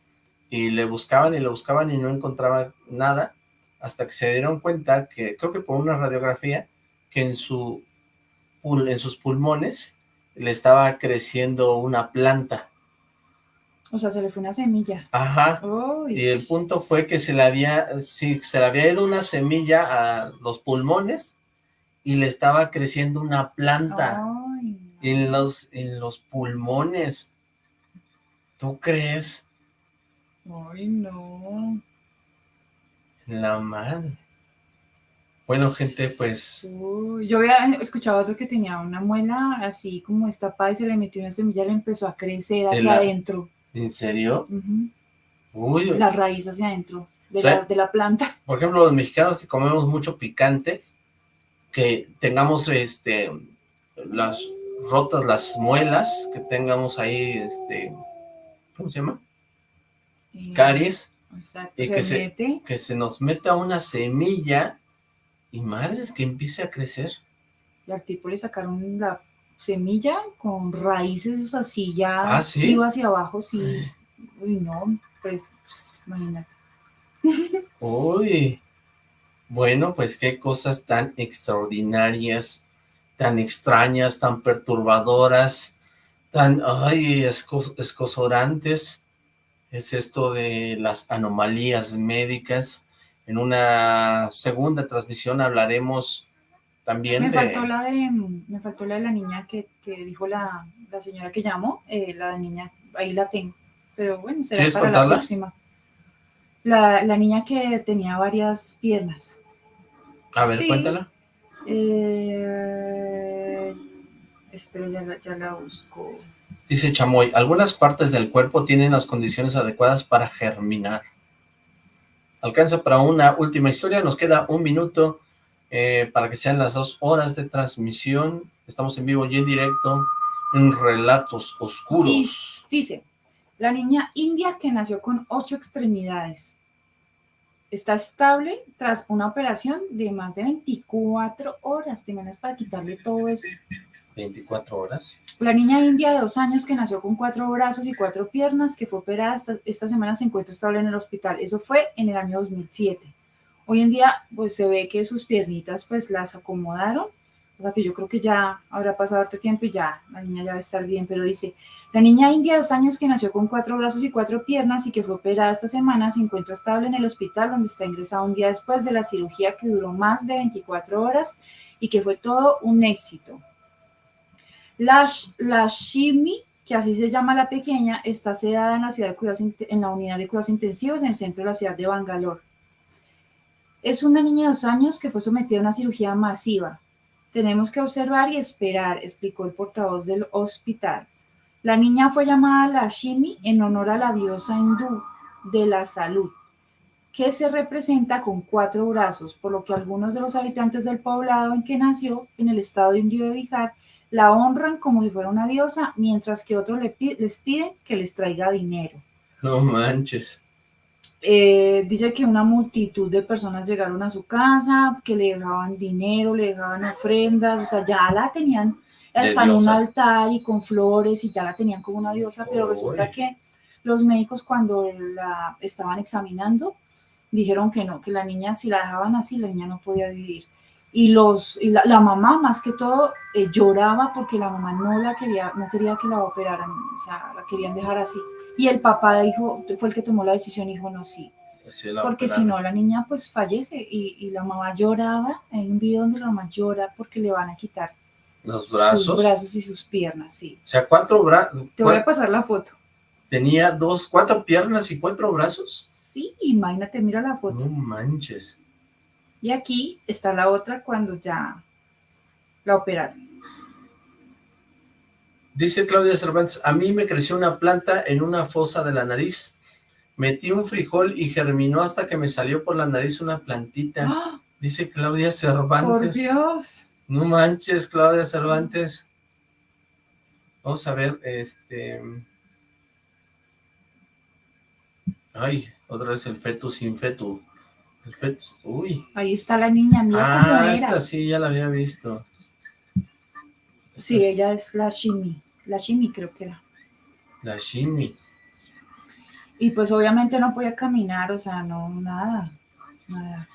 y le buscaban y le buscaban y no encontraban nada, hasta que se dieron cuenta que, creo que por una radiografía, que en, su, en sus pulmones le estaba creciendo una planta. O sea, se le fue una semilla. Ajá. Uy. Y el punto fue que se le había, sí, se le había ido una semilla a los pulmones y le estaba creciendo una planta Ay, en los, en los pulmones. ¿Tú crees? Ay, no. La madre. Bueno, gente, pues, Uy, yo había escuchado otro que tenía una muela así como destapada y se le metió una semilla, le empezó a crecer hacia la- adentro. ¿en serio? Uy, La raíz hacia adentro de, la, de la planta. por ejemplo, los mexicanos que comemos mucho picante, que tengamos este las rotas las muelas, que tengamos ahí este ¿cómo se llama? Caries, Exacto, se que se, que se nos meta una semilla y madres que empiece a crecer. Y al tipo le sacaron la semilla con raíces así ya Ah, hacia abajo, sí. Uy, no, pues, pues, imagínate. <laughs> Uy, bueno, pues qué cosas tan extraordinarias, tan extrañas, tan perturbadoras, tan, ay, escos- escosorantes, es esto de las anomalías médicas. En una segunda transmisión hablaremos también Me de... faltó la de, me faltó la de la niña que, que dijo la, la señora que llamó, eh, la niña, ahí la tengo, pero bueno, será ¿Quieres para la contarla? próxima. La, la niña que tenía varias piernas. A ver, Sí. cuéntala. Eh, espera, ya la, ya la busco. Dice Chamoy, algunas partes del cuerpo tienen las condiciones adecuadas para germinar. Alcanza para una última historia, nos queda un minuto eh, para que sean las dos horas de transmisión. Estamos en vivo y en directo en Relatos Oscuros. Dice, la niña india que nació con ocho extremidades está estable tras una operación de más de 24 horas. ¿Te imaginas para quitarle todo eso? 24 horas. La niña india de dos años que nació con cuatro brazos y cuatro piernas, que fue operada esta, semana, se encuentra estable en el hospital. Eso fue en el año 2007. Hoy en día, pues se ve que sus piernitas pues las acomodaron, o sea que yo creo que ya habrá pasado harto tiempo y ya la niña ya va a estar bien, pero dice, la niña india de dos años que nació con cuatro brazos y cuatro piernas y que fue operada esta semana se encuentra estable en el hospital donde está ingresada un día después de la cirugía que duró más de 24 horas y que fue todo un éxito. La, Shimi, que así se llama la pequeña, está sedada en la, ciudad de en la unidad de cuidados intensivos en el centro de la ciudad de Bangalore. Es una niña de dos años que fue sometida a una cirugía masiva. Tenemos que observar y esperar, explicó el portavoz del hospital. La niña fue llamada Lashmi en honor a la diosa hindú de la salud, que se representa con cuatro brazos, por lo que algunos de los habitantes del poblado en que nació, en el estado indio de Bihar, la honran como si fuera una diosa, mientras que otros les piden que les traiga dinero. No manches. Eh, dice que una multitud de personas llegaron a su casa, que le dejaban dinero, le dejaban ofrendas, o sea, ya la tenían hasta en un altar y con flores y ya la tenían como una diosa, pero resulta que los médicos cuando la estaban examinando dijeron que no, que la niña si la dejaban así, la niña no podía vivir. Y, los, y la, mamá más que todo eh, lloraba porque la mamá no la quería, no quería que la operaran, o sea, la querían dejar así. Y el papá dijo, fue el que tomó la decisión, dijo, no, sí. Porque si no, la niña pues fallece y, y, la mamá lloraba, hay un video donde la mamá llora porque le van a quitar los brazos. Sus brazos y sus piernas, sí. O sea, cuatro brazos. Te voy a pasar la foto. ¿Tenía dos, cuatro piernas y cuatro brazos? Sí, imagínate, mira la foto. No manches. Y aquí está la otra cuando ya la operaron. Dice Claudia Cervantes, a mí me creció una planta en una fosa de la nariz. Metí un frijol y germinó hasta que me salió por la nariz una plantita. ¡Ah! Dice Claudia Cervantes. ¡Por Dios! No manches, Claudia Cervantes. Vamos a ver, este... Ay, otra vez el fetus sin fetu. Fetus, uy. Ahí está la niña, mira ah, era. esta sí, ya la había visto. Sí, ella es la Shimi. La Shimi creo que era. La Shimi. Y pues obviamente no podía caminar, o sea, no, nada, nada.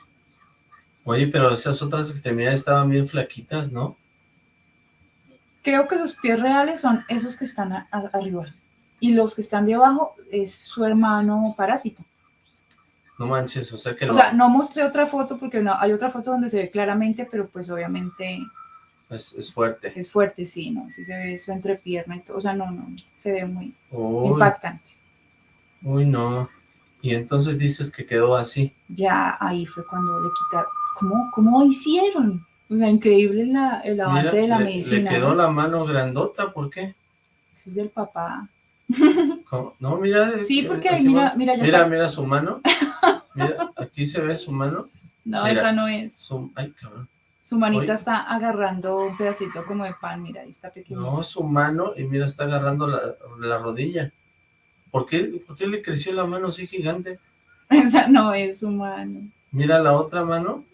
Oye, pero esas otras extremidades estaban bien flaquitas, ¿no? Creo que sus pies reales son esos que están arriba. Y los que están de abajo es su hermano parásito. No manches, o sea que... O sea, no mostré otra foto porque no, hay otra foto donde se ve claramente, pero pues obviamente es, fuerte. Es fuerte, sí, ¿no? Sí se ve su entrepierna y todo. O sea, no, no, se ve muy impactante. Uy, no. Y entonces dices que quedó así. Ya ahí fue cuando le quitaron. ¿Cómo, cómo hicieron? O sea, increíble la, el avance de la medicina. Le quedó la mano grandota, ¿por qué? Ese es del papá. No, mira. Sí, porque mira, mira, ya Mira, mira su mano. Mira, aquí se ve su mano. No, esa no es. ay, cabrón. Su manita está agarrando un pedacito como de pan, mira, ahí está pequeño. No, su mano, y mira, está agarrando la, rodilla. ¿Por qué, ¿Por qué le creció la mano así gigante? <laughs> Esa no es su mano. Mira la otra mano.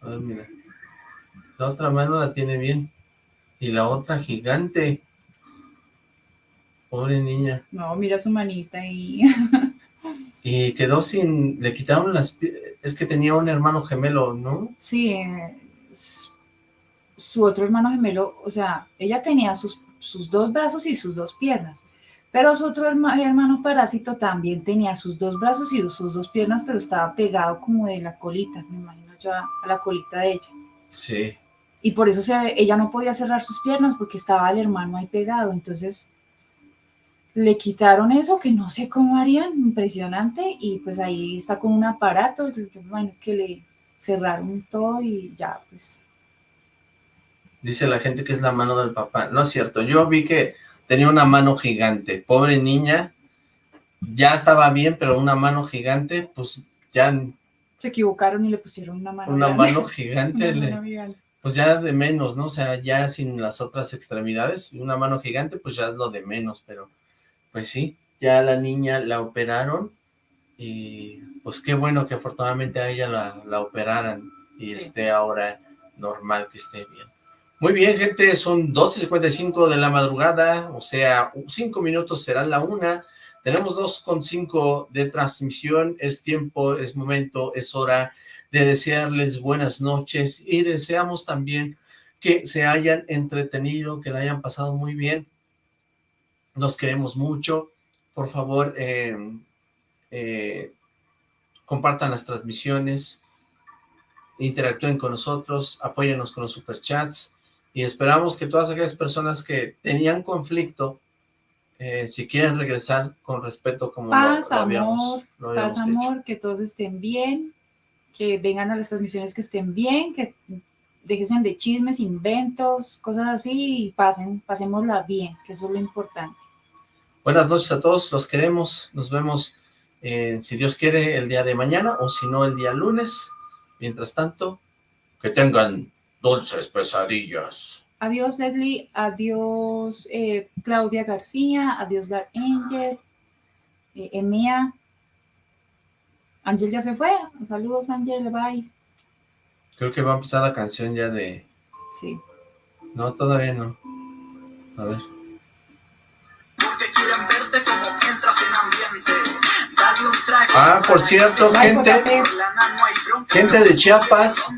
A ver, mira. La otra mano la tiene bien. Y la otra gigante. Pobre niña. No, mira su manita y... <laughs> y quedó sin... Le quitaron las... Es que tenía un hermano gemelo, ¿no? Sí, eh, su otro hermano gemelo, o sea, ella tenía sus, sus dos brazos y sus dos piernas, pero su otro hermano parásito también tenía sus dos brazos y sus dos piernas, pero estaba pegado como de la colita, me imagino yo a, la colita de ella. Sí. Y por eso se, ella no podía cerrar sus piernas porque estaba el hermano ahí pegado, entonces le quitaron eso, que no sé cómo harían, impresionante, y pues ahí está con un aparato, bueno, que le cerraron todo y ya, pues. Dice la gente que es la mano del papá. No es cierto, yo vi que tenía una mano gigante. Pobre niña, ya estaba bien, pero una mano gigante, pues ya... Se equivocaron y le pusieron una mano Una <laughs> mano gigante. Pues ya de menos, ¿no? O sea, ya sin las otras extremidades, una mano gigante, pues ya es lo de menos, pero pues sí, ya la niña la operaron y pues qué bueno que afortunadamente a ella la, operaran y esté ahora normal, que esté bien. Muy bien, gente, son 12.55 de la madrugada, o sea, cinco minutos será la una. Tenemos 2.5 de transmisión, es tiempo, es momento, es hora de desearles buenas noches y deseamos también que se hayan entretenido, que la hayan pasado muy bien. Nos queremos mucho. Por favor, eh, eh, compartan las transmisiones, interactúen con nosotros, apóyennos con los superchats y esperamos que todas aquellas personas que tenían conflicto, eh, si quieren regresar con respeto como paz, lo, habíamos, amor, paz, amor, que todos estén bien, que vengan a las transmisiones que estén bien, que dejen de chismes, inventos, cosas así y pasen, pasémosla bien, que eso es lo importante. Buenas noches a todos, los queremos, nos vemos, eh, si Dios quiere, el día de mañana o si no, el día lunes. Mientras tanto, que tengan dulces pesadillas. Adiós Leslie, adiós eh, Claudia García, adiós Dar Angel, eh, Emia. Ángel ya se fue, saludos Ángel, bye. Creo que va a empezar la canción ya de... Sí. No, todavía no. A ver. Ah, por cierto, gente, gente de Chiapas,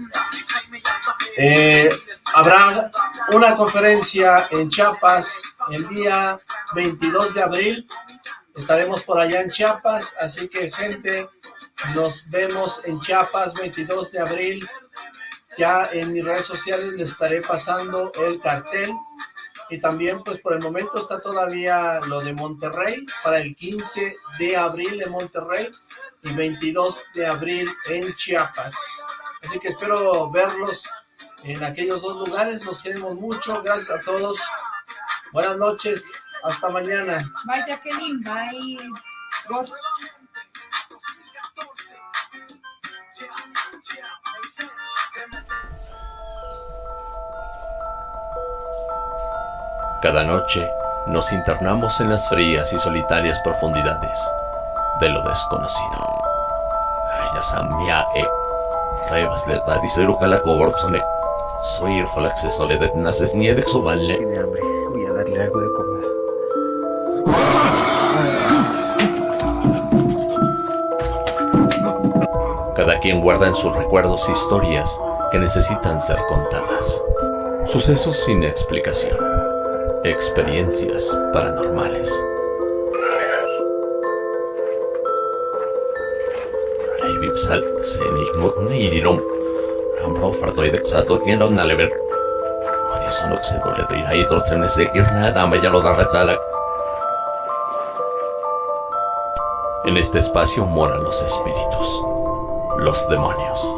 eh, habrá una conferencia en Chiapas el día 22 de abril, estaremos por allá en Chiapas, así que gente, nos vemos en Chiapas 22 de abril, ya en mis redes sociales les estaré pasando el cartel, y también pues por el momento está todavía lo de Monterrey para el 15 de abril en Monterrey y 22 de abril en Chiapas. Así que espero verlos en aquellos dos lugares, los queremos mucho, gracias a todos, buenas noches, hasta mañana. Bye Jacqueline, bye. Cada noche nos internamos en las frías y solitarias profundidades de lo desconocido. Ayasamia e Revas de Tadisero Calacoborsone. Soy el Falaxe Soledad Naces Niede Subanle. Tiene hambre, voy a darle algo de comer. Cada quien guarda en sus recuerdos historias que necesitan ser contadas. Sucesos sin explicación. Experiencias paranormales. Vipsal, Senik Mutnirum, Rambro Fartoid Exato, Tienda Nalever. No se ir ahí, entonces me sé que nada, me ya lo da retala. En este espacio moran los espíritus, los demonios,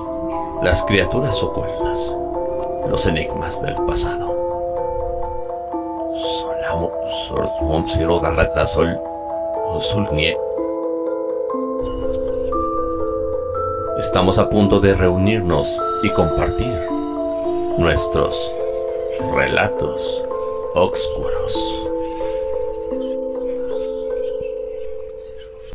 las criaturas ocultas, los enigmas del pasado. Sorsmom, Siro, Garrata, Sol. Estamos a punto de reunirnos y compartir nuestros relatos oscuros.